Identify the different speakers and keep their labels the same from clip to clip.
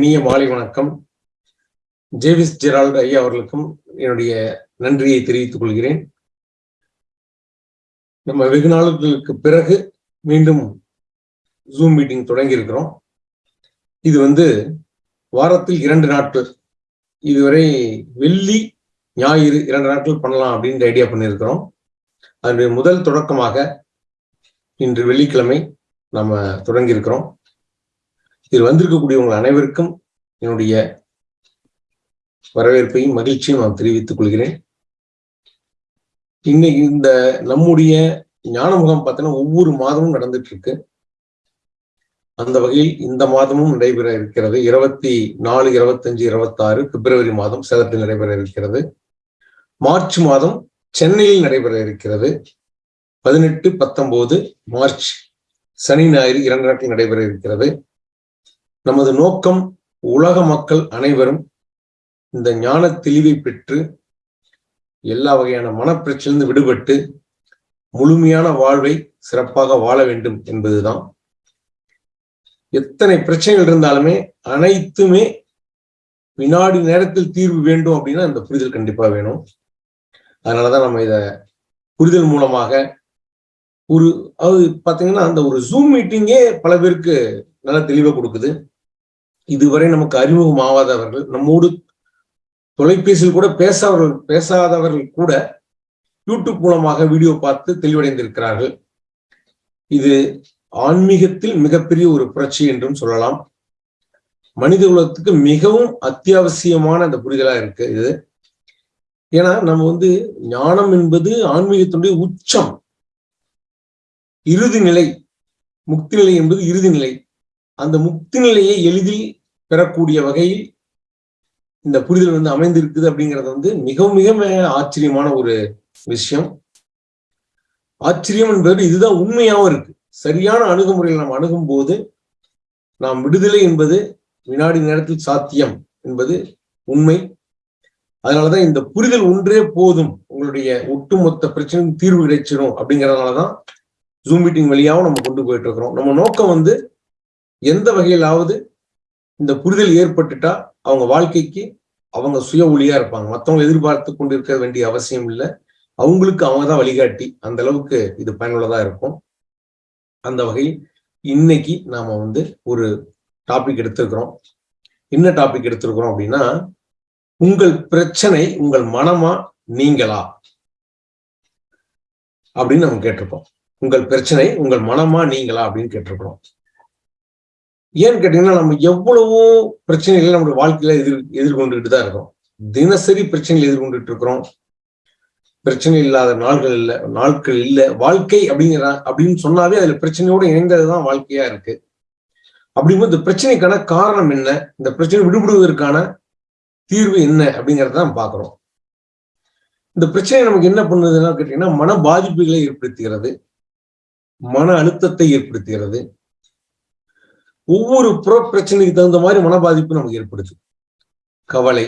Speaker 1: இனிய மாலை வணக்கம். ஜேவிஸ் ஜெரால்டு ஐயா அவர்களுக்கும் என்னுடைய நன்றியை தெரிவித்துக் கொள்கிறேன். நம்ம வெகு நாளுகளுக்கு பிறகு மீண்டும் ஜூம் மீட்டிங் தொடங்கி இருக்கிறோம். இது வந்து வாரத்தில் இரண்டு நாட்கள். இதுவரை வெள்ளி ஞாயிறு இரண்டு நாட்கள் பண்ணலாம் அப்படின்ற ஐடியா பண்ணியிருக்கிறோம். அதனுடைய முதல் தொடக்கமாக இன்று வெள்ளிக்கிழமை நம்ம தொடங்கி இருக்கிறோம். இதில் வந்திருக்கக்கூடிய உங்கள் அனைவருக்கும் என்னுடைய வரவேற்பையும் மகிழ்ச்சியும் நான் தெரிவித்துக் கொள்கிறேன். இன்னைக்கு இந்த நம்முடைய ஞான முகாம் பார்த்தீங்கன்னா ஒவ்வொரு மாதமும் நடந்துட்டு இருக்கு அந்த வகையில் இந்த மாதமும் நடைபெற இருக்கிறது. இருபத்தி நாலு இருபத்தஞ்சு இருபத்தாறு பிப்ரவரி மாதம் சேலத்தில் நடைபெற இருக்கிறது. மார்ச் மாதம் சென்னையில் நடைபெற இருக்கிறது. பதினெட்டு பத்தொன்பது மார்ச் சனி ஞாயிறு இரண்டு நாட்கள் நடைபெற இருக்கிறது. நமது நோக்கம் உலக மக்கள் அனைவரும் இந்த ஞான தெளிவை பெற்று எல்லா வகையான மனப்பிரச்சிலிருந்து விடுபட்டு முழுமையான வாழ்வை சிறப்பாக வாழ வேண்டும் என்பதுதான். எத்தனை பிரச்சனைகள் இருந்தாலுமே அனைத்துமே வினாடி நேரத்தில் தீர்வு வேண்டும் அப்படின்னா இந்த புரிதல் கண்டிப்பா வேணும். அதனாலதான் நம்ம இத புரிதல் மூலமாக ஒரு அது பாத்தீங்கன்னா அந்த ஒரு ஜூம் மீட்டிங்கே பல பேருக்கு நல்ல தெளிவை கொடுக்குது. இதுவரை நமக்கு அறிமுகம் ஆகாதவர்கள் நம்மோடு தொலைபேசியில் கூட பேசாதவர்கள் பேசாதவர்கள் கூட யூடியூப் மூலமாக வீடியோ பார்த்து தெளிவடைந்திருக்கிறார்கள். இது ஆன்மீகத்தில் மிகப்பெரிய ஒரு புரட்சி என்றும் சொல்லலாம். மனித குலத்துக்கு மிகவும் அத்தியாவசியமான அந்த புரிதலா இருக்கு இது. ஏன்னா நம்ம வந்து ஞானம் என்பது ஆன்மீகத்தினுடைய உச்சம். இறுதி நிலை முக்தி நிலை என்பது இறுதி நிலை. அந்த முக்தி நிலையை எளிதில் பெறக்கூடிய வகையில் இந்த புரிதல் வந்து அமைந்திருக்குது அப்படிங்கிறது வந்து மிகவும் மிக ஆச்சரியமான ஒரு விஷயம். ஆச்சரியம் என்பது இதுதான் உண்மையாகவும் இருக்கு. சரியான அணுகுமுறையில் நாம் அணுகும் போது நாம் விடுதலை என்பது வினாடி நேரத்தில் சாத்தியம் என்பது உண்மை. அதனாலதான் இந்த புரிதல் ஒன்றே போதும் உங்களுடைய ஒட்டுமொத்த பிரச்சனையும் தீர்வு கிடைச்சிடும் அப்படிங்கறதுனாலதான் ஜூம் மீட்டிங் வழியாகவும் நம்ம கொண்டு போயிட்டு இருக்கிறோம். நம்ம நோக்கம் வந்து எந்த வகையிலாவது இந்த புரிதல் ஏற்பட்டுட்டா அவங்க வாழ்க்கைக்கு அவங்க சுய ஒளியா இருப்பாங்க. மற்றவங்க எதிர்பார்த்து கொண்டு இருக்க வேண்டிய அவசியம் இல்லை. அவங்களுக்கு அவங்க தான் வழிகாட்டி. அந்த அளவுக்கு இது பயனுள்ளதா இருக்கும். அந்த வகையில் இன்னைக்கு நாம வந்து ஒரு டாபிக் எடுத்திருக்கிறோம். என்ன டாபிக் எடுத்திருக்கிறோம் அப்படின்னா உங்கள் பிரச்சனை உங்கள் மனமா நீங்களா? அப்படின்னு நம்ம கேட்டிருக்கோம் உங்கள் பிரச்சனை உங்கள் மனமா நீங்களா அப்படின்னு கேட்டிருக்கிறோம். ஏன்னு கேட்டீங்கன்னா நம்ம எவ்வளவோ பிரச்சனைகளை நம்முடைய வாழ்க்கையில எதிர் எதிர்கொண்டுகிட்டு தான் இருக்கிறோம் தினசரி பிரச்சனைகள் எதிர்கொண்டுட்டு இருக்கிறோம். பிரச்சனை இல்லாத நாள்கள் இல்லை நாட்கள் இல்லை வாழ்க்கை அப்படிங்கிற அப்படின்னு சொன்னாவே அதுல பிரச்சனையோட இணைந்ததுதான் வாழ்க்கையா இருக்கு. அப்படிங்கும்போது இந்த பிரச்சனைக்கான காரணம் என்ன? இந்த பிரச்சனை விடுபடுவதற்கான தீர்வு என்ன? அப்படிங்கறத தான் பாக்குறோம் இந்த பிரச்சனை நமக்கு என்ன பண்ணுதுன்னா கேட்டீங்கன்னா மன பாதிப்புகளை ஏற்படுத்துகிறது. மன அழுத்தத்தை ஏற்படுத்துகிறது. ஒவ்வொரு புற பிரச்சனைக்கு தகுந்த மாதிரி மன பாதிப்பு நமக்கு ஏற்படுது. கவலை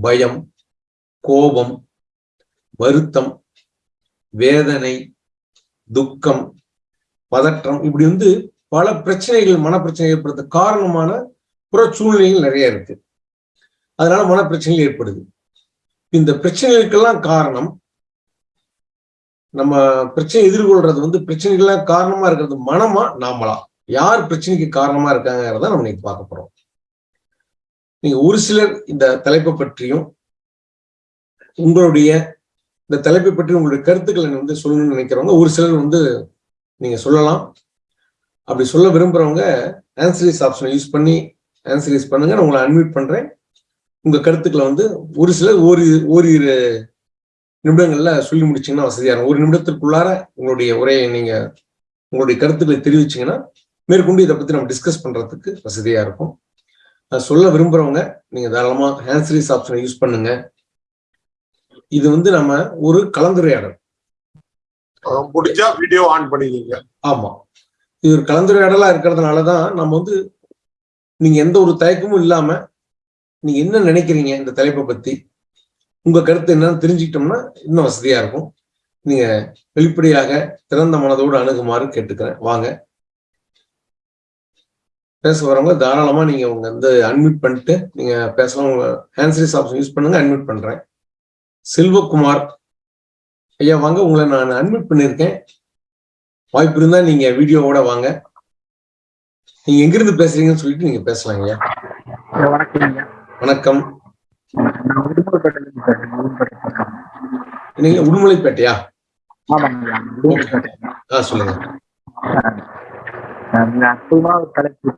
Speaker 1: பயம் கோபம் வருத்தம் வேதனை துக்கம் பதற்றம் இப்படி வந்து பல பிரச்சனைகள் மனப்பிரச்சனை ஏற்படுத்த காரணமான புற சூழ்நிலைகள் நிறைய இருக்கு. அதனால மனப்பிரச்சனைகள் ஏற்படுது. இந்த பிரச்சனைகளுக்கெல்லாம் காரணம் நம்ம பிரச்சனை எதிர்கொள்றது வந்து பிரச்சனைகள்லாம் காரணமா இருக்கிறது மனமா நாமளா? யார் பிரச்சனைக்கு காரணமா இருக்காங்கிறத நம்ம இன்னைக்கு பார்க்க போறோம். நீங்க ஒரு சிலர் இந்த தலைப்பை பற்றியும் உங்களுடைய இந்த தலைப்பை பற்றி உங்களுடைய கருத்துக்களை வந்து சொல்லணும்னு நினைக்கிறவங்க ஒரு சிலர் வந்து நீங்க சொல்லலாம். அப்படி சொல்ல விரும்புறவங்க ஆன்சரிஸ் ஆப்ஷனை யூஸ் பண்ணி ஆன்சரிஸ் பண்ணுங்க. நான் உங்களை அன்மியூட் பண்றேன். உங்க கருத்துக்களை வந்து ஒரு சிலர் ஒரு ஓரிரு நிமிடங்கள்ல சொல்லி முடிச்சீங்கன்னா வசதியான இருக்கும். ஒரு நிமிடத்திற்குள்ளார உங்களுடைய உரையை நீங்க உங்களுடைய கருத்துக்களை தெரிவிச்சீங்கன்னா மேற்கொண்டு இதை பத்தி நம்ம டிஸ்கஸ் பண்றதுக்கு வசதியா இருக்கும். சொல்ல விரும்புறவங்க நீங்க தாராளமா ஹேண்ட்ஸ்ரீஸ் ஆப்ஷனை யூஸ் பண்ணுங்க. இது வந்து நம்ம ஒரு கலந்துரையாடல்.
Speaker 2: முடிஞ்சா வீடியோ ஆன் பண்ணிக்கீங்க
Speaker 1: ஆமா. இது ஒரு கலந்துரையாடலா இருக்கிறதுனாலதான் நம்ம வந்து நீங்க எந்த ஒரு தயக்கமும் இல்லாம நீங்க என்ன நினைக்கிறீங்க இந்த தலைப்பை பத்தி உங்க கருத்து என்னன்னு தெரிஞ்சுக்கிட்டோம்னா இன்னும் வசதியா இருக்கும். நீங்க வெளிப்படையாக திறந்த மனதோடு அணுகுமாறு கேட்டுக்கிறேன். வாங்க. பேச வரவங்க தாராளமா நீங்க உங்க வந்து அன்மியூட் பண்ணிட்டு நீங்க பேசலாம். உங்க ஹேண்ட்ஸ்ரீஸ் ஆப்ஷன் யூஸ் பண்ணுங்க அன்மியூட் பண்றேன். செல்வகுமார் ஐயா வாங்க. உங்களை நான் அன்மியூட் பண்ணியிருக்கேன். வாய்ப்பு இருந்தா நீங்க வீடியோவோட வாங்க. நீங்க எங்கிருந்து பேசுறீங்கன்னு சொல்லிட்டு நீங்க பேசலாம் ஐயா.
Speaker 3: வணக்கம்
Speaker 1: உடுமலைப்பேட்டையா? சொல்லுங்க.
Speaker 3: நீங்க அற்புதமான ஒரு தலைப்பு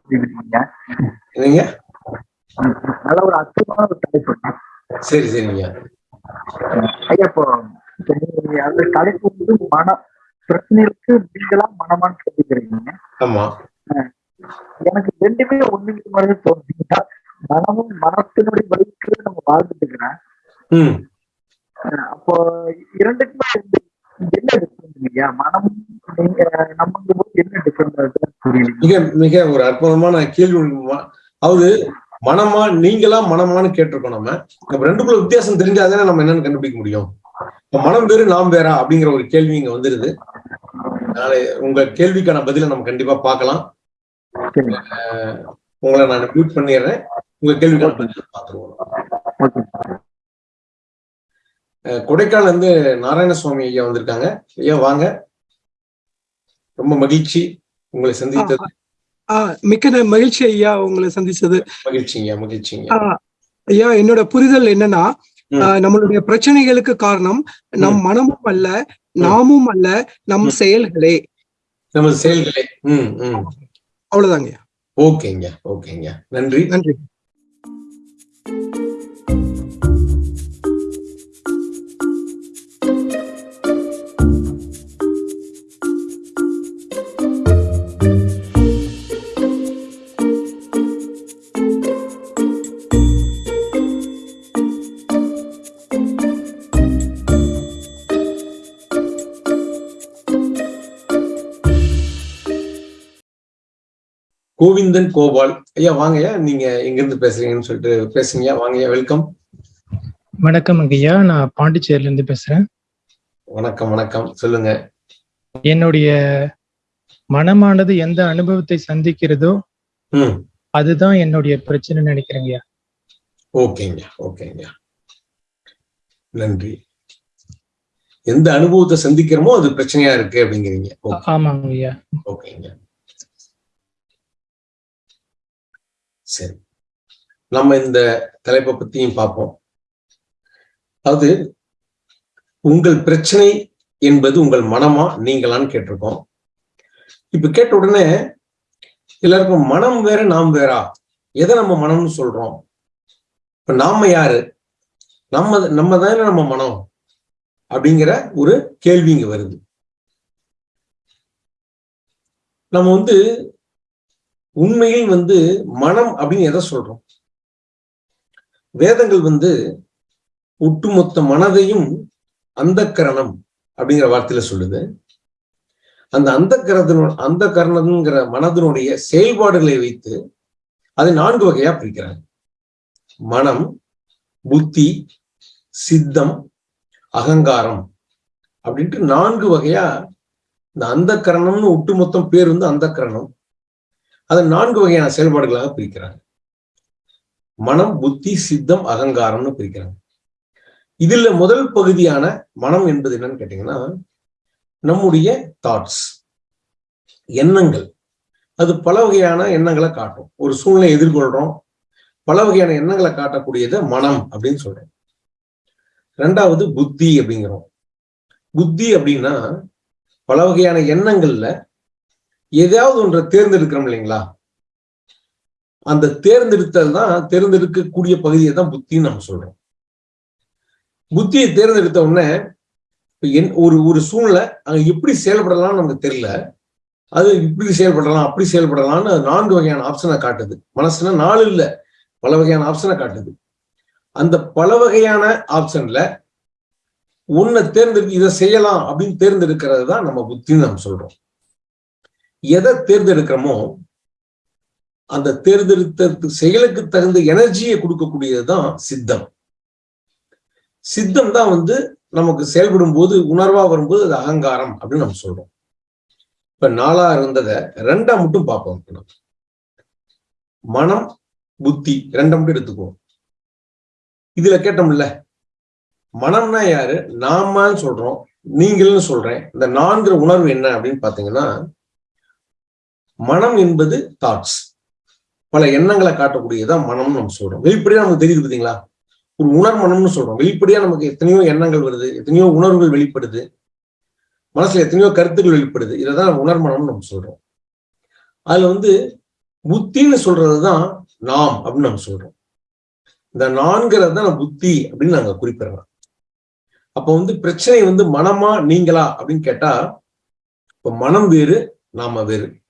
Speaker 3: நல்ல ஒரு அற்புதமான ஒரு தலைப்பு.
Speaker 1: சரி சரிங்க.
Speaker 3: ஐயா இப்போ அந்த தலைப்பு வந்து மன பிரச்சனைகளுக்கு நீங்களா மனமான்னு கேட்டுக்கிறீங்க
Speaker 1: ஆமா.
Speaker 3: எனக்கு ரெண்டுமே ஒண்ணுக்கு மாதிரி தோணுச்சுன்னா மனமும் மனத்தினுடைய வழிக்கு நம்ம வாழ்ந்துட்டு இருக்கிறேன் அப்போ இரண்டுக்குமே ரெண்டு- என்ன போது என்ன
Speaker 1: மிக மிக ஒரு அற்புதமான கேள்வி. அதாவது மனமா நீங்களா மனமான்னு கேட்டிருக்கோம் நம்ம. நம்ம ரெண்டுக்குள்ள வித்தியாசம் தெரிஞ்சாதானே நம்ம என்னன்னு கண்டுபிடிக்க முடியும். மனம் வேறு நாம் வேறா அப்படிங்கிற ஒரு கேள்வி இங்க வந்துருது. நாளை உங்க கேள்விக்கான பதிலை நம்ம கண்டிப்பா பார்க்கலாம். உங்களை நான் மியூட் பண்ணிடுறேன். உங்க கேள்விக்கான பதிலை பார்த்துருவோம். கொடைக்கானல்ல இருந்து நாராயணசுவாமி ஐயா வந்திருக்காங்க. ஐயா வாங்க. ரொம்ப மகிழ்ச்சி உங்களை சந்தித்தது.
Speaker 4: மிக்க மகிழ்ச்சி ஐயா உங்களை சந்திச்சது
Speaker 1: மகிழ்ச்சிங்க மகிழ்ச்சிங்க.
Speaker 4: ஆ, ஐயா என்னோட புரிதல் என்னன்னா நம்மளுடைய பிரச்சனைகளுக்கு காரணம் நம் மனமும் அல்ல நாமும் அல்ல நம். செயல்களே.
Speaker 1: நமது செயல்களே.
Speaker 4: அவ்வளவுதாங்க
Speaker 1: ஓகேங்க ஓகேங்க. நன்றி.
Speaker 4: நன்றி.
Speaker 1: கோவிந்தன் கோபால். ஐயா வாங்கய்யா நீங்க எங்க இருந்து பேசுறீங்கன்னு சொல்லிட்டு பேசுங்க வாங்கய்யா வெல்கம்
Speaker 5: வணக்கம் ஐயா நான் பாண்டிச்சேரியில இருந்து பேசுறேன்.
Speaker 1: வணக்கம் வணக்கம். சொல்லுங்க.
Speaker 5: என்னுடைய மனமானது எந்த அனுபவத்தை சந்திக்கிறதோ அதுதான் என்னுடைய பிரச்சனை நினைக்கிறேங்க ஐயா.
Speaker 1: ஓகேங்க ஓகேங்க. நன்றி. எந்த அனுபவத்தை சந்திக்கிறோமோ அது பிரச்சனையா இருக்கு அப்படிங்கிறீங்க. ஓகே,
Speaker 5: ஆமாங்க ஐயா
Speaker 1: ஓகேங்க சரி. நம்ம இந்த தலைப்பை பத்தியும் பார்ப்போம். அது உங்கள் பிரச்சனை என்பது உங்கள் மனமா நீங்களான்னு கேட்டிருக்கோம். இப்ப கேட்ட உடனே எல்லாருக்கும் மனம் வேற நாம் வேறா? எதை நம்ம மனம்னு சொல்றோம்? இப்ப நாம யாரு? நம்ம நம்ம தானே நம்ம மனம் அப்படிங்கிற ஒரு கேள்வி இங்க வருது. நம்ம வந்து உண்மையில் வந்து மனம் அப்படின்னு எதை சொல்றோம்? வேதங்கள் வந்து ஒட்டுமொத்த மனதையும் அந்த கரணம் அப்படிங்கிற வார்த்தையில சொல்லுது. அந்த அந்த கரணத்தினோட அந்த கரணங்கிற மனதினுடைய செயல்பாடுகளை வைத்து அதை நான்கு வகையா பிரிக்கிறாங்க. மனம் புத்தி சித்தம் அகங்காரம் அப்படின்ட்டு நான்கு வகையா இந்த அந்த கரணம்னு ஒட்டுமொத்தம் பேர் வந்து அந்த கரணம் அதை நான்கு வகையான செயல்பாடுகளாக பிரிக்கிறாங்க. மனம் புத்தி சித்தம் அகங்காரம்னு பிரிக்கிறாங்க. இதுல முதல் பகுதியான மனம் என்பது என்னன்னு கேட்டீங்கன்னா நம்முடைய தாட்ஸ் எண்ணங்கள். அது பல வகையான எண்ணங்களை காட்டும். ஒரு சூழ்நிலை எதிர்கொள்றோம். பல வகையான எண்ணங்களை காட்டக்கூடியதை மனம் அப்படின்னு சொல்றோம். ரெண்டாவது புத்தி அப்படிங்கிறோம். புத்தி அப்படின்னா பல வகையான எண்ணங்கள்ல ஏதாவது ஒன்றை தேர்ந்தெடுக்கிறோம் இல்லைங்களா? அந்த தேர்ந்தெடுத்தல் தான் தேர்ந்தெடுக்கக்கூடிய பகுதியை தான் புத்தின்னு நம்ம சொல்றோம். புத்தியை தேர்ந்தெடுத்த உடனே என் ஒரு ஒரு சூழ்நிலை அங்க எப்படி செயல்படலாம்னு நமக்கு தெரியல. அது இப்படி செயல்படலாம் அப்படி செயல்படலாம்னு அது நான்கு வகையான ஆப்ஷனை காட்டுது. மனசுனா நாலு இல்ல பல வகையான ஆப்ஷனை காட்டுது. அந்த பல வகையான ஆப்ஷன்ல ஒன்னை தேர்ந்தெடுத்து இதை செய்யலாம் அப்படின்னு தேர்ந்தெடுக்கிறது தான் நம்ம புத்தின்னு நம்ம சொல்றோம். எதை தேர்ந்தெடுக்கிறோமோ அந்த தேர்ந்தெடுத்த செயலுக்கு தகுந்த எனர்ஜியை கொடுக்கக்கூடியதுதான் சித்தம். சித்தம் தான் வந்து நமக்கு செயல்படும் போது உணர்வா வரும்போது அது அகங்காரம் அப்படின்னு நம்ம சொல்றோம். இப்ப நாலா இருந்ததை ரெண்டா மட்டும் பார்ப்போம் மனம் புத்தி ரெண்டா மட்டும் எடுத்துக்குவோம். இதுல கேட்டோம்ல மனம்னா யாரு? நாமான்னு சொல்றோம் நீங்கள்னு சொல்றேன். இந்த நான்கிற உணர்வு என்ன அப்படின்னு பாத்தீங்கன்னா மனம் என்பது தாட்ஸ் பல எண்ணங்களை காட்டக்கூடியதான் மனம்னு நம்ம சொல்றோம். வெளிப்படையா நமக்கு தெரியுது பாத்தீங்களா ஒரு உணர் மனம்னு சொல்றோம். வெளிப்படையா நமக்கு எத்தனையோ எண்ணங்கள் வருது எத்தனையோ உணர்வுகள் வெளிப்படுது மனசுல எத்தனையோ கருத்துக்கள் வெளிப்படுது. இதைதான் உணர் மனம்னு நம்ம சொல்றோம். அதுல வந்து புத்தின்னு சொல்றதுதான் நாம் அப்படின்னு நம்ம சொல்றோம். இந்த நான்கிறது தான் புத்தி அப்படின்னு நாங்க குறிப்பிடுறோம் அப்ப வந்து பிரச்சனை வந்து மனமா நீங்களா அப்படின்னு கேட்டா இப்ப மனம் வேறு நாம வேறு.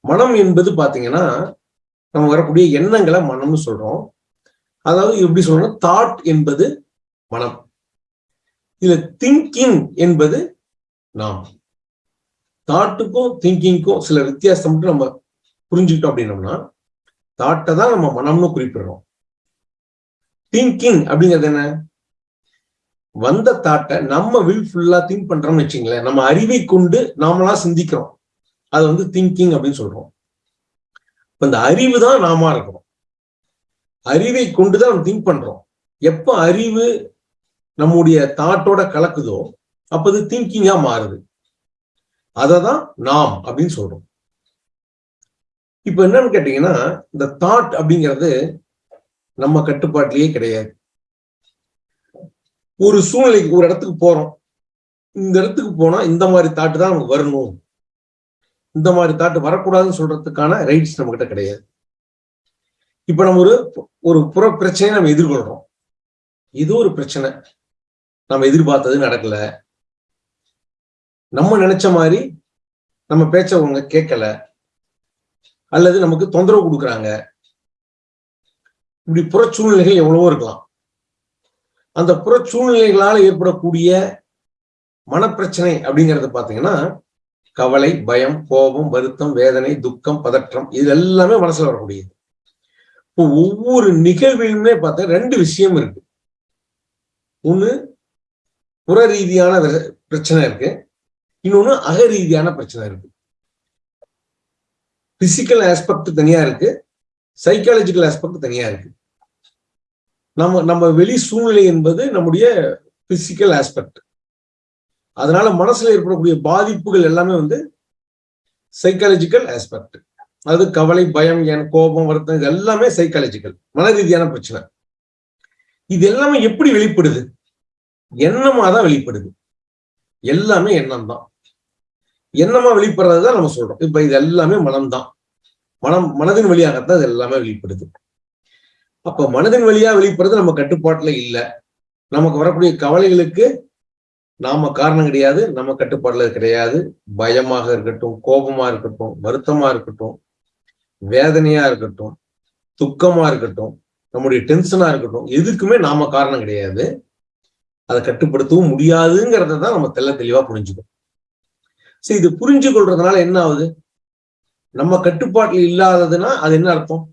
Speaker 1: மனம் என்பது பாத்தீங்கன்னா நம்ம வரக்கூடிய எண்ணங்களை மனம்னு சொல்றோம். அதாவது எப்படி சொல்றோம்னா தாட் என்பது மனம். இதுல திங்கிங் என்பது நாம். தாட்டுக்கும் திங்கிங்க்கும் சில வித்தியாசம் மட்டும் நம்ம புரிஞ்சுக்கிட்டோம் அப்படின்னோம்னா தாட்டை தான் நம்ம மனம்னு குறிப்பிடுறோம். திங்கிங் அப்படிங்கிறது என்ன? வந்த தாட்டை நம்ம வில் ஃபுல்லா திங்க் பண்றோம்னு வச்சுங்களேன். நம்ம அறிவை கொண்டு நாமளா சிந்திக்கிறோம். அது வந்து திங்கிங் அப்படின்னு சொல்றோம். அந்த அறிவு தான் நாம இருக்கிறோம் அறிவை கொண்டுதான் நம்ம திங்க் பண்றோம். எப்ப அறிவு நம்முடைய தாட்டோட கலக்குதோ அப்ப அது திங்கிங்கா மாறுது. அதை தான் நாம் அப்படின்னு சொல்றோம். இப்ப என்னன்னு கேட்டீங்கன்னா இந்த தாட் அப்படிங்கிறது நம்ம கட்டுப்பாட்டிலேயே கிடையாது. ஒரு சூழ்நிலைக்கு ஒரு இடத்துக்கு போறோம். இந்த இடத்துக்கு போனா இந்த மாதிரி தாட்டு தான் நமக்கு வரணும். இந்த மாதிரி தாட்டு வரக்கூடாதுன்னு சொல்றதுக்கான ரைட்ஸ் நம்ம கிட்ட கிடையாது. இப்ப நம்ம ஒரு ஒரு புற பிரச்சனையை நம்ம எதிர்கொள்றோம். இது ஒரு பிரச்சனை. நம்ம எதிர்பார்த்தது நடக்கல. நம்ம நினைச்ச மாதிரி நம்ம பேச்சவங்க கேட்கல. அல்லது நமக்கு தொந்தரவு கொடுக்குறாங்க. இப்படி புற சூழ்நிலைகள் எவ்வளவோ இருக்கலாம். அந்த புற சூழ்நிலைகளால் ஏற்படக்கூடிய மனப்பிரச்சனை அப்படிங்கறது பாத்தீங்கன்னா கவலை பயம் கோபம் வருத்தம் வேதனை துக்கம் பதற்றம் இது எல்லாமே மனசுல வரக்கூடியது இப்போ ஒவ்வொரு நிகழ்விலுமே பார்த்தா ரெண்டு விஷயம் இருக்கு. ஒண்ணு புற ரீதியான பிரச்சனை இருக்கு. இன்னொன்னு அக ரீதியான பிரச்சனை இருக்கு. பிசிக்கல் ஆஸ்பெக்ட் தனியா இருக்கு. சைக்காலஜிக்கல் ஆஸ்பெக்ட் தனியா இருக்கு. நம்ம நம்ம வெளி சூழ்நிலை என்பது நம்முடைய பிசிக்கல் ஆஸ்பெக்ட் அதனால மனசுல ஏற்படக்கூடிய பாதிப்புகள் எல்லாமே வந்து சைக்காலஜிக்கல் ஆஸ்பெக்ட் அது கவலை பயம் என் கோபம் வருத்தம் இது எல்லாமே சைக்காலஜிக்கல் மன ரீதியான பிரச்சனை. இது எல்லாமே எப்படி வெளிப்படுது? எண்ணமா தான் வெளிப்படுது. எல்லாமே எண்ணம் தான் எண்ணமா வெளிப்படுறது தான் நம்ம சொல்றோம். இப்ப இது எல்லாமே மனம்தான். மனம் மனதின் வழியாகத்தான் இது எல்லாமே வெளிப்படுது. அப்ப மனதின் வழியா வெளிப்படுறது நம்ம கட்டுப்பாட்டுல இல்லை. நமக்கு வரக்கூடிய கவலைகளுக்கு நாம காரணம் கிடையாது நம்ம கட்டுப்பாடுல கிடையாது. பயமாக இருக்கட்டும் கோபமா இருக்கட்டும் வருத்தமா இருக்கட்டும் வேதனையா இருக்கட்டும் துக்கமா இருக்கட்டும் நம்முடைய டென்ஷனா இருக்கட்டும் எதுக்குமே நாம காரணம் கிடையாது. அதை கட்டுப்படுத்தவும் முடியாதுங்கிறத தான் நம்ம தெல்ல தெளிவா புரிஞ்சுக்கணும். சரி இது புரிஞ்சு கொள்றதுனால என்ன ஆகுது? நம்ம கட்டுப்பாட்டில் இல்லாததுன்னா அது என்ன அர்த்தம்?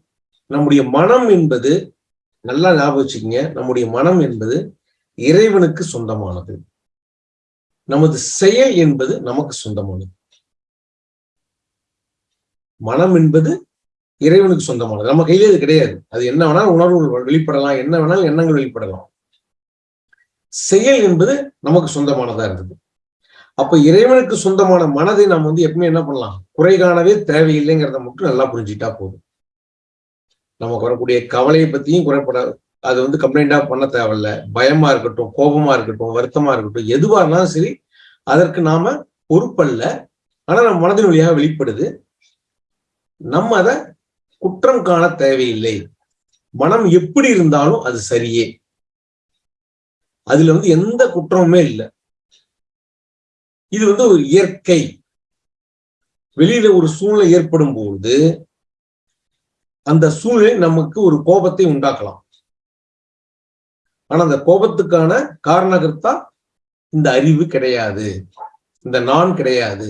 Speaker 1: நம்முடைய மனம் என்பது நல்லா ஞாபகம் வச்சுக்கோங்க நம்முடைய மனம் என்பது இறைவனுக்கு சொந்தமானது. நமது செயல் என்பது நமக்கு சொந்தமானது. மனம் என்பது இறைவனுக்கு சொந்தமானது. நம்ம கையில இது கிடையாது. அது என்ன வேணாலும் உணர்வுகள் வெளிப்படலாம். என்ன வேணாலும் எண்ணங்கள் வெளிப்படலாம். செயல் என்பது நமக்கு சொந்தமானதா இருந்தது. அப்ப இறைவனுக்கு சொந்தமான மனதை நாம் வந்து எப்பவுமே என்ன பண்ணலாம்? குறை காணவே தேவையில்லைங்கிறத மட்டும் நல்லா புரிஞ்சுட்டா போதும். நமக்கு வரக்கூடிய கவலையை பத்தியும் குறைப்பட அது வந்து கம்ப்ளைண்டா பண்ண தேவையில்ல. பயமா இருக்கட்டும் கோபமா இருக்கட்டும் வருத்தமா இருக்கட்டும் எதுவா இருந்தாலும் சரி அதற்கு நாம பொறுப்பல்ல. ஆனா நம்ம மனதின் வழியாக வெளிப்படுது. நம்ம அதை குற்றம் காண தேவையில்லை. மனம் எப்படி இருந்தாலும் அது சரியே. அதுல வந்து எந்த குற்றமுமே இல்லை. இது வந்து ஒரு இயற்கை. வெளியில ஒரு சூழ்நிலை ஏற்படும் பொழுது அந்த சூழ்நிலை நமக்கு ஒரு கோபத்தை உண்டாக்கலாம். ஆனா அந்த கோபத்துக்கான காரணகர்த்தா இந்த அறிவு கிடையாது. இந்த நான் கிடையாது.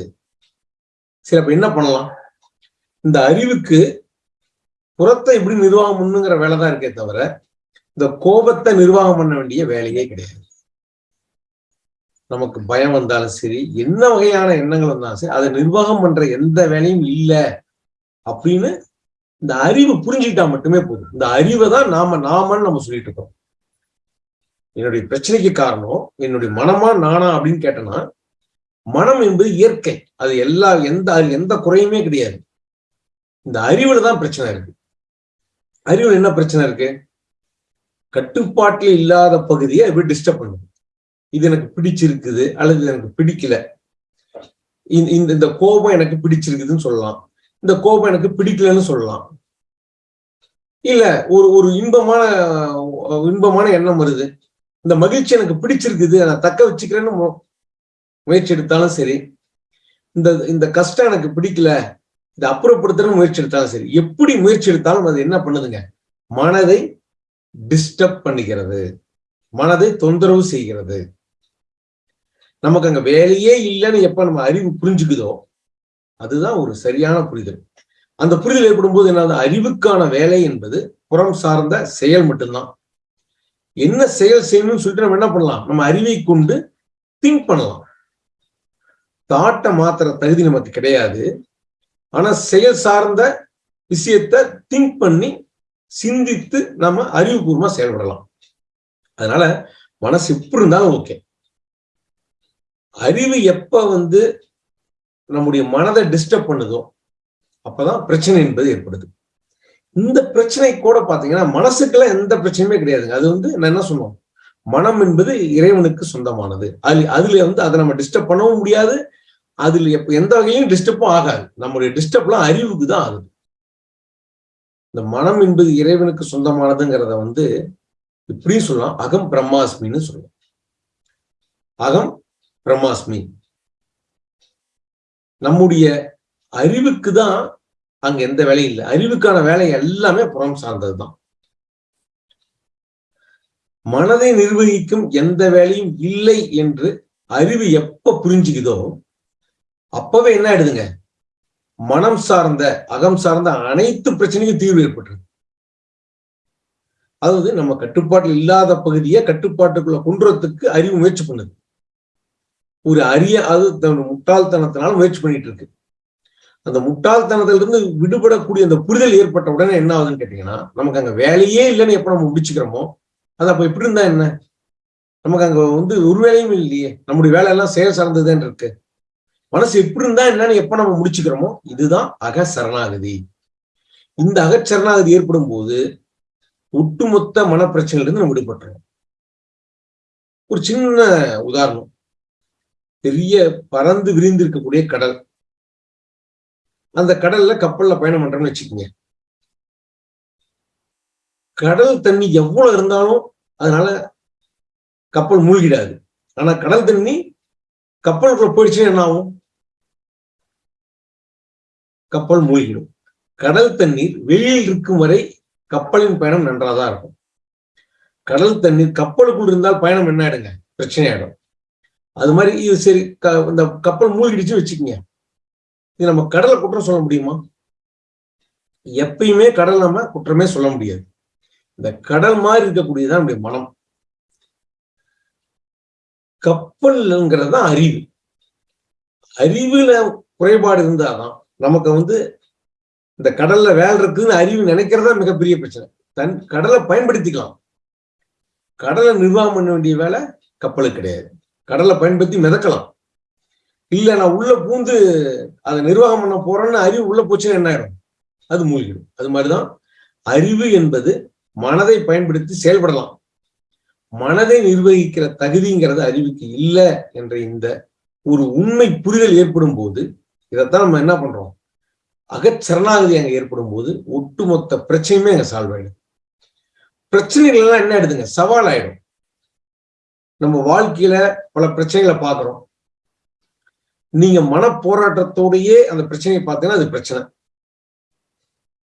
Speaker 1: சரி அப்ப என்ன பண்ணலாம்? இந்த அறிவுக்கு புறத்தை எப்படி நிர்வாகம் பண்ணுங்கிற வேலை தான் இருக்கே தவிர இந்த கோபத்தை நிர்வாகம் பண்ண வேண்டிய வேலையே கிடையாது. நமக்கு பயம் வந்தாலும் சரி என்ன வகையான எண்ணங்கள் வந்தாலும் சரி அதை நிர்வாகம் பண்ற எந்த வேலையும் இல்லை அப்படின்னு இந்த அறிவு புரிஞ்சுக்கிட்டா மட்டுமே போதும். இந்த அறிவை தான் நாம நாமன்னு நம்ம சொல்லிட்டு இருக்கோம். என்னுடைய பிரச்சனைக்கு காரணம் என்னுடைய மனமா நானா அப்படின்னு கேட்டேன்னா மனம் என்பது இயற்கை. அது எல்லா எந்த எந்த குறையுமே கிடையாது. இந்த அறிவுல தான் பிரச்சனை இருக்கு. அறிவுல என்ன பிரச்சனை இருக்கு? கட்டுப்பாட்டில் இல்லாத பகுதியை எப்படி டிஸ்டர்ப் பண்ணுது. இது எனக்கு பிடிச்சிருக்குது அல்லது இது எனக்கு பிடிக்கல. இந்த- இந்த இந்த கோபம் எனக்கு பிடிச்சிருக்குதுன்னு சொல்லலாம். இந்த கோபம் எனக்கு பிடிக்கலன்னு சொல்லலாம். இல்ல ஒரு ஒரு இன்பமான இன்பமான எண்ணம் வருது. இந்த மகிழ்ச்சி எனக்கு பிடிச்சிருக்குது நான் தக்க வச்சுக்கிறேன்னு முயற்சி எடுத்தாலும் சரி இந்த இந்த கஷ்டம் எனக்கு பிடிக்கல இதை அப்புறப்படுத்துறன்னு முயற்சி எடுத்தாலும் சரி எப்படி முயற்சி எடுத்தாலும் அது என்ன பண்ணுதுங்க? மனதை டிஸ்டர்ப் பண்ணிக்கிறது மனதை தொந்தரவு செய்கிறது. நமக்கு அங்க வேலையே இல்லைன்னு எப்ப நம்ம அறிவு புரிஞ்சுக்குதோ அதுதான் ஒரு சரியான புரிதல். அந்த புரிதல் ஏற்படும் போது என்னது? அறிவுக்கான வேலை என்பது புறம் சார்ந்த செயல் மட்டும்தான். என்ன செயல் செய்யணும்னு சொல்லிட்டு நம்ம என்ன பண்ணலாம்? நம்ம அறிவை கொண்டு திங்க் பண்ணலாம். தாட்டை மாத்திர தகுதி நமக்கு கிடையாது. ஆனா செயல் சார்ந்த விஷயத்த திங்க் பண்ணி சிந்தித்து நம்ம அறிவுபூர்வமா செயல்படலாம். அதனால மனசு எப்படி இருந்தாலும் ஓகே அறிவு எப்ப வந்து நம்முடைய மனதை டிஸ்டர்ப் பண்ணுதோ அப்பதான் பிரச்சனை என்பது ஏற்படுது. இந்த பிரச்சனை கூட பாத்தீங்கன்னா மனசுக்கெல்லாம் எந்த பிரச்சனையுமே கிடையாதுங்க. அது வந்து நான் என்ன சொல்லுவோம்? மனம் என்பது இறைவனுக்கு சொந்தமானது. அது அதுல வந்து அதை நம்ம டிஸ்டர்ப் பண்ணவும் முடியாது. அதுல எப்ப எந்த வகையிலும் டிஸ்டர்பும் ஆகாது. நம்முடைய டிஸ்டர்ப்லாம் அறிவுக்கு தான் ஆகுது. இந்த மனம் என்பது இறைவனுக்கு சொந்தமானதுங்கிறத வந்து இப்படியும் சொல்லலாம். அகம் பிரம்மாஸ்மின்னு சொல்லலாம். அகம் பிரம்மாஸ்மி. நம்முடைய அறிவுக்கு தான் அங்க எந்த வேலையும் இல்லை. அறிவுக்கான வேலை எல்லாமே புறம் சார்ந்ததுதான். மனதை நிர்வகிக்கும் எந்த வேலையும் இல்லை என்று அறிவு எப்ப புரிஞ்சுக்குதோ அப்பவே என்ன ஆயிடுதுங்க? மனம் சார்ந்த அகம் சார்ந்த அனைத்து பிரச்சனைக்கும் தீர்வு ஏற்பட்டுருது. அதாவது நம்ம கட்டுப்பாட்டில் இல்லாத பகுதியை கட்டுப்பாட்டுக்குள்ள கொண்டுறதுக்கு அறிவு முயற்சி பண்ணுது. ஒரு அரிய அது தன் முட்டாள்தனத்தினால முயற்சி பண்ணிட்டு இருக்கு. அந்த முட்டாள்தனத்திலிருந்து விடுபடக்கூடிய அந்த புரிதல் ஏற்பட்ட உடனே என்ன ஆகுதுன்னு கேட்டீங்கன்னா நமக்கு அங்க வேலையே இல்லைன்னு எப்ப நம்ம முடிச்சுக்கிறோமோ அது அப்ப எப்படி இருந்தா என்ன? நமக்கு அங்க வந்து ஒரு வேலையும் இல்லையே. நம்முடைய வேலை எல்லாம் செயல் சார்ந்ததுன்னு இருக்கு. மனசு எப்படி இருந்தா என்னன்னு எப்ப நம்ம முடிச்சுக்கிறோமோ இதுதான் அக சரணாகதி இந்த அகச்சரணாகதி ஏற்படும் போது ஒட்டுமொத்த மனப்பிரச்சனையிலிருந்து நம்ம விடுபட்டுறோம். ஒரு சின்ன உதாரணம். பெரிய பறந்து விரிந்து இருக்கக்கூடிய கடல். அந்த கடல்ல கப்பல்ல பயணம் பண்றோம்னு வச்சுக்கோங்க. கடல் தண்ணி எவ்வளவு இருந்தாலும் அதனால கப்பல் மூழ்கிடாது. ஆனா கடல் தண்ணி கப்பலுக்குள்ள போயிடுச்சுன்னா என்ன ஆகும்? கப்பல் மூழ்கிடும். கடல் தண்ணீர் வெளியில் இருக்கும் வரை கப்பலின் பயணம் நன்றாதான் இருக்கும். கடல் தண்ணீர் கப்பலுக்குள் இருந்தால் பயணம் என்ன ஆயிடுங்க? பிரச்சனை ஆயிடும். அது மாதிரி இது சரி க- இந்த கப்பல் மூழ்கிடுச்சு வச்சுக்கோங்க. இது நம்ம கடலை குற்றம் சொல்ல முடியுமா? எப்பயுமே கடல் நம்ம குற்றமே சொல்ல முடியாது. இந்த கடல் மாதிரி இருக்கக்கூடியதான் நம்முடைய மனம். கப்பல்ங்கிறது தான் அறிவு. அறிவுல குறைபாடு இருந்தாதான் நமக்கு வந்து இந்த கடல்ல வேலை இருக்குன்னு அறிவு நினைக்கிறதா மிகப்பெரிய பிரச்சனை. தன் கடலை பயன்படுத்திக்கலாம். கடலை நிர்வாகம் பண்ண வேண்டிய வேலை கப்பலுக்கு கிடையாது. கடலை பயன்படுத்தி மிதக்கலாம். இல்ல நான் உள்ள பூந்து அதை நிர்வாகம் பண்ண போறேன்னு அறிவு உள்ள போச்சுன்னா என்ன ஆயிடும் அது மூழ்கிடும். அது மாதிரிதான் அறிவு என்பது மனதை பயன்படுத்தி செயல்படலாம். மனதை நிர்வகிக்கிற தகுதிங்கிறது அறிவுக்கு இல்லை என்ற இந்த ஒரு உண்மை புரிதல் ஏற்படும் போது இதைத்தான் நம்ம என்ன பண்றோம்? அகச்சரணாகதி அங்க ஏற்படும் போது ஒட்டுமொத்த பிரச்சனையுமே அங்க சால்வ் ஆயிடும். பிரச்சனைகள் எல்லாம் என்ன ஆயிடுதுங்க? சவால் ஆயிடும். நம்ம வாழ்க்கையில பல பிரச்சனைகளை பாக்குறோம் நீங்க மன போராட்டத்தோடயே அந்த பிரச்சனையை பார்த்தீங்கன்னா அது பிரச்சனை.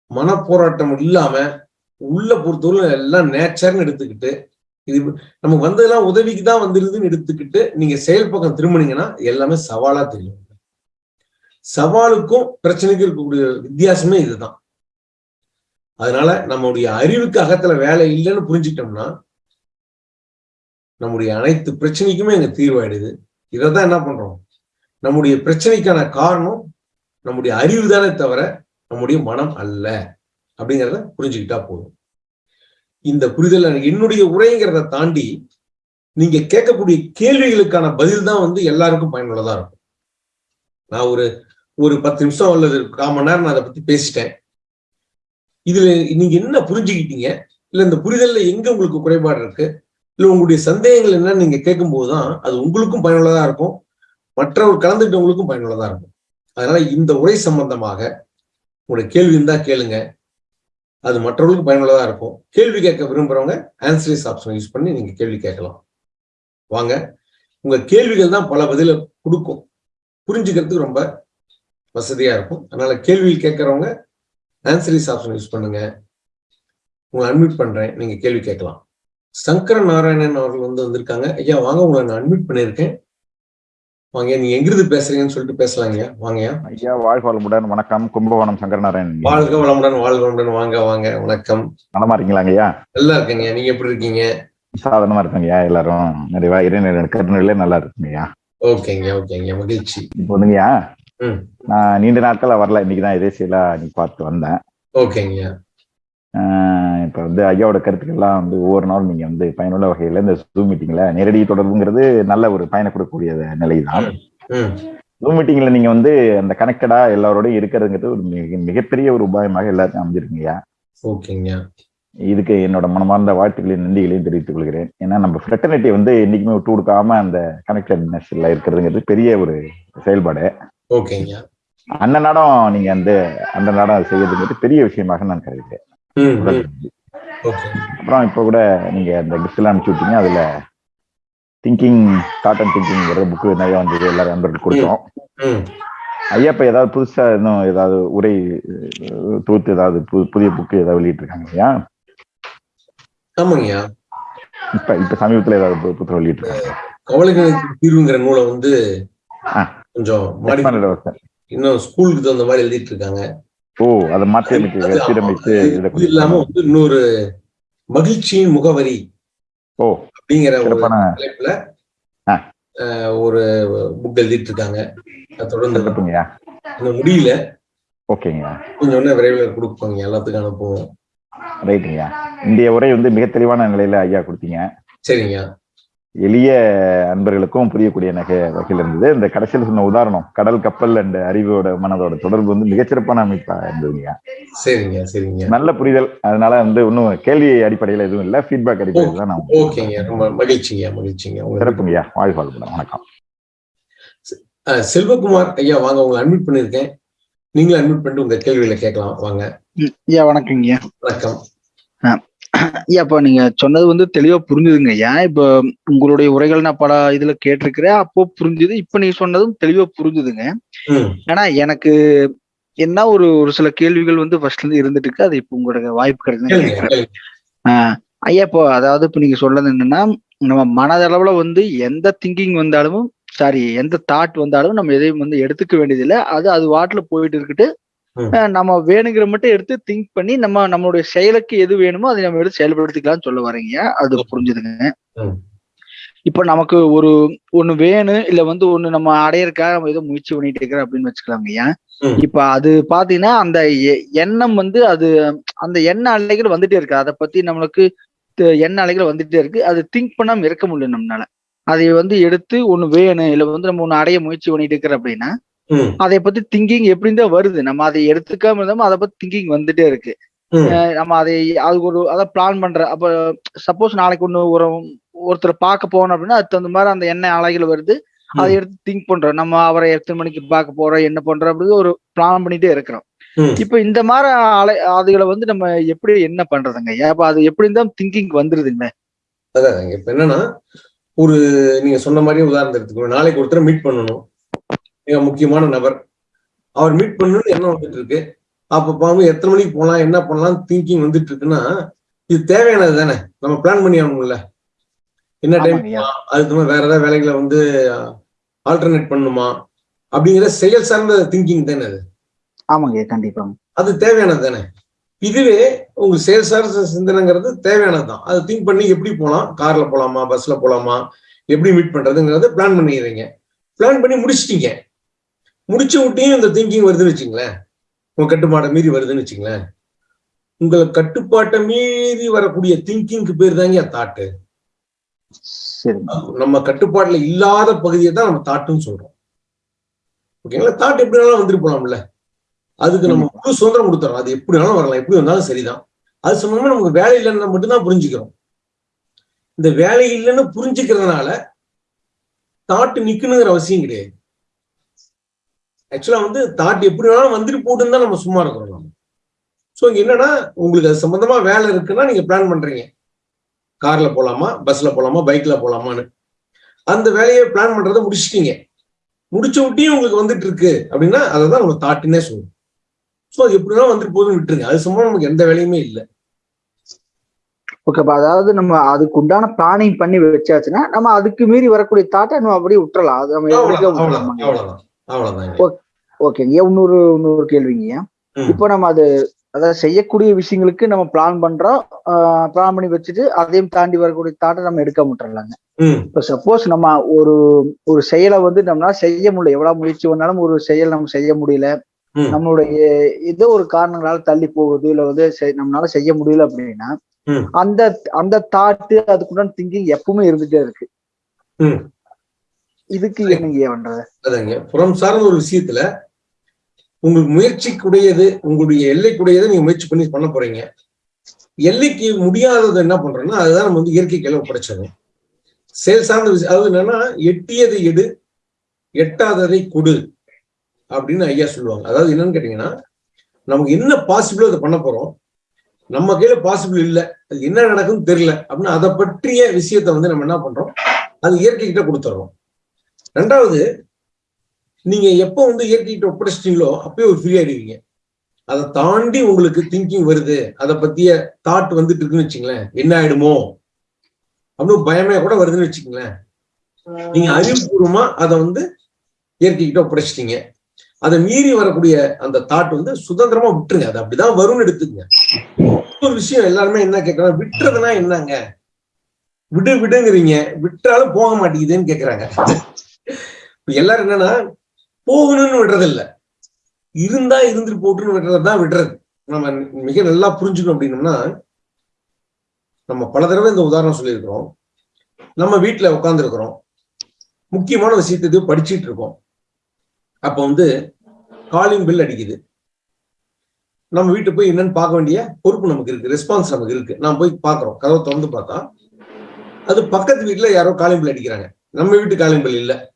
Speaker 1: மன போராட்டம் இல்லாம உள்ள பொறுத்தவரை எல்லாம் நேச்சர்னு எடுத்துக்கிட்டு இது நமக்கு வந்ததெல்லாம் உதவிக்கு தான் வந்துருதுன்னு எடுத்துக்கிட்டு நீங்க செயல் பக்கம் திரும்பினீங்கன்னா எல்லாமே சவாலா தெரியும். சவாலுக்கும் பிரச்சனைக்கும் இருக்கக்கூடிய வித்தியாசமே இதுதான். அதனால நம்முடைய அறிவுக்கு அகத்துல வேலை இல்லைன்னு புரிஞ்சுக்கிட்டோம்னா நம்முடைய அனைத்து பிரச்சனைக்குமே அங்க தீர்வாயிடுது. இதைதான் என்ன பண்றோம்? நம்முடைய பிரச்சனைக்கான காரணம் நம்முடைய அறிவு தானே தவிர நம்முடைய மனம் அல்ல. அப்படிங்கிறத புரிஞ்சுக்கிட்டா போதும். இந்த புரிதல் என்னுடைய உரைங்கிறத தாண்டி நீங்க கேட்கக்கூடிய கேள்விகளுக்கான பதில் தான் வந்து எல்லாருக்கும் பயனுள்ளதா இருக்கும். நான் ஒரு ஒரு பத்து நிமிஷம் அல்லது கால் மணி நேரம் நான் அதை பத்தி பேசிட்டேன். இதுல நீங்க என்ன புரிஞ்சுக்கிட்டீங்க? இல்ல இந்த புரிதல்ல எங்க உங்களுக்கு குறைபாடு இருக்கு? இல்ல உங்களுடைய சந்தேகங்கள் என்னன்னு நீங்க கேட்கும் தான் அது உங்களுக்கும் பயனுள்ளதா இருக்கும். மற்றவர் கலந்துக்கிட்டவங்களுக்கும் பயனுள்ளதா இருக்கும். அதனால இந்த உரை சம்பந்தமாக உங்களுடைய கேள்வி இருந்தா கேளுங்க. அது மற்றவர்களுக்கு பயனுள்ளதா இருக்கும். கேள்வி கேட்க விரும்புறவங்க ஆன்சரிஸ் ஆப்ஷன் யூஸ் பண்ணி நீங்க கேள்வி கேட்கலாம். வாங்க. உங்க கேள்விகள் தான் பல பதில கொடுக்கும். புரிஞ்சுக்கிறதுக்கு ரொம்ப வசதியா இருக்கும். அதனால கேள்வி கேட்கறவங்க ஆன்சரிஸ் ஆப்ஷன் யூஸ் பண்ணுங்க. உங்களை அட்மிட் பண்றேன். நீங்க கேள்வி கேட்கலாம். சங்கர நாராயணன் அவர்கள் வந்து வந்திருக்காங்க. ஐயா வாங்க. உங்களை நான் அட்மிட் பண்ணியிருக்கேன். வாங்க நீங்க எங்கிருந்து பேசுறீங்கன்னு சொல்லிட்டு பேசலாங்கய்யா வாங்கய்யா.
Speaker 6: ஐயா வாழ்க வளமுடன். வணக்கம். கும்பகோணம் சங்கரநாராயணன்
Speaker 1: வாழ்க வளமுடன் வாழ்க வளமுடன். வாங்க வாங்க. வணக்கம்.
Speaker 6: நலமா இருக்கீங்களாங்க ஐயா
Speaker 1: நல்லா இருக்கேங்க. நீங்க எப்படி இருக்கீங்க?
Speaker 6: சாதனமா இருக்காங்க ஐயா எல்லாரும். நிறைவா இறைநிலை கருணையிலே நல்லா இருக்குங்க ஐயா
Speaker 1: ஓகேங்க ஓகேங்க. மகிழ்ச்சி.
Speaker 6: இப்போ வந்துங்கய்யா. நான் நீண்ட நாட்களா வரல. இன்னைக்கு தான் எதேசியலா நீ பார்த்து வந்தேன்.
Speaker 1: ஓகேங்க
Speaker 6: ஆஹ் இப்ப வந்து ஐயாவோட கருத்துக்கள்லாம் வந்து ஒவ்வொரு நாளும் நீங்க வந்து பயனுள்ள வகையில இந்த ஜூம் மீட்டிங்ல நேரடி தொடர்புங்கிறது நல்ல ஒரு பயனை கொடுக்கக்கூடிய நிலைதான்.
Speaker 1: ம்
Speaker 6: ஜூம் மீட்டிங்ல நீங்க வந்து அந்த கனெக்டடா எல்லாரோடையும் இருக்கிறதுங்கிறது ஒரு மிக மிகப்பெரிய ஒரு உபாயமாக எல்லாருக்கும் அமைஞ்சிருக்குங்கய்யா
Speaker 1: ஓகேங்க.
Speaker 6: இதுக்கு என்னோட மனமார்ந்த வாழ்த்துக்களையும் நன்றிகளையும் தெரிவித்துக் கொள்கிறேன். ஏன்னா நம்ம ஃப்ரெட்டர்னிட்டி வந்து என்னைக்குமே விட்டு கொடுக்காம அந்த கனெக்டட்னஸ்ல இருக்கிறதுங்கிறது பெரிய ஒரு செயல்பாடு.
Speaker 1: ஓகேங்க.
Speaker 6: அந்த நாடம் நீங்க அந்த அந்த நாடம் செய்யறதுங்கிறது பெரிய விஷயமாக நான் கருதுகிறேன். அப்புறம் இப்போ கூட நீங்க அந்த கிஃப்ட் எல்லாம் அனுப்பிச்சு விட்டீங்க அதுல திங்கிங் தாட் அண்ட் திங்கிங்ங்கிற புக்கு நிறைய வந்தது எல்லாரும் நண்பர்களுக்கு கொடுத்தோம். ஐயா இப்ப ஏதாவது புதுசா இன்னும் ஏதாவது உரை அஹ், தொகுத்து ஏதாவது புது- புதிய புக்கு ஏதாவது வெளியிட்டு இருக்காங்க ஐயா
Speaker 1: ஆமாங்கய்யா.
Speaker 6: இப்ப இப்ப சமீபத்துல ஏதாவது புத்தகம் வெளியிட்டு இருக்காங்க
Speaker 1: கவலைகளுக்கு தீர்வுங்கிற நூலை வந்து. கொஞ்சம் இன்னும் ஸ்கூலுக்கு தகுந்த மாதிரி எழுதிட்டு இருக்காங்க.
Speaker 6: ஓ அதை மாற்றி அமைக்க சீரமைத்து இதை
Speaker 1: இல்லாம வந்து இன்னொரு மகிழ்ச்சியின் முகவரி
Speaker 6: ஓ
Speaker 1: அப்படிங்கிற ஒரு தலைப்புல ஒரு புக் எழுதிட்டு இருக்காங்க தொடர்ந்து முடியல.
Speaker 6: ஓகேங்கய்யா.
Speaker 1: கொஞ்சம் விரைவில் கொடுப்பாங்க எல்லாத்துக்கும் அனுப்புவோம்.
Speaker 6: ரைட்டுங்கய்யா. இந்திய உரை வந்து மிக தெளிவான நிலையில ஐயா கொடுத்தீங்க.
Speaker 1: சரிங்க
Speaker 6: எளிய அன்பர்களுக்கும் புரியக்கூடிய நகை வகையில் இருந்தது. இந்த கடைசியில் சொன்ன உதாரணம் கடல் கப்பல் அண்ட் அறிவோட மனதோட தொடர்பு வந்து மிகச்சிறப்பான அமைப்பா இருந்ததுங்க
Speaker 1: சரிங்க சரிங்க.
Speaker 6: நல்ல புரிதல். அதனால வந்து இன்னும் கேள்வி அடிப்படையில் எதுவும் இல்லை. ஃபீட்பேக் அடிப்படையில் தான் நான்
Speaker 1: ஓகேங்க ரொம்ப மகிழ்ச்சிங்க மகிழ்ச்சிங்க.
Speaker 6: சிறப்புங்கய்யா. வாழ்க வளமுடன். வணக்கம்.
Speaker 1: செல்வகுமார் ஐயா வாங்க உங்களை அட்மிட் பண்ணிருக்கேன் நீங்களும் அட்மிட் பண்ணிட்டு உங்க கேள்விகளை கேட்கலாம். வாங்க.
Speaker 3: ஐயா வணக்கங்க ஐயா
Speaker 1: வணக்கம்
Speaker 3: ஐயா இப்ப நீங்க சொன்னது வந்து தெளிவா புரிஞ்சுதுங்க. ஐயா இப்ப உங்களுடைய உரைகள் நான் பல இதுல கேட்டிருக்கிறேன். அப்போ புரிஞ்சுது. இப்ப நீங்க சொன்னதும் தெளிவா புரிஞ்சுதுங்க. ஆனா எனக்கு என்ன ஒரு ஒரு சில கேள்விகள் வந்து ஃபர்ஸ்ட்ல இருந்து இருந்துட்டு இருக்கு. அது இப்போ உங்களோட வாய்ப்பு கிடைக்குது ஐயா இப்போ அதாவது இப்போ நீங்க சொல்றது என்னன்னா நம்ம மனதளவுல வந்து எந்த திங்கிங் வந்தாலும் சாரி எந்த தாட் வந்தாலும் நம்ம எதையும் வந்து எடுத்துக்க வேண்டியதில்லை. அது அது வாட்டுல போயிட்டு இருக்கட்டு நம்ம வேணுங்கிற மட்டும் எடுத்து திங்க் பண்ணி நம்ம நம்மளுடைய செயலுக்கு எது வேணுமோ அதை நம்ம எடுத்து செயல்படுத்திக்கலாம்னு சொல்ல வரீங்க அது புரிஞ்சுதுங்க. இப்போ நமக்கு ஒரு ஒண்ணு வேணும் இல்ல வந்து ஒண்ணு நம்ம அடையறதுக்காக நம்ம ஏதோ முயற்சி பண்ணிட்டு இருக்கிறோம் அப்படின்னு வச்சுக்கலாங்க ஐயா. இப்ப அது பாத்தீங்கன்னா அந்த எண்ணம் வந்து அது அந்த எண்ண அலைகள் வந்துட்டே இருக்கு. அதை பத்தி நம்மளுக்கு எண்ண அலைகள் வந்துட்டே இருக்கு. அது திங்க் பண்ணாம இருக்க முடியல நம்மளால. அதை வந்து எடுத்து ஒண்ணு வேணும் இல்ல வந்து நம்ம ஒண்ணு அடைய முயற்சி பண்ணிட்டு இருக்கிறோம் அப்படின்னா அதை பத்தி திங்கிங் எப்படி தான் வருது? நம்ம அதை எடுத்துக்காம இருந்தாம அதை பத்தி திங்கிங் வந்துட்டே இருக்கு. நம்ம அதை அதுக்கு ஒரு அதை பிளான் பண்ற அப்ப சப்போஸ் நாளைக்கு ஒண்ணு ஒரு ஒருத்தரை பார்க்க போனோம் அப்படின்னா அதுக்கு தகுந்த மாதிரி அந்த எண்ணெய் அலைகள் வருது. அதை எடுத்து திங்க் பண்றோம். நம்ம அவரை எத்தனை மணிக்கு பார்க்க போறோம் என்ன பண்றோம் அப்படின்னு ஒரு பிளான் பண்ணிட்டே இருக்கிறோம். இப்ப இந்த மாதிரி அலை அதுகளை வந்து நம்ம எப்படி என்ன பண்றதுங்க? அப்ப அது எப்படி தான் திங்கிங் வந்துருதுங்க?
Speaker 1: அதான் இப்ப என்னன்னா ஒரு நீங்க சொன்ன மாதிரி உதாரணம் எடுத்துக்கணும் நாளைக்கு ஒருத்தரை மீட் பண்ணணும். மிக முக்கியமான நபர். அவர் மீட் பண்ணணும்னு எண்ணம் வந்துட்டு இருக்கு? அப்ப பாவம் எத்தனை மணிக்கு போலாம் என்ன பண்ணலாம் திங்கிங் வந்துட்டு இருக்குன்னா இது தேவையானது தானே? நம்ம பிளான் பண்ணி ஆகணும்ல. என்ன டைம். அதுக்கு வேற ஏதாவது வேலைகளை வந்து ஆல்டர்னேட் பண்ணணுமா அப்படிங்கிற செயல் சார்ந்த திங்கிங் தானே அது.
Speaker 3: ஆமாங்க கண்டிப்பா
Speaker 1: அது தேவையானது தானே? இதுவே உங்க செயல் சார்ந்த சிந்தனைங்கிறது தேவையானது தான். அது திங்க் பண்ணி எப்படி போகலாம்? கார்ல போலாமா பஸ்ல போலாமா எப்படி மீட் பண்றதுங்கிறத பிளான் பண்ணிடுறீங்க பிளான் பண்ணி முடிச்சிட்டீங்க. முடிச்ச விட்டையும் இந்த திங்கிங் வருதுன்னு வச்சுங்களேன். உங்க கட்டுப்பாடை மீறி வருதுன்னு வச்சுங்களேன். உங்களை கட்டுப்பாட்டை மீறி வரக்கூடிய திங்கிங்க்கு பேர் தாங்க தாட்டு நம்ம கட்டுப்பாட்டுல இல்லாத பகுதியை தான் நம்ம தாட்டுன்னு சொல்றோம். ஓகேங்களா தாட் எப்படி வேணாலும் வந்துட்டு போலாம்ல. அதுக்கு நம்ம முழு சுதந்திரம் கொடுத்துறோம். அது எப்படி வேணாலும் வரலாம். எப்படி வந்தாலும் சரிதான். அது சம்பந்தமா நமக்கு வேலை இல்லைன்னு மட்டும்தான் புரிஞ்சுக்கிறோம். இந்த வேலை இல்லைன்னு புரிஞ்சுக்கிறதுனால தாட்டு நிக்கணுங்கிற அவசியம் கிடையாது. ஆக்சுவலா வந்து தாட் எப்படி வேணாலும் வந்துட்டு போட்டுன்னு தான் நம்ம சும்மா இருக்கிறோம் நம்ம ஸோ இங்க என்னன்னா உங்களுக்கு அது சம்பந்தமா வேலை இருக்குன்னா நீங்க பிளான் பண்றீங்க. கார்ல போலாமா பஸ்ல போலாமா பைக்ல போலாமான்னு. அந்த வேலையை பிளான் பண்றதை முடிச்சிட்டீங்க. முடிச்ச விட்டியும் உங்களுக்கு வந்துட்டு இருக்கு அப்படின்னா அதை தான் நம்ம தாட்டுன்னே சொல்லுவோம். ஸோ அது எப்படின்னா வந்துட்டு போதுன்னு விட்டுருங்க. அது சம்பந்தமா நமக்கு எந்த வேலையுமே இல்லை.
Speaker 3: ஓகேப்பா அதாவது நம்ம அதுக்கு உண்டான பிளானிங் பண்ணி வச்சாச்சுன்னா நம்ம அதுக்கு மீறி வரக்கூடிய தாட்டை நம்ம அப்படியே விட்டுறலாம். அது நம்ம
Speaker 1: அவ்வளவுதான்
Speaker 3: ஓகேங்க இன்னொரு இன்னொரு கேள்விங்க. இப்போ நம்ம அது அதாவது செய்யக்கூடிய விஷயங்களுக்கு நம்ம பிளான் பண்றோம் பிளான் பண்ணி வச்சுட்டு அதையும் தாண்டி வரக்கூடிய தாட்டை நம்ம எடுக்க விட்டுறலாங்க
Speaker 1: ம்
Speaker 3: இப்போ சப்போஸ் நம்ம ஒரு ஒரு செயலை வந்து நம்மளால செய்ய முடியல எவ்வளவு முயற்சி பண்ணாலும் ஒரு செயல் நம்ம செய்ய முடியல. நம்மளுடைய ஏதோ ஒரு காரணங்களால தள்ளி போகுது இல்ல வந்து நம்மளால செய்ய முடியல அப்படின்னா. அந்த அந்த தாட்டு அதுக்குண்டான திங்கிங் எப்பவுமே இருந்துட்டே இருக்கு. இதுக்கு என்னங்க பண்றது?
Speaker 1: அதாங்க புறம் சார்ந்த ஒரு விஷயத்துல உங்களுக்கு முயற்சிக்குடையது உங்களுடைய எல்லைக்குடையதை நீங்க முயற்சி பண்ணி பண்ண போறீங்க. எல்லைக்கு முடியாதது என்ன பண்றோம்னா அதுதான் நம்ம வந்து இயற்கை கையில ஒப்படைச்சது செயல் சார்ந்த விஷயம் அதாவது என்னன்னா எட்டியதை எடு எட்டாததை கொடு அப்படின்னு ஐயா சொல்லுவாங்க. அதாவது என்னன்னு கேட்டீங்கன்னா நமக்கு என்ன பாசிபிளோ அதை பண்ண போறோம்? நம்ம கையில பாசிபிள் இல்லை. அது என்ன நடக்குன்னு தெரியல. அப்படின்னு அதை பற்றிய விஷயத்த வந்து நம்ம என்ன பண்றோம்? அது இயற்கை கிட்ட கொடுத்துட்றோம். ரெண்டாவது நீங்க எப்போ வந்து இயற்கைகிட்ட ஒப்படைச்சிட்டீங்களோ அப்பயே ஒரு ஃப்ரீ ஆயிடுவீங்க. அதை தாண்டி உங்களுக்கு திங்கிங் வருது. அதை பத்திய தாட் வந்துட்டு இருக்குன்னு வச்சுங்களேன். என்ன ஆயிடுமோ? அப்படின்னு பயமே கூட வருதுன்னு வச்சுங்களேன். நீங்க அறிவுபூர்வமா அதை வந்து இயற்கைகிட்ட ஒப்படைச்சிட்டீங்க. அதை மீறி வரக்கூடிய அந்த தாட் வந்து சுதந்திரமா விட்டுருங்க. அது அப்படிதான் வரும்னு எடுத்துக்கங்க. ஒரு விஷயம் எல்லாருமே என்ன கேட்கறாங்க விட்டுறதுன்னா என்னங்க? விடு விடுங்கிறீங்க. விட்டாலும் போக மாட்டேங்குதுன்னு கேக்குறாங்க. எல்லாரும் என்னன்னா போகணும்னு விடுறது இல்ல இருந்தா இருந்துட்டு போட்டுன்னு விடுறது தான் விடுறது. நம்ம மிக நல்லா புரிஞ்சுக்கணும் அப்படின்னம்னா நம்ம பல தடவை இந்த உதாரணம் சொல்லியிருக்கிறோம். நம்ம வீட்டுல உட்காந்துருக்கிறோம் முக்கியமான விஷயத்தை படிச்சுட்டு இருக்கோம். அப்ப வந்து காலிங் பில் அடிக்குது. நம்ம வீட்டு போய் என்னன்னு பார்க்க வேண்டிய பொறுப்பு நமக்கு இருக்கு. ரெஸ்பான்ஸ் நமக்கு இருக்கு. நான் போய் பார்க்கறோம். கதவை திறந்து பார்த்தா அது பக்கத்து வீட்டுல யாரோ காலிங் பில் அடிக்கிறாங்க. நம்ம வீட்டு காலிங் பில் இல்லை.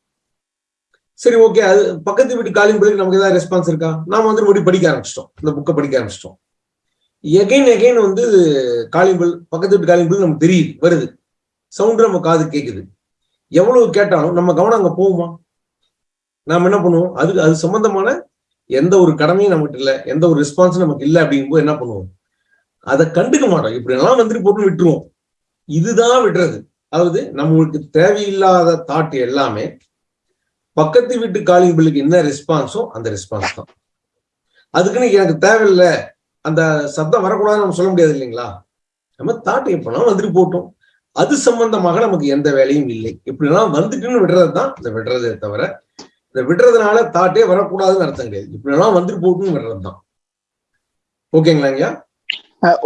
Speaker 1: சரி ஓகே அது பக்கத்து வீட்டு காலிங் பிள்ளைக்கு நமக்கு ஏதாவது ரெஸ்பான்ஸ் இருக்கா? நாம வந்து மறுபடியும் படிக்க ஆரம்பிச்சிட்டோம். இந்த புக்கை படிக்க ஆரம்பிச்சிட்டோம். எகைன் எகைன் வந்து காலிங் பில் பக்கத்து வீட்டு காலிங் பில் நமக்கு தெரியுது வருது. சவுண்ட் நம்ம காது கேட்குது எவ்வளவு கேட்டாலும் நம்ம கவனம் அங்கே போகுமா? நாம என்ன பண்ணுவோம்? அதுக்கு அது சம்பந்தமான எந்த ஒரு கடமையும் நமக்கு இல்லை எந்த ஒரு ரெஸ்பான்ஸும் நமக்கு இல்லை அப்படிங்கும்போது என்ன பண்ணுவோம்? அதை கண்டுக்க மாட்டோம். இப்படி எல்லாம் வந்துட்டு போட்டு விட்டுருவோம். இதுதான் விடுறது. அதாவது நம்மளுக்கு தேவையில்லாத தாட் எல்லாமே பக்கத்து வீட்டு காலிங் பில்லுக்கு என்ன ரெஸ்பான்ஸோ அந்த ரெஸ்பான்ஸ் தான். அதுக்குன்னு எனக்கு தேவையில்லை. அந்த சத்தம் வரக்கூடாதுன்னு நம்ம சொல்ல முடியாது இல்லைங்களா? நம்ம தாட் எப்போனாலும் வந்துட்டு போட்டோம் அது சம்பந்தமாக நமக்கு எந்த வேலையும் இல்லை. இப்படிலாம் வந்துட்டுன்னு விடுறது தான் இந்த விடுறதே தவிர இந்த விடுறதுனால தாட்டே வரக்கூடாதுன்னு அர்த்தம் கிடையாது. இப்படிலாம் வந்துட்டு போட்டுன்னு விடுறது தான். ஓகேங்களா ஐயா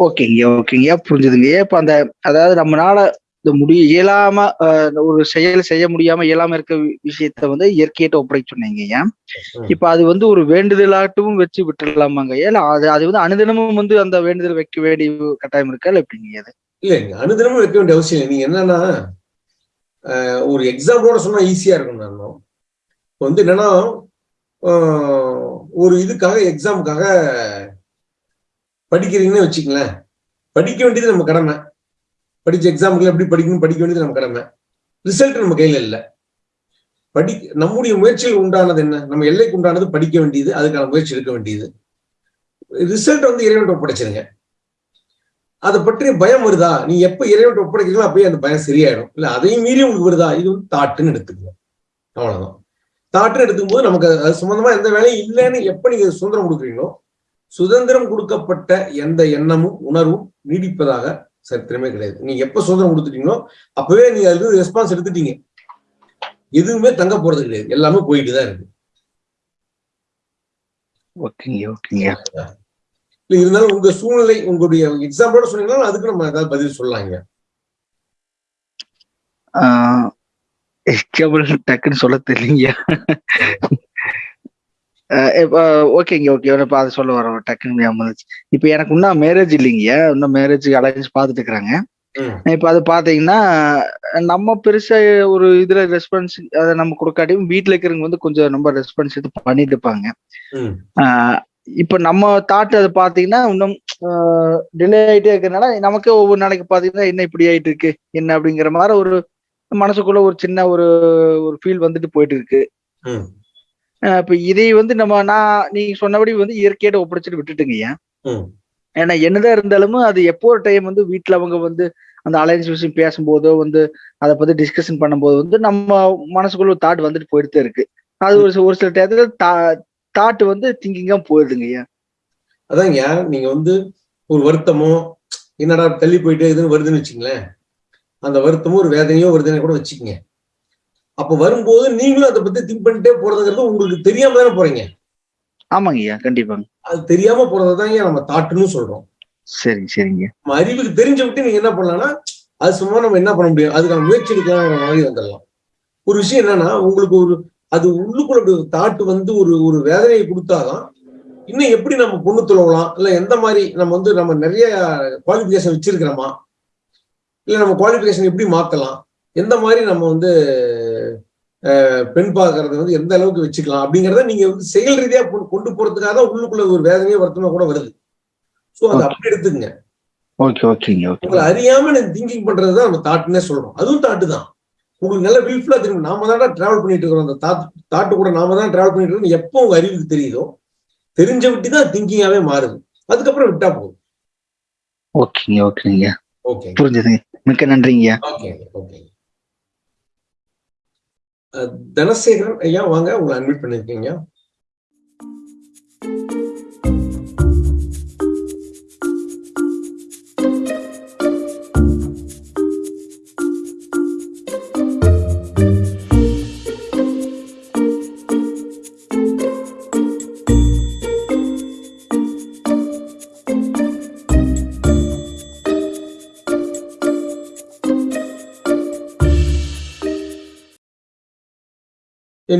Speaker 3: ஓகேங்க ஓகேங்க புரிஞ்சுதுங்க. இப்போ அந்த அதாவது நம்மளால இந்த முடிய இயலாம ஒரு செயல் செய்ய முடியாம இயலாம இருக்க விஷயத்த வந்து இயற்கையிட்ட ஒப்படைக்க சொன்னீங்க ஏன். இப்ப அது வந்து ஒரு வேண்டுதலாட்டும் வச்சு விட்டுடலாமாங்க ஏன்னா அது அது வந்து அனுதினமும் வந்து அந்த வேண்டுதல் வைக்க வேண்டிய கட்டாயம் இருக்கா? இல்ல எப்படிங்க அது
Speaker 1: இல்லைங்க அனுதினமும் வைக்க வேண்டிய அவசியம் இல்லை. நீங்க என்னன்னா ஒரு எக்ஸாம்பிளோட சொன்னா ஈஸியா இருக்கும் நான். இப்போ வந்து என்னன்னா ஒரு இதுக்காக எக்ஸாமுக்காக படிக்கிறீங்கன்னு வச்சுங்களேன் படிக்க வேண்டியது நம்ம கடமை. படிச்ச எக்ஸாமுக்கு எப்படி படிக்கணும் படிக்க வேண்டியது நம்ம கடமை. ரிசல்ட் நம்ம கையில இல்லை. படி நம்முடைய முயற்சியில் உண்டானது என்ன? நம்ம எல்லைக்கு உண்டானது படிக்க வேண்டியது அதுக்கான முயற்சி எடுக்க வேண்டியது. ரிசல்ட் வந்து இறைவன் ஒப்படைச்சிருங்க. அதை பற்றிய பயம் வருதா? நீ எப்ப இறைவன் ஒப்படைக்கிறீங்களோ அப்பயே அந்த பயம் சரியாயிடும். இல்ல அதையும் மீறி உங்களுக்கு வருதா? இது வந்து தாட்டுன்னு எடுத்துக்கோங்க. அவ்வளவுதான். தாட்டுன்னு எடுத்துக்கும் போது நமக்கு அது சம்பந்தமா எந்த வேலையும் இல்லைன்னு எப்ப நீங்க சுதந்திரம் கொடுக்குறீங்களோ சுதந்திரம் கொடுக்கப்பட்ட எந்த எண்ணமும் உணர்வும் நீடிப்பதாக சரித்திரமே கிடையாது. நீங்க எப்ப சுதந்திரம் கொடுத்துட்டீங்களோ அப்பவே நீங்க இருந்து ரெஸ்பான்ஸ் எடுத்துட்டீங்க. எதுவுமே தங்க போறது கிடையாது. எல்லாமே போயிட்டு தான் இருக்கு.
Speaker 3: ஓகேங்க ஓகேங்க.
Speaker 1: இல்ல இருந்தாலும் உங்க சூழ்நிலை உங்களுடைய எக்ஸாம்பிளோட சொன்னீங்கன்னா அதுக்கு நம்ம ஏதாவது பதில் சொல்லலாங்க.
Speaker 3: எக்ஸாம்பிள் டக்குன்னு சொல்ல தெரியலீங்க. ஓகேங்க ஓகே இப்போ அதை சொல்ல வரோம் டக்குன்னு வந்துச்சு. இப்போ எனக்கு இன்னும் மேரேஜ் இல்லைங்க இன்னும் மேரேஜ் அலைன்ஸ் பார்த்துட்டு இருக்கிறாங்க. இப்போ அது பாத்தீங்கன்னா நம்ம பெருசா ஒரு இதுல ரெஸ்பான்ஸ் அதை நம்ம கொடுக்காட்டியும் வீட்டுல இருக்கிறவங்க வந்து கொஞ்சம் ரொம்ப ரெஸ்பான்ஸ் எடுத்து பண்ணிட்டு இருப்பாங்க. இப்ப நம்ம தாட் அதை பாத்தீங்கன்னா இன்னும் டிலே ஆயிட்டே இருக்கிறதுனால நமக்கு ஒவ்வொரு நாளைக்கு பாத்தீங்கன்னா என்ன இப்படி ஆயிட்டு இருக்கு? என்ன அப்படிங்கிற மாதிரி ஒரு மனசுக்குள்ள ஒரு சின்ன ஒரு ஒரு ஃபீல் வந்துட்டு போயிட்டு இருக்கு. இப்ப இதை வந்து நம்ம நான் நீங்க சொன்னபடி வந்து இயற்கையோட ஒப்படைச்சிட்டு விட்டுட்டுங்கய்யா
Speaker 1: ம்.
Speaker 3: ஏன்னா என்னதான் இருந்தாலும் அது எப்போ ஒரு டைம் வந்து வீட்டுல அவங்க வந்து அந்த அலைன்ஸ் விஷயம் பேசும்போதோ வந்து அதை பத்தி டிஸ்கஷன் பண்ணும்போது வந்து நம்ம மனசுக்குள்ள ஒரு தாட் வந்துட்டு போயிட்டு இருக்கு. அது ஒரு சில- ஒரு சில டயத்துல தாட் வந்து திங்கிங்கா போயிடுதுங்க ஐயா
Speaker 1: அதாங்க நீங்க வந்து ஒரு வருத்தமோ என்னடா தள்ளி போயிட்டே இதுன்னு வருதுன்னு வச்சுங்களேன். அந்த வருத்தமோ ஒரு வேதனையோ வருதுன்னு கூட வச்சுக்கங்க. அப்ப வரும்போது நீங்களும் அதை பத்தி திங்க் பண்ணிட்டே போறதுங்கிறது உங்களுக்கு தெரியாம தானே போறீங்க?
Speaker 3: ஆமாங்க ஐயா கண்டிப்பாங்க.
Speaker 1: அது தெரியாம போறதுதான் நம்ம தாட்டுன்னு சொல்றோம்.
Speaker 3: சரிங்க சரிங்க.
Speaker 1: நம்ம அறிவுக்கு தெரிஞ்ச விட்டு நீங்க என்ன பண்ணலாம்னா அது சும்மா நம்ம என்ன பண்ண முடியும்? அதுக்கான முயற்சி எடுக்கலாங்கிற மாதிரி வந்துடலாம். ஒரு விஷயம் என்னன்னா உங்களுக்கு ஒரு அது உள்ளுக்குள்ள தாட்டு வந்து ஒரு ஒரு வேதனையை கொடுத்தாதான் இன்னும் எப்படி நம்ம பொண்ணு துளவலாம் இல்ல எந்த மாதிரி நம்ம வந்து நம்ம நிறைய குவாலிஃபிகேஷன் வச்சிருக்கிறோமா? இல்ல நம்ம குவாலிஃபிகேஷன் எப்படி மாத்தலாம்? எந்த மாதிரி நம்ம வந்து பெண் பார்க்கறது வந்து எந்த அளவுக்கு வச்சுக்கலாம் அப்படிங்கறத நீங்க வந்து செயல் ரீதியா கொண்டு- போறதுக்காக தான் உள்ளுக்குள்ள ஒரு வேதனையோ வருத்தமா கூட வருது. சோ அதை அப்படி எடுத்துக்கங்க.
Speaker 3: ஓகே ஓகேங்க ஓகே
Speaker 1: உங்களை அறியாம திங்கிங் பண்றதுதான் நம்ம தாட்டுன்னே சொல்றோம். அதுவும் தாட்டு தான். உங்களுக்கு நல்ல வில்ஃபுல்லா தெரியும். நாம தான் டிராவல் பண்ணிட்டு இருக்கிறோம். அந்த தாட் தாட்டு கூட நாம தான் டிராவல் பண்ணிட்டு இருக்கோம் எப்போ உங்க அறிவுக்கு தெரியுதோ தெரிஞ்ச விட்டு தான் திங்கிங்காவே மாறுது. அதுக்கப்புறம் விட்டா போதும்.
Speaker 3: ஓகேங்க ஓகேங்க
Speaker 1: ஓகே
Speaker 3: புரிஞ்சுதுங்க. மிக்க நன்றிங்கய்யா
Speaker 1: ஓகே ஓகே தனசேகரன் ஐயா வாங்க உங்களை அட்மிட் பண்ணிருக்கீங்க.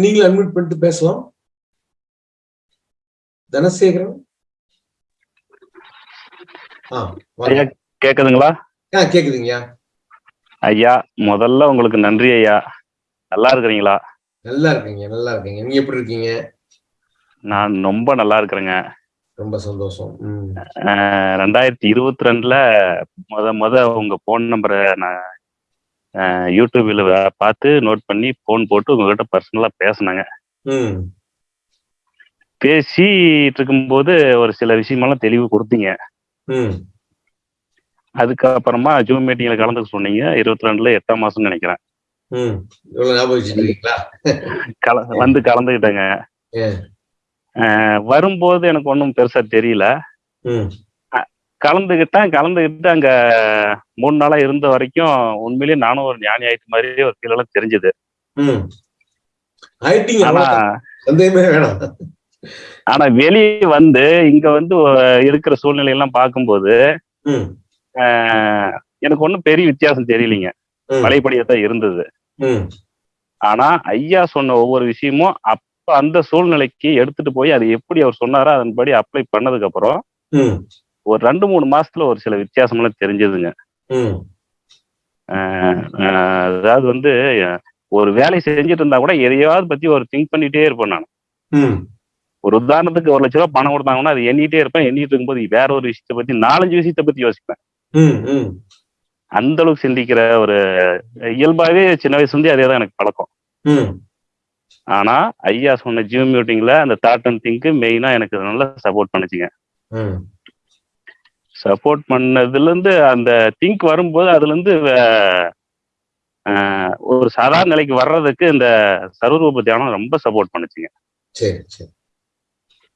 Speaker 1: நீங்களும் அட்மிட் பண்ணிட்டு பேசலாம். தனசேகரன்.
Speaker 7: கேக்குதுங்களா?
Speaker 1: கேக்குதுங்கய்யா.
Speaker 7: ஐயா முதல்ல உங்களுக்கு நன்றி ஐயா. நல்லா இருக்கிறீங்களா?
Speaker 1: நல்லா இருக்கீங்க நல்லா இருக்கீங்க நீங்க எப்படி இருக்கீங்க?
Speaker 7: நான் ரொம்ப நல்லா இருக்கிறேங்க.
Speaker 1: ரொம்ப சந்தோஷம்.
Speaker 7: ரெண்டாயிரத்தி இருபத்தி ரெண்டுல முத முத உங்க ஃபோன் நம்பரை நான் யூடியூப்ல பார்த்து நோட் பண்ணி ஃபோன் போட்டு உங்ககிட்ட பர்சனலா பேசினேங்க. பேசிட்டு இருக்கும்போது ஒரு சில விஷயமெல்லாம் தெளிவு கொடுத்தீங்க. அதுக்கப்புறமா ஜூம் மீட்டிங்ல கலந்துக்க சொன்னீங்க. இருபத்தி ரெண்டுல எட்டாம் மாசம்னு நினைக்கிறேன். வந்து. அஹ் வரும்போது எனக்கு ஒன்றும் பெருசா தெரியல. கலந்துக்கிட்டேன் கலந்துக்கிட்டு அங்க மூணு நாளா இருந்த வரைக்கும் உண்மையிலேயே நானும் ஒரு ஞானி ஆயிட்டு மாதிரி ஒரு ஃபீல் எல்லாம் தெரிஞ்சது. ஆனா வெளியே வந்து இங்க வந்து இருக்கிற சூழ்நிலை எல்லாம் பார்க்கும்போது எனக்கு ஒன்றும் பெரிய வித்தியாசம் தெரியலீங்க. பழையபடியா தான் இருந்தது. ஆனா ஐயா சொன்ன ஒவ்வொரு விஷயமும் அப்ப அந்த சூழ்நிலைக்கு எடுத்துட்டு போய் அது எப்படி அவர் சொன்னாரோ அதன்படி அப்ளை பண்ணதுக்கு அப்புறம் ஒரு ரெண்டு மூணு மாசத்துல ஒரு சில வித்தியாசமெல்லாம் தெரிஞ்சதுங்க. அதாவது வந்து ஒரு வேலை செஞ்சுட்டு இருந்தா கூட எதையாவது பத்தி ஒரு திங்க் பண்ணிட்டே இருப்பேன் நான். ஒரு உதாரணத்துக்கு ஒரு லட்ச ரூபாய் பணம் கொடுத்தாங்கன்னா அது எண்ணிட்டே இருப்பேன். எண்ணிட்டு இருக்கும்போது வேற ஒரு விஷயத்தை பத்தி நாலஞ்சு விஷயத்தை பத்தி யோசிப்பேன். அந்த அளவுக்கு சிந்திக்கிற ஒரு இயல்பாவே சின்ன வயசுல இருந்தே அதே தான் எனக்கு பழக்கம். ஆனா ஐயா சொன்ன ஜிம் மீட்டிங்ல அந்த தாட் அண்ட் திங்க் மெயினா எனக்கு நல்லா சப்போர்ட் பண்ணுச்சுங்க. சப்போர்ட் பண்ணதுல இருந்து அந்த திங்க் வரும்போது அதுல இருந்து வே- ஆஹ் ஒரு சாதாரண நிலைக்கு வர்றதுக்கு இந்த சர்வரூப தியானம் ரொம்ப சப்போர்ட் பண்ணுச்சுங்க.
Speaker 1: சரி சரி.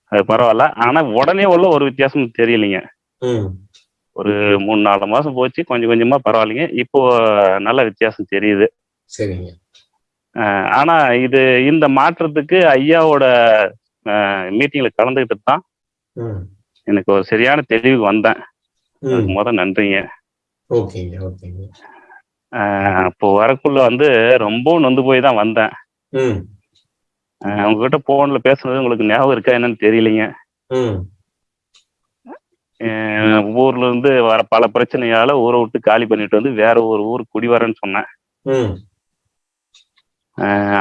Speaker 7: அது பரவாயில்ல. ஆனா உடனே உள்ள ஒரு வித்தியாசம் தெரியலைங்க. ஒரு மூணு நாலு மாசம் போச்சு. கொஞ்சம் கொஞ்சமா பரவாயில்லைங்க. இப்போ நல்ல வித்தியாசம் தெரியுது.
Speaker 1: சரிங்க.
Speaker 7: ஆனா இது இந்த மாற்றத்துக்கு ஐயாவோட மீட்டிங்ல கலந்துக்கிட்டு தான் எனக்கு ஒரு சரியான தெளிவுக்கு வந்தேன். அதுக்கு முத நன்றிங்க.
Speaker 1: ஓகேங்க
Speaker 7: அப்போ வரக்குள்ள வந்து ரொம்பவும் நொந்து போய் தான் வந்தேன். உங்ககிட்ட போன்ல பேசுனது உங்களுக்கு ஞாபகம் இருக்கா என்னன்னு தெரியலைங்க. ஊர்ல இருந்து வர பல பிரச்சனையால ஊரை விட்டு காலி பண்ணிட்டு வந்து வேற ஒரு ஊருக்கு குடி வரேன்னு சொன்னேன்.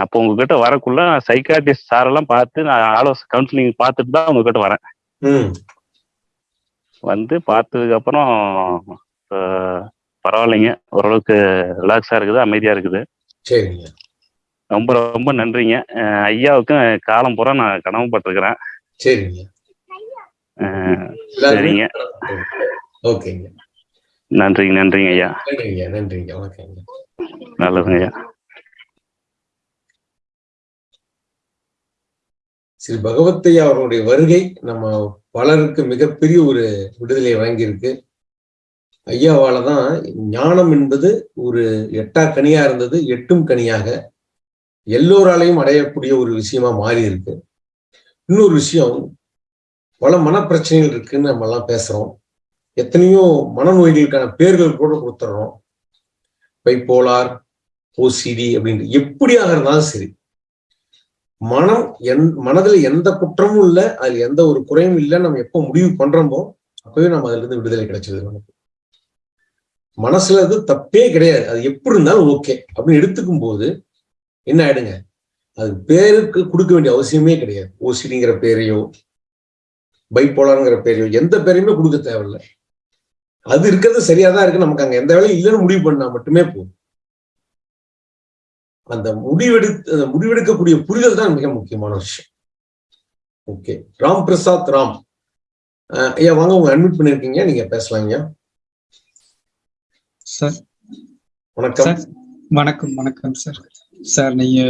Speaker 7: அப்போ உங்ககிட்ட வரக்குள்ள சைக்காட்டிஸ்ட் சாரெல்லாம் பார்த்து நான் ஆலோசனை கவுன்சிலிங் பார்த்துட்டு தான் உங்ககிட்ட வரேன். வந்து பார்த்ததுக்கு அப்புறம் ஆஹ் பரவாயில்லைங்க. ஓரளவுக்கு ரிலாக்ஸா இருக்குது அமைதியா இருக்குது.
Speaker 1: சரிங்க.
Speaker 7: ரொம்ப ரொம்ப நன்றிங்க. ஐயாவுக்கும் காலம் பூரா நான் கடமைப்பட்டிருக்கிறேன்
Speaker 1: சரிங்க.
Speaker 7: சரிங்க.
Speaker 1: ஓகேங்க.
Speaker 7: நன்றிங்க நன்றிங்க ஐயா.
Speaker 1: நன்றிங்க நன்றிங்க.
Speaker 7: நல்லதுங்க ஐயா.
Speaker 1: ஸ்ரீ பகவத்தையா அவர்களுடைய வருகை நம்ம பலருக்கு மிகப்பெரிய ஒரு விடுதலை வழங்கியிருக்கு. ஐயாவால தான் ஞானம் என்பது ஒரு எட்டா கனியா இருந்தது எட்டும் கனியாக எல்லோராலையும் அடையக்கூடிய ஒரு விஷயமா மாறி இருக்கு இன்னொரு விஷயம் பல மனப்பிரச்சனைகள் இருக்குன்னு நம்ம எல்லாம் பேசுறோம். எத்தனையோ மனநோய்களுக்கான பேர்கள் கூட கொடுத்துட்றோம் பைப்போலார் ஓசிடி அப்படின்ட்டு. எப்படியாக இருந்தாலும் சரி மனம் என் மனதுல எந்த குற்றமும் இல்லை அதுல எந்த ஒரு குறையும் இல்லை நம்ம எப்போ முடிவு பண்றோமோ அப்பவே நம்ம அதுல இருந்து விடுதலை கிடைச்சது நமக்கு. மனசுல இருந்து தப்பே கிடையாது. அது எப்படி இருந்தாலும் ஓகே. அப்படின்னு எடுத்துக்கும் போது என்ன ஆயிடுங்க? அது பேருக்கு கொடுக்க வேண்டிய அவசியமே கிடையாது. ஓசிடிங்கிற பேரையோ பைப்போலாருங்கிற பேரையோ எந்த பேரையுமே கொடுக்க தேவையில்லை. அது இருக்கிறது சரியா தான் இருக்கு. நமக்கு அங்க எந்த வேலையும் இல்லைன்னு முடிவு பண்ணா மட்டுமே போதும். அந்த முடிவெடு முடிவெடுக்கக்கூடிய புரிதல் தான் மிக முக்கியமான விஷயம். ஓகே ராம். பிரசாத் ராம் ஐயா வாங்க உங்க அட்மிட் பண்ணிருக்கீங்க. நீங்க பேசலாம் ஐயா.
Speaker 8: சார்.
Speaker 1: வணக்கம்.
Speaker 8: சார் வணக்கம் வணக்கம் சார். சார் நீங்க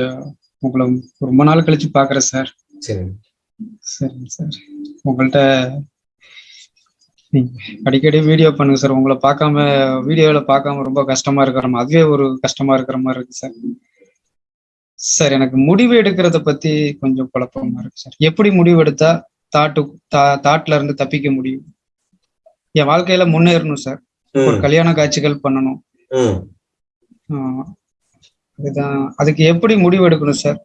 Speaker 8: உங்களை ரொம்ப நாள் கழிச்சு பாக்குறேன் சார்.
Speaker 1: சரி
Speaker 8: சரிங்க சார். உங்கள்கிட்ட அடிக்கடி வீடியோ பண்ணுங்க சார். உங்களை பார்க்காம வீடியோல பார்க்காம ரொம்ப கஷ்டமா இருக்கிற மாதிரி அதுவே ஒரு கஷ்டமா இருக்கிற மாதிரி இருக்கு சார். சார் எனக்கு முடிவு எடுக்கிறத பத்தி கொஞ்சம் குழப்பமா இருக்கு சார். எப்படி முடிவு எடுத்தா தாட்டு தாட்ல இருந்து தப்பிக்க முடியும்? என் வாழ்க்கையில முன்னேறணும் சார். ஒரு கல்யாண காட்சிகள் பண்ணணும். அதுதான். அதுக்கு எப்படி முடிவு எடுக்கணும் சார்?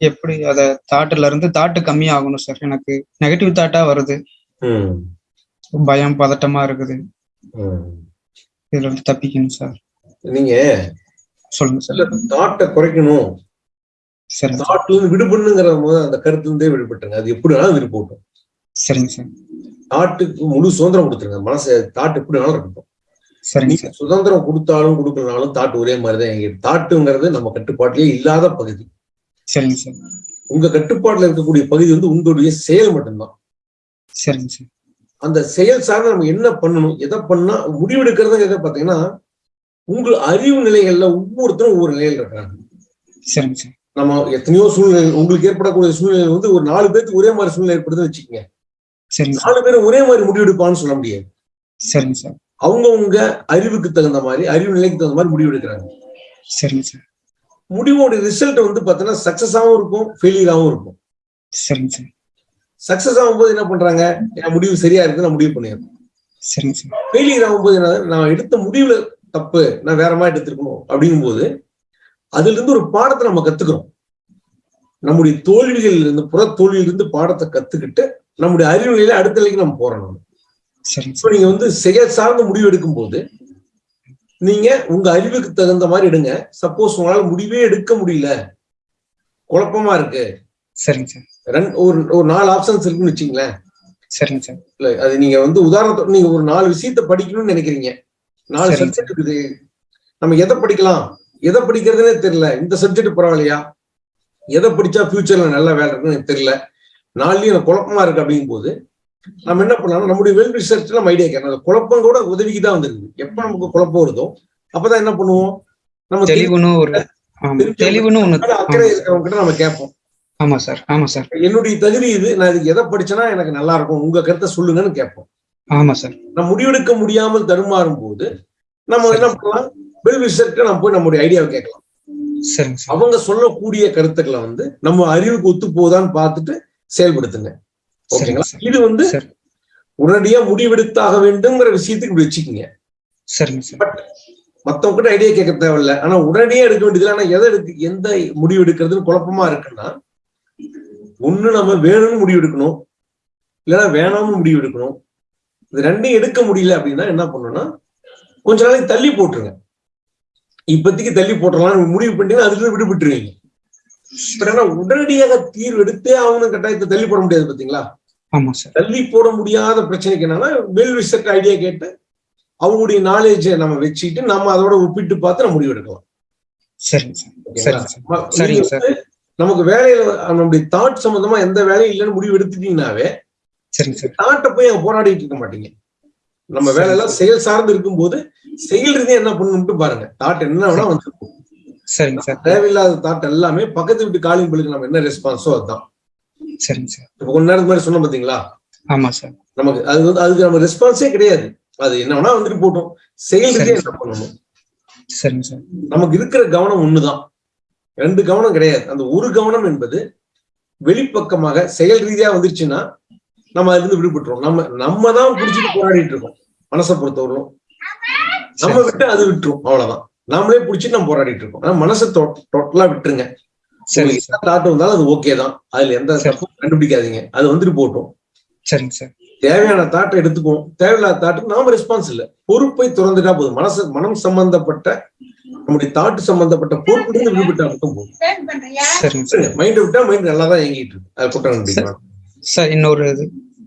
Speaker 8: எப்படி அத தாட்டுல இருந்து தாட்டு கம்மியாகணும் சார். எனக்கு நெகட்டிவ் தாட்டா வருது. பயம் பதட்டமா இருக்குது. இதுல இருந்து தப்பிக்கணும் சார்.
Speaker 1: நீங்க
Speaker 8: சொல்லுங்க சார்
Speaker 1: தாட்டை குறைக்கணும்.
Speaker 8: சார்.
Speaker 1: தாட்ல இருந்து விடுபடணுங்கிற போது அந்த கருத்துல இருந்தே விடுபட்டுருங்க. அது எப்படி வேணாலும் விடுபட்டும்
Speaker 8: சரிங்க சார்.
Speaker 1: தாட்டுக்கு முழு சுதந்திரம் கொடுத்துருங்க. மனசு தாட்டு எப்படி வேணாலும் இருக்கட்டும்.
Speaker 8: சரிங்க
Speaker 1: சுதந்திரம் கொடுத்தாலும் கொடுக்கலனாலும் தாட்டு ஒரே மாதிரிதான். எங்க தாட்டுங்கிறது நம்ம கட்டுப்பாட்டிலே இல்லாத பகுதி.
Speaker 8: சரிங்க சார்.
Speaker 1: உங்க கட்டுப்பாட்டுல இருக்கக்கூடிய பகுதி வந்து உங்களுடைய செயல் மட்டும்தான்.
Speaker 8: சரிங்க சார்.
Speaker 1: அந்த செயல் சார்ந்து நம்ம என்ன பண்ணணும் எதை பண்ணா முடிவெடுக்கிறது எதை பாத்தீங்கன்னா உங்கள் அறிவு நிலைகள்ல ஒவ்வொருத்தரும் ஒவ்வொரு நிலையில் இருக்கிறாங்க. நம்ம எத்தனையோ சூழ்நிலை உங்களுக்கு ஏற்படக்கூடிய சூழ்நிலை வந்து ஒரு நாலு பேருக்கு ஒரே மாதிரி சூழ்நிலை ஏற்படுதுன்னு வச்சுக்கோங்க. நாலு பேரும் ஒரே மாதிரி முடிவெடுப்பான்னு சொல்ல முடியாது.
Speaker 8: சரிங்க சார்.
Speaker 1: அவங்கவுங்க அறிவுக்கு தகுந்த மாதிரி அறிவு நிலைக்கு தகுந்த மாதிரி முடிவெடுக்கிறாங்க.
Speaker 8: சரிங்க சார்.
Speaker 1: முடிவோட ரிசல்ட் வந்து பாத்தீங்கன்னா சக்சஸாவும் இருக்கும் ஃபெயிலியராகவும் இருக்கும்.
Speaker 8: சரிங்க சார்.
Speaker 1: சக்சஸ் ஆகும்போது என்ன பண்றாங்க? என் முடிவு சரியா இருக்கு நான் முடிவு பண்ணிடுறேன்.
Speaker 8: சரிங்க சார்.
Speaker 1: ஃபெயிலியர் ஆகும்போது என்ன நான் எடுத்த முடிவுல தப்பு நான் வேற மாதிரி எடுத்திருக்கணும் அப்படிங்கும்போது அதுல இருந்து ஒரு பாடத்தை நம்ம கத்துக்கிறோம். நம்முடைய தோல்விகளில் இருந்து புற தோல்வியிலிருந்து பாடத்தை கத்துக்கிட்டு நம்முடைய அறிவு நிலையில அடுத்த நிலைக்கு நம்ம போறோம் இப்போ நீங்க வந்து செயல் சார்ந்த முடிவு எடுக்கும் போது நீங்க உங்க அறிவுக்கு தகுந்த மாதிரி எடுங்க. சப்போஸ் உங்களால முடிவே எடுக்க முடியல. குழப்பமா இருக்கு.
Speaker 8: சரிங்க சார்.
Speaker 1: ஒரு ஒரு நாலு ஆப்ஷன்ஸ் இருக்குன்னு வச்சுங்களேன்.
Speaker 8: சரிங்க சார்.
Speaker 1: இல்ல அது நீங்க வந்து உதாரணத்தோட நீங்க ஒரு நாலு விஷயத்த படிக்கணும்னு நினைக்கிறீங்க. நாலு சப்ஜெக்ட் இருக்குது. நம்ம எதை படிக்கலாம்? எதை படிக்கிறதுனே தெரியல. இந்த சப்ஜெக்ட் பரவாயில்லையா எதை படிச்சா ஃபியூச்சர்ல நல்ல வேலை இருக்குன்னு தெரியல. நாளையும் எனக்கு குழப்பமா இருக்கு அப்படிங்கும் போது நம்ம என்ன பண்ணலாம் நம்முடைய வெல் ரிசர்ச் நம்ம ஐடியா கேட்கணும். அந்த குழப்பம் கூட உதவிக்கு தான் வந்திருக்கு. எப்ப நமக்கு குழப்பம் வருதோ அப்பதான் என்ன பண்ணுவோம்? நம்ம அக்கறை இருக்கிறவங்க கிட்ட நம்ம கேட்போம்.
Speaker 8: ஆமா சார். ஆமா சார்.
Speaker 1: என்னுடைய தகுதி இது. நான் இதுக்கு எதை படிச்சேன்னா எனக்கு நல்லா இருக்கும். உங்க கருத்தை சொல்லுங்கன்னு கேட்போம்.
Speaker 8: ஆமா சார்.
Speaker 1: நம்ம முடிவெடுக்க முடியாமல் தடுமாறும் போது நம்ம என்ன பண்ணலாம்? வெல் ரிசர்ச் நம்ம போய் நம்முடைய ஐடியாவை கேட்கலாம். அவங்க சொல்லக்கூடிய கருத்துக்களை வந்து நம்ம அறிவுக்கு ஒத்து போதான்னு பார்த்துட்டு செயல்படுத்துங்க. ஓகேங்களா? இது வந்து உடனடியா முடிவெடுத்தாக வேண்டும்ங்கிற விஷயத்துக்கு இப்படி வச்சுக்கோங்க.
Speaker 8: சரிங்க சார்.
Speaker 1: மத்தவங்க கிட்ட ஐடியா கேட்க தேவையில்ல. ஆனா உடனடியா எடுக்க வேண்டியது ஆனா எதை எடுக்க எந்த முடிவு எடுக்கிறதுன்னு குழப்பமா இருக்குன்னா ஒண்ணு நம்ம வேணும்னு முடிவு எடுக்கணும். இல்லைன்னா வேணாம்னு முடிவு எடுக்கணும். இது ரெண்டையும் எடுக்க முடியல அப்படின்னா என்ன பண்ணணும்னா கொஞ்ச நாளைக்கு தள்ளி போட்டுருங்க. இப்போதைக்கு தள்ளி போட்டுறலாம் முடிவு பண்ணிட்டீங்கன்னா அதுல விடுபட்டுருவீங்க. உடனடியாக தீர்வு எடுத்தே ஆகணும் கட்டாயத்தை தள்ளி போட முடியாது பாத்தீங்களா? தள்ளி போட முடியாத பிரச்சனைக்கு என்னன்னா வெல் விசட் ஐடியா கேட்டு அவங்களுடைய நாலேஜை நம்ம வச்சுக்கிட்டு நம்ம அதோட ஒப்பிட்டு பார்த்து நம்ம முடிவு எடுக்கலாம். நமக்கு வேலையில நம்மளுடைய தாட் சம்பந்தமா எந்த வேலையும் இல்லைன்னு முடிவு எடுத்துட்டீங்கன்னாவே
Speaker 8: சரிங்க சார்.
Speaker 1: தாட்டை போய் அங்க போராடிட்டு இருக்க மாட்டீங்க. நம்ம
Speaker 8: சரி.
Speaker 1: வேலையெல்லாம் செயல் சார்ந்து இருக்கும்போது செயல் ரீதியா என்ன பண்ணணும்ட்டு பாருங்க. தாட் என்ன வேணா வந்து
Speaker 8: சரிங்க சார்.
Speaker 1: தேவையில்லாத தாட் எல்லாமே பக்கத்து வீட்டு காலிங் பில்லுக்கு நம்ம என்ன ரெஸ்பான்ஸோ அதுதான்.
Speaker 8: சரிங்க சார்.
Speaker 1: இப்ப கொஞ்ச நேரத்துக்கு மாதிரி சொன்னோம் பாத்தீங்களா?
Speaker 8: ஆமா சார்.
Speaker 1: நமக்கு அது வந்து அதுக்கு நம்ம ரெஸ்பான்ஸே கிடையாது. அது என்ன வேணா வந்துட்டு போட்டோம். செயல் ரீதியா. என்ன பண்ணணும்?
Speaker 8: சரிங்க சார்.
Speaker 1: நமக்கு இருக்கிற கவனம் ஒண்ணுதான். ரெண்டு கவனம் கிடையாது. அந்த ஒரு கவனம் என்பது வெளிப்பக்கமாக செயல் ரீதியா வந்துருச்சுன்னா நம்ம அதுல இருந்து விடுபட்டுரும் நம்ம நம்ம தான் பிடிச்சிட்டு போராடிட்டு இருக்கோம் மனசை பொறுத்தவரையும் நம்ம. விட்டு அது விட்டுரும். அவ்வளவுதான். நாமளே பிடிச்சிட்டு நம்ம போராடிட்டு இருக்கோம் ஆனா மனசை டோட்டலா விட்டுருங்க.
Speaker 8: சார்
Speaker 1: தாட் வந்தாலும் அது ஓகே தான் அதுல எந்த. தப்பும் கண்டுபிடிக்காதீங்க. அது வந்துட்டு போட்டும்.
Speaker 8: சரிங்க சார்.
Speaker 1: தேவையான தாட்டை எடுத்துக்குவோம். தேவையில்லாத தாட்டுக்கு நாம ரெஸ்பான்ஸ் இல்ல. பொறுப்பை திறந்துட்டா போதும். மனசு மனம் சம்பந்தப்பட்ட நம்முடைய தாட்டு சம்பந்தப்பட்ட பொறுப்பிலிருந்து விடுபட்டா மட்டும் போதும்.
Speaker 8: சரிங்க சார்
Speaker 1: மைண்ட் விட்டா மைண்ட் நல்லா தான் இயங்கிட்டு இருக்கு. அது குற்றம்
Speaker 8: சார் இன்னொரு இது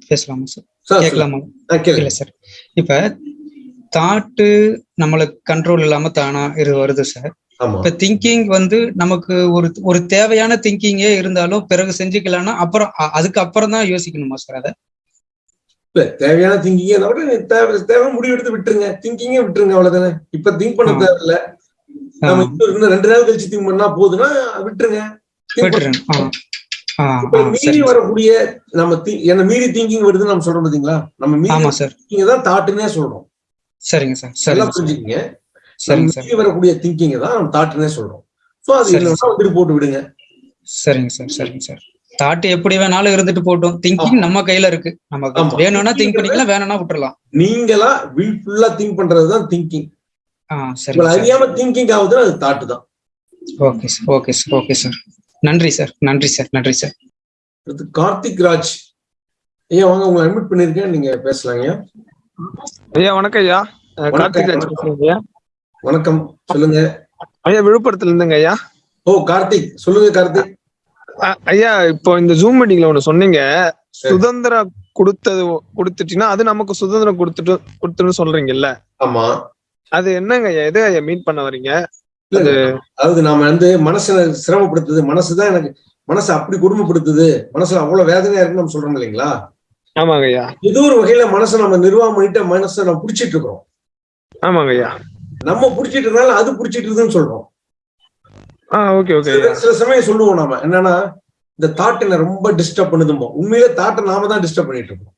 Speaker 8: பேசலாமா சார்? கேட்கலாமா? இல்ல சார். இப்ப தாட்டு நம்மளுக்கு கண்ட்ரோல் இல்லாம தானா இது வருது சார். இப்ப திங்கிங் வந்து நமக்கு ஒரு ஒரு தேவையான திங்கிங்கே இருந்தாலும் பிறகு செஞ்சுக்கலாம்னா அப்புறம் அதுக்கு அப்புறம் தான் யோசிக்கணுமா சார் அதை?
Speaker 1: இல்ல தேவையான திங்கிங்கே தேவை தேவை முடிவு எடுத்து விட்டுருங்க. திங்கிங்கே விட்டுருங்க அவ்வளவுதானே. இப்ப திங்க் பண்ண. தேவையில்ல. நம்ம இன்னும் ரெண்டு நாள் கழிச்சு திங்க் பண்ணா போதுன்னா விட்டுருங்க. மீறி வரக்கூடிய நம்ம என்ன மீறி திங்கிங் வருதுன்னு நம்ம சொல்றோம் பாத்தீங்களா? நம்ம மீறி
Speaker 8: ஆமா சார்.
Speaker 1: திங்கிங் தான் தாட்டுன்னே சொல்றோம்.
Speaker 8: சரிங்க சார்.
Speaker 1: நல்லா புரிஞ்சுக்கீங்க. நம்ம மீறி வரக்கூடிய திங்கிங் தான் நம்ம தாட்டுன்னே சொல்றோம். சோ அது வந்துட்டு போட்டு விடுங்க.
Speaker 8: சரிங்க சார். சரிங்க சார். தாட் எப்படி வேணாலும் இருந்துட்டு போட்டோம். திங்கிங் நம்ம கையில இருக்கு. நமக்கு
Speaker 1: ஆமா.
Speaker 8: வேணும்னா திங்க் பண்ணிக்கலாம் வேணும்னா விட்டுறலாம்.
Speaker 1: நீங்களா வில்ஃபுல்லா திங்க் பண்றதுதான் திங்கிங்.
Speaker 8: ஆ சார்.
Speaker 1: அறியாம திங்கிங் ஆகுதுன்னா அது தாட்டு தான்.
Speaker 8: Okay sir. Okay sir. Okay sir. நன்றி சார் நன்றி சார் நன்றி சார்.
Speaker 1: கார்த்திக் ராஜ். ஐயா வாங்க உங்களை அட்மிட் பண்ணிருக்கேன் நீங்க பேசலாங்க
Speaker 9: ஐயா. வணக்கம் ஐயா. கார்த்திக் ராஜ் பேசுறேங்க ஐயா.
Speaker 1: வணக்கம் சொல்லுங்க.
Speaker 9: ஐயா விழுப்புரத்துல இருந்துங்க ஐயா.
Speaker 1: ஓ கார்த்திக் சொல்லுங்க கார்த்திக்.
Speaker 9: ஐயா இப்போ இந்த ஜூம் மீட்டிங்ல ஒண்ணு சொன்னீங்க. சுதந்திரம் கொடுத்தது கொடுத்துட்டீங்கன்னா அது நமக்கு சுதந்திரம் கொடுத்துட்டு கொடுத்துன்னு சொல்றீங்கல்ல.
Speaker 1: ஆமா.
Speaker 9: அது என்னங்க ஐயா? எதை ஐயா மீட் பண்ண வரீங்க?
Speaker 1: அதாவது நாம வந்து மனசை சிரமப்படுத்துது மனசுதான் எனக்கு மனசை அப்படி கொடுமைப்படுத்துது மனசுல அவ்வளவு வேதனையா இருக்குன்னு நம்ம சொல்றோம் இல்லைங்களா?
Speaker 9: ஆமாங்க ஐயா.
Speaker 1: ஏதோ ஒரு வகையில மனசை நம்ம நிர்வாகம் பண்ணிட்டு மனசை நம்ம புடிச்சிட்டு இருக்கிறோம்.
Speaker 9: ஆமாங்க ஐயா.
Speaker 1: நம்ம புடிச்சிட்டு இருந்தாலும் அது புடிச்சிட்டு இருக்குதுன்னு சொல்றோம்.
Speaker 9: ஓகே ஓகே
Speaker 1: சில சமயம் சொல்லுவோம் நாம என்னன்னா இந்த தாட் என்ன ரொம்ப டிஸ்டர்ப் பண்ணுதுமோ உண்மையிலே தாட்டை நாம தான் டிஸ்டர்ப் பண்ணிட்டு இருக்கோம்.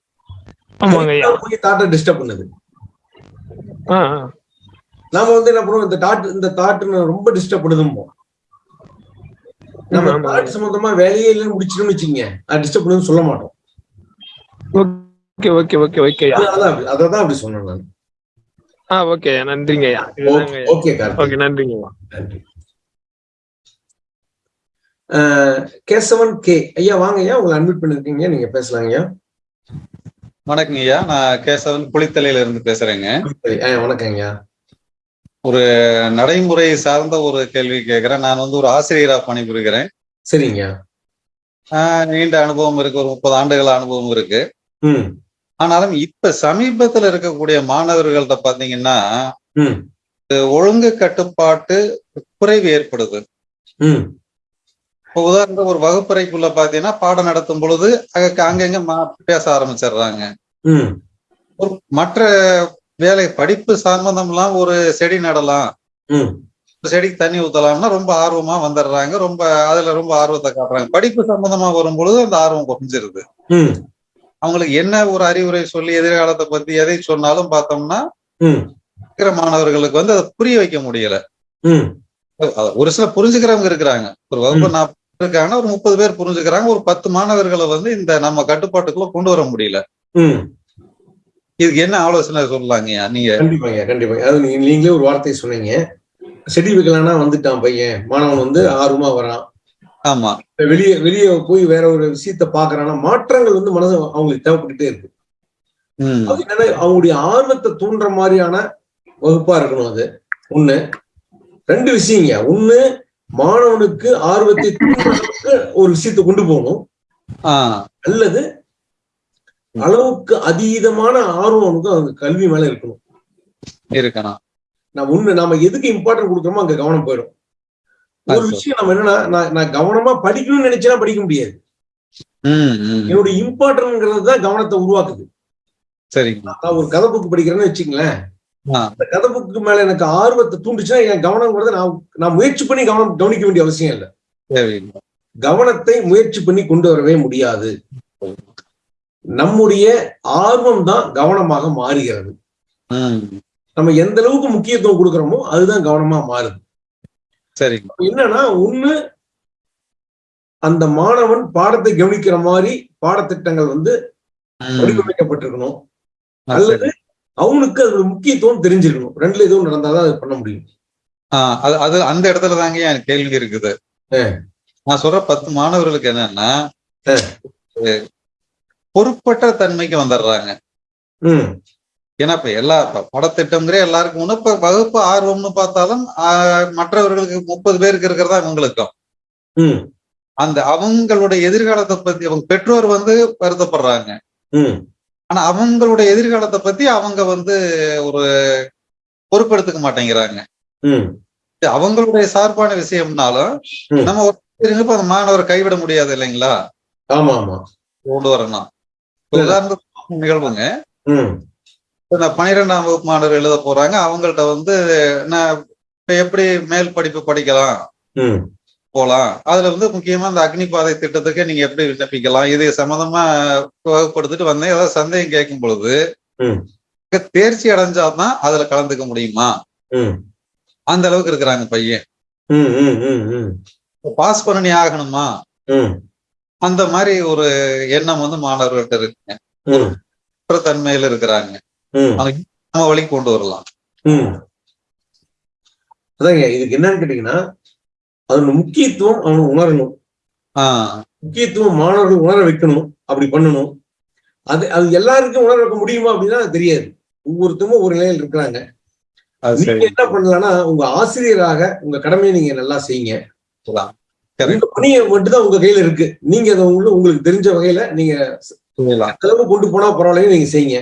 Speaker 9: ஆமாங்க ஐயா.
Speaker 1: தாட்டை டிஸ்டர்ப் பண்ணுது?
Speaker 9: ஆ ஆ.
Speaker 1: நாம வந்து என்ன பண்ணுவோம் இந்த தாட் இந்த தாட்டு ரொம்ப டிஸ்டர்ப் பண்ணுதுமோ நம்ம. தாட் சம்பந்தமா வேலையே இல்லைன்னு முடிச்சிட்டோம்னு வச்சுக்கோங்க. அது டிஸ்டர்ப் பண்ணுதுன்னு சொல்ல மாட்டோம்.
Speaker 9: Okay okay okay okay. ஐயா
Speaker 1: அதனாலதான் அப்படி- சொன்னேன் நான்.
Speaker 9: ஆ ஓகே நன்றிங்க
Speaker 1: ஓகே
Speaker 9: ஓகே நன்றிங்க
Speaker 1: கேசவன் கே. ஐயா வாங்க ஐயா உங்களை அட்மிட் பண்ணிருக்கீங்க நீங்க பேசலாங்க ஐயா.
Speaker 10: வணக்கங்க ஐயா. நான் கேசவன் குளித்தலையில இருந்து பேசுறேங்க
Speaker 1: வணக்கம் ஐயா.
Speaker 10: ஒரு நடைமுறை சார்ந்த ஒரு கேள்வி கேட்கிறேன் நான் வந்து ஒரு ஆசிரியரா பணிபுரிகிறேன்.
Speaker 1: சரிங்க.
Speaker 10: நீண்ட அனுபவம் இருக்கு. ஒரு முப்பது ஆண்டுகள் அனுபவம் இருக்கு. ஆனாலும் இப்ப சமீபத்துல இருக்கக்கூடிய மாணவர்கள்ட்ட பாத்தீங்கன்னா ஒழுங்கு கட்டுப்பாட்டு குறைவு ஏற்படுது. இப்போ உதாரணத்துக்கு ஒரு வகுப்பறைக்குள்ள பாத்தீங்கன்னா பாடம் நடத்தும் பொழுது அங்க அங்கங்க பேச ஆரம்பிச்சிடுறாங்க. ஒரு மற்ற வேலை படிப்பு சம்பந்தம்லாம் ஒரு செடி நடலாம். செடிக்கு தண்ணி ஊத்தலாம்னா ரொம்ப ஆர்வமா வந்துடுறாங்க. ரொம்ப அதுல ரொம்ப ஆர்வத்தை காட்டுறாங்க. படிப்பு சம்பந்தமா வரும்பொழுது அந்த ஆர்வம் குறைஞ்சிருது. அவங்களுக்கு என்ன ஒரு அறிவுரை சொல்லி எதிர்காலத்தை பத்தி எதை சொன்னாலும் பார்த்தோம்னா இருக்கிற மாணவர்களுக்கு வந்து அதை புரிய வைக்க முடியல. ஒரு சில புரிஞ்சுக்கிறவங்க இருக்கிறாங்க. ஒரு வகுப்பு நாற்பது இருக்காங்கன்னா ஒரு முப்பது பேர் புரிஞ்சுக்கிறாங்க. ஒரு பத்து மாணவர்களை வந்து இந்த நம்ம கட்டுப்பாட்டுக்குள்ள கொண்டு வர முடியல. இதுக்கு என்ன ஆலோசனை சொல்லலாங்கய்யா நீங்க
Speaker 1: கண்டிப்பாங்க கண்டிப்பா. அது நீ- நீங்களே ஒரு வார்த்தை சொன்னீங்க. செடி வைக்கலாம்னா வந்துட்டான் பையன். மாணவன் வந்து ஆர்வமா வரான்.
Speaker 10: ஆமா.
Speaker 1: வெளியே வெளியே போய் வேற ஒரு விஷயத்த பாக்குறான்னா மாற்றங்கள் வந்து மனசு அவங்களுக்கு தேவைப்பட்டுட்டே இருக்கு.
Speaker 10: ம்.
Speaker 1: அது என்னன்னா அவங்களுடைய ஆர்வத்தை தூண்டுற மாதிரியான வகுப்பா இருக்கணும் அது. ஒண்ணு. ரெண்டு விஷயங்க. ஒண்ணு மாணவனுக்கு ஆர்வத்தை தூண்டுறதுக்கு ஒரு விஷயத்தை கொண்டு போகணும். அல்லது அளவுக்கு அதீதமான ஆர்வம் அவனுக்கு அந்த கல்வி மேல இருக்கணும்.
Speaker 10: இருக்கணும்.
Speaker 1: நான் ஒண்ணு நாம எதுக்கு இம்பார்ட்டன்ட் கொடுக்குறோமோ அங்க கவனம் போயிடும். ஒரு விஷயம் நம்ம என்னன்னா நான் கவனமா படிக்கணும்னு நினைச்சா படிக்க முடியாது. என்னுடைய இம்பார்ட்டன்ட்ங்கிறது தான் கவனத்தை உருவாக்குது.
Speaker 10: சரிங்க.
Speaker 1: நான் ஒரு கதை புக்கு படிக்கிறேன்னு வச்சுங்களேன் அந்த கதை புக்கு மேல எனக்கு ஆர்வத்தை தூண்டுச்சுன்னா என் கவனங்கிறத நான் நான் முயற்சி பண்ணி கவனம் கவனிக்க வேண்டிய அவசியம் இல்லை. கவனத்தை முயற்சி பண்ணி கொண்டு வரவே முடியாது. நம்முடைய ஆர்வம் தான் கவனமாக மாறுகிறது. நம்ம எந்த அளவுக்கு முக்கியத்துவம் கொடுக்குறோமோ அதுதான் கவனமா மாறுது. அப்ப என்னன்னா ஒண்ணு அந்த மாணவன் பாடத்தை கவனிக்கிற மாதிரி பாடத்திட்டங்கள் வந்து வடிவமைக்கப்பட்டிருக்கணும். அல்லது
Speaker 10: சரி.
Speaker 1: அவனுக்கு அது முக்கியத்துவம் தெரிஞ்சிருக்கணும். ரெண்டுல எதுவும் நடந்தாதான் அது பண்ண முடியும்.
Speaker 10: அது அது அந்த இடத்துல தாங்க என் கேள்வி இருக்குது. நான் சொல்ற பத்து மாணவர்களுக்கு என்னன்னா பொறுப்பற்ற தன்மைக்கு வந்துடுறாங்க. ஏன்னா இப்ப எல்லா பாடத்திட்டம்ங்கிற எல்லாருக்கும் ஒண்ணு இப்ப வகுப்பு ஆர்வம்னு பார்த்தாலும் மற்றவர்களுக்கு முப்பது பேருக்கு இருக்கிறதா இவங்களுக்கும்.
Speaker 1: ம்.
Speaker 10: அந்த அவங்களுடைய எதிர்காலத்தை பத்தி அவங்க பெற்றோர் வந்து வருத்தப்படுறாங்க. ஆனா அவங்களுடைய எதிர்காலத்தை பத்தி அவங்க வந்து ஒரு பொறுப்பெடுத்துக்க மாட்டேங்கிறாங்க. அவங்களுடைய சார்பான விஷயம்னாலும். நம்ம ஒரு மாணவரை கைவிட முடியாது இல்லைங்களா?
Speaker 1: ஆமா ஆமா
Speaker 10: கொண்டு வரணும். உதாரணத்துக்கு நிகழ்வுங்க.
Speaker 1: ம்.
Speaker 10: இப்ப இந்த பன்னிரெண்டாம் வகுப்பு மாணவர் எழுத போறாங்க. அவங்கள்ட்ட வந்து நான் இப்ப எப்படி மேல் படிப்பு படிக்கலாம்? போலாம். அதுல வந்து முக்கியமா இந்த அக்னி பாதை திட்டத்துக்கு நீங்க எப்படி விண்ணப்பிக்கலாம்? இது சம்பந்தமா வகுப்படுத்திட்டு வந்தேன். ஏதாவது சந்தேகம் கேட்கும் பொழுது. தேர்ச்சி அடைஞ்சாதான் அதுல கலந்துக்க முடியுமா? அந்த அளவுக்கு இருக்கிறாங்க பையன். பாஸ் பண்ணி ஆகணுமா? அந்த மாதிரி ஒரு எண்ணம் வந்து மாணவர்கள்ட்ட இருக்குங்க.
Speaker 1: ம்.
Speaker 10: தன்மையில இருக்கிறாங்க. நம்ம வழிக்கு கொண்டு வரலாம்.
Speaker 1: அதாங்க இதுக்கு என்னன்னு கேட்டீங்கன்னா அதோட முக்கியத்துவம் அவன் உணரணும்.
Speaker 10: ஆஹ்
Speaker 1: முக்கியத்துவம் மாணவர்கள் உணர வைக்கணும். அப்படி பண்ணணும். அது அது எல்லாருக்கும் உணர வைக்க முடியுமா அப்படின்னா தெரியாது. ஒவ்வொருத்தரும் ஒரு நிலையில் இருக்கிறாங்க. என்ன பண்ணலாம்னா உங்க ஆசிரியராக உங்க கடமையை நீங்க நல்லா செய்யுங்க. உங்க பணியை மட்டும்தான் உங்க கையில இருக்கு. நீங்க அதை உள்ள உங்களுக்கு தெரிஞ்ச வகையில நீங்க செலவு கொண்டு போனா பரவாயில்லைன்னு நீங்க செய்யுங்க.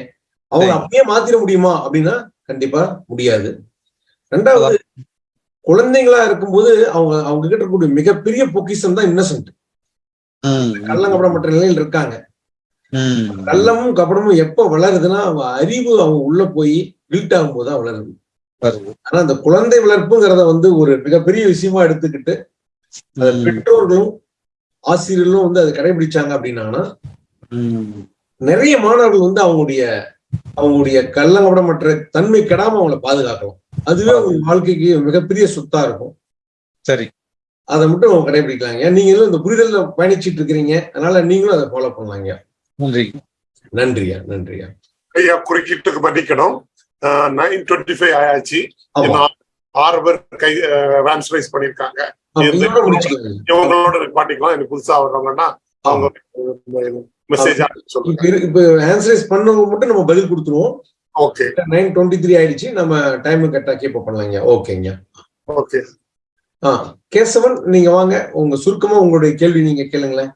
Speaker 1: அவங்க. அப்படியே மாத்திர முடியுமா அப்படின்னா கண்டிப்பா முடியாது. ரெண்டாவது குழந்தைங்களா இருக்கும்போது அவங்க அவங்க கிட்ட இருக்கக்கூடிய மிகப்பெரிய பொக்கிஷம் தான் இன்னசென்ட்
Speaker 10: ம்,
Speaker 1: கள்ளங்கப்படமற்ற நிலையில் இருக்காங்க. கள்ளமும் கபடமும் எப்ப வளருதுன்னா அவங்க அறிவு அவங்க உள்ள போய் பில்ட் ஆகும்போது தான் வளருது. ஆனா அந்த குழந்தை வளர்ப்புங்கிறத வந்து ஒரு மிகப்பெரிய விஷயமா எடுத்துக்கிட்டு அதை பெற்றோர்களும் ஆசிரியர்களும் வந்து அதை கடைபிடிச்சாங்க அப்படின்னாங்கன்னா
Speaker 10: ம்,
Speaker 1: நிறைய மாணவர்கள் வந்து அவங்களுடைய அவங்களுடைய கள்ளங்கபடமற்ற தன்மை கெடாம அவங்கள பாதுகாக்கலாம். அதுவே அவங்க வாழ்க்கைக்கு மிகப்பெரிய சொத்தா இருக்கும்.
Speaker 10: சரி.
Speaker 1: அதை மட்டும் அவங்க கடைபிடிக்கலாங்க. நீங்களும் இந்த புரிதல்ல பயணிச்சிட்டு இருக்கிறீங்க? அதனால நீங்களும் அதை ஃபாலோ பண்ணலாங்க.
Speaker 10: நன்றி.
Speaker 1: நன்றியா? நன்றியா?
Speaker 2: ஐயா குறுக்கிட்டுக்கு மன்னிக்கணும். நைன் டுவெண்ட்டி ஃபைவ் ஆயாச்சு. ஆறு பேர் கை வேன்ஸ் ரைஸ் பண்ணிருக்காங்க இவங்களோட நிப்பாட்டிக்கலாம் எனக்கு புதுசா வர்றவங்கன்னா அவங்க மெசேஜ்
Speaker 1: இப்ப ஆன்சரைஸ் பண்ணவங்க மட்டும் நம்ம பதில் கொடுத்துருவோம்.
Speaker 2: ஓகே
Speaker 1: நைன் டுவெண்ட்டி த்ரீ ஆயிடுச்சு. நம்ம டைம் கரெக்டா கீப் பண்ணலாங்க. ஓகேங்க
Speaker 2: ஓகே
Speaker 1: ஆ கேசவன் நீங்க வாங்க. உங்க சுருக்கமா உங்களுடைய கேள்வி நீங்க கேளுங்களேன்.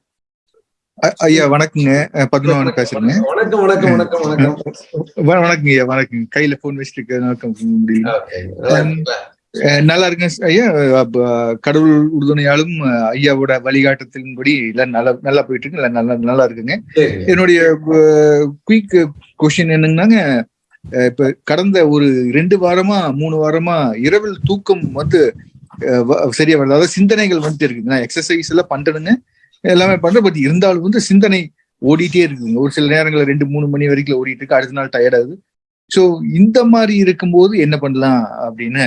Speaker 11: ஐயா வணக்கங்க. அஹ் பத்மநாபன் பேசுறேங்க.
Speaker 1: வணக்கம். வணக்கம் வணக்கம் வணக்கம்
Speaker 11: வ- வணக்கங்க ஐயா வணக்கம் கையில போன் வச்சுட்டு வணக்கம் முடியல
Speaker 1: நல்லா
Speaker 11: சார். ஐயா கடவுள் உறுதுணையாலும் ஐயாவோட வழிகாட்டத்தின்படி எல்லாம் நல்லா நல்லா போயிட்டு இருக்கு நல்லா நல்லா இருக்குங்க. என்னுடைய குயிக் கொஸ்டின் என்னங்கன்னாங்க இப்ப கடந்த ஒரு ரெண்டு வாரமா மூணு வாரமா இரவில் தூக்கம் வந்து சரியா வருது அதாவது சிந்தனைகள் வந்துட்டு இருக்குது. நான் எக்ஸசைஸ் எல்லாம் பண்றேனுங்க. எல்லாமே பண்றேன். பட் இருந்தாலும் வந்து சிந்தனை ஓடிட்டே இருக்குதுங்க ஒரு சில நேரங்கள்ல ரெண்டு மூணு மணி வரைக்கும் ஓடிட்டு இருக்கு. அடுத்த நாள் டயர்ட் ஸோ இந்த மாதிரி இருக்கும்போது என்ன பண்ணலாம் அப்படின்னு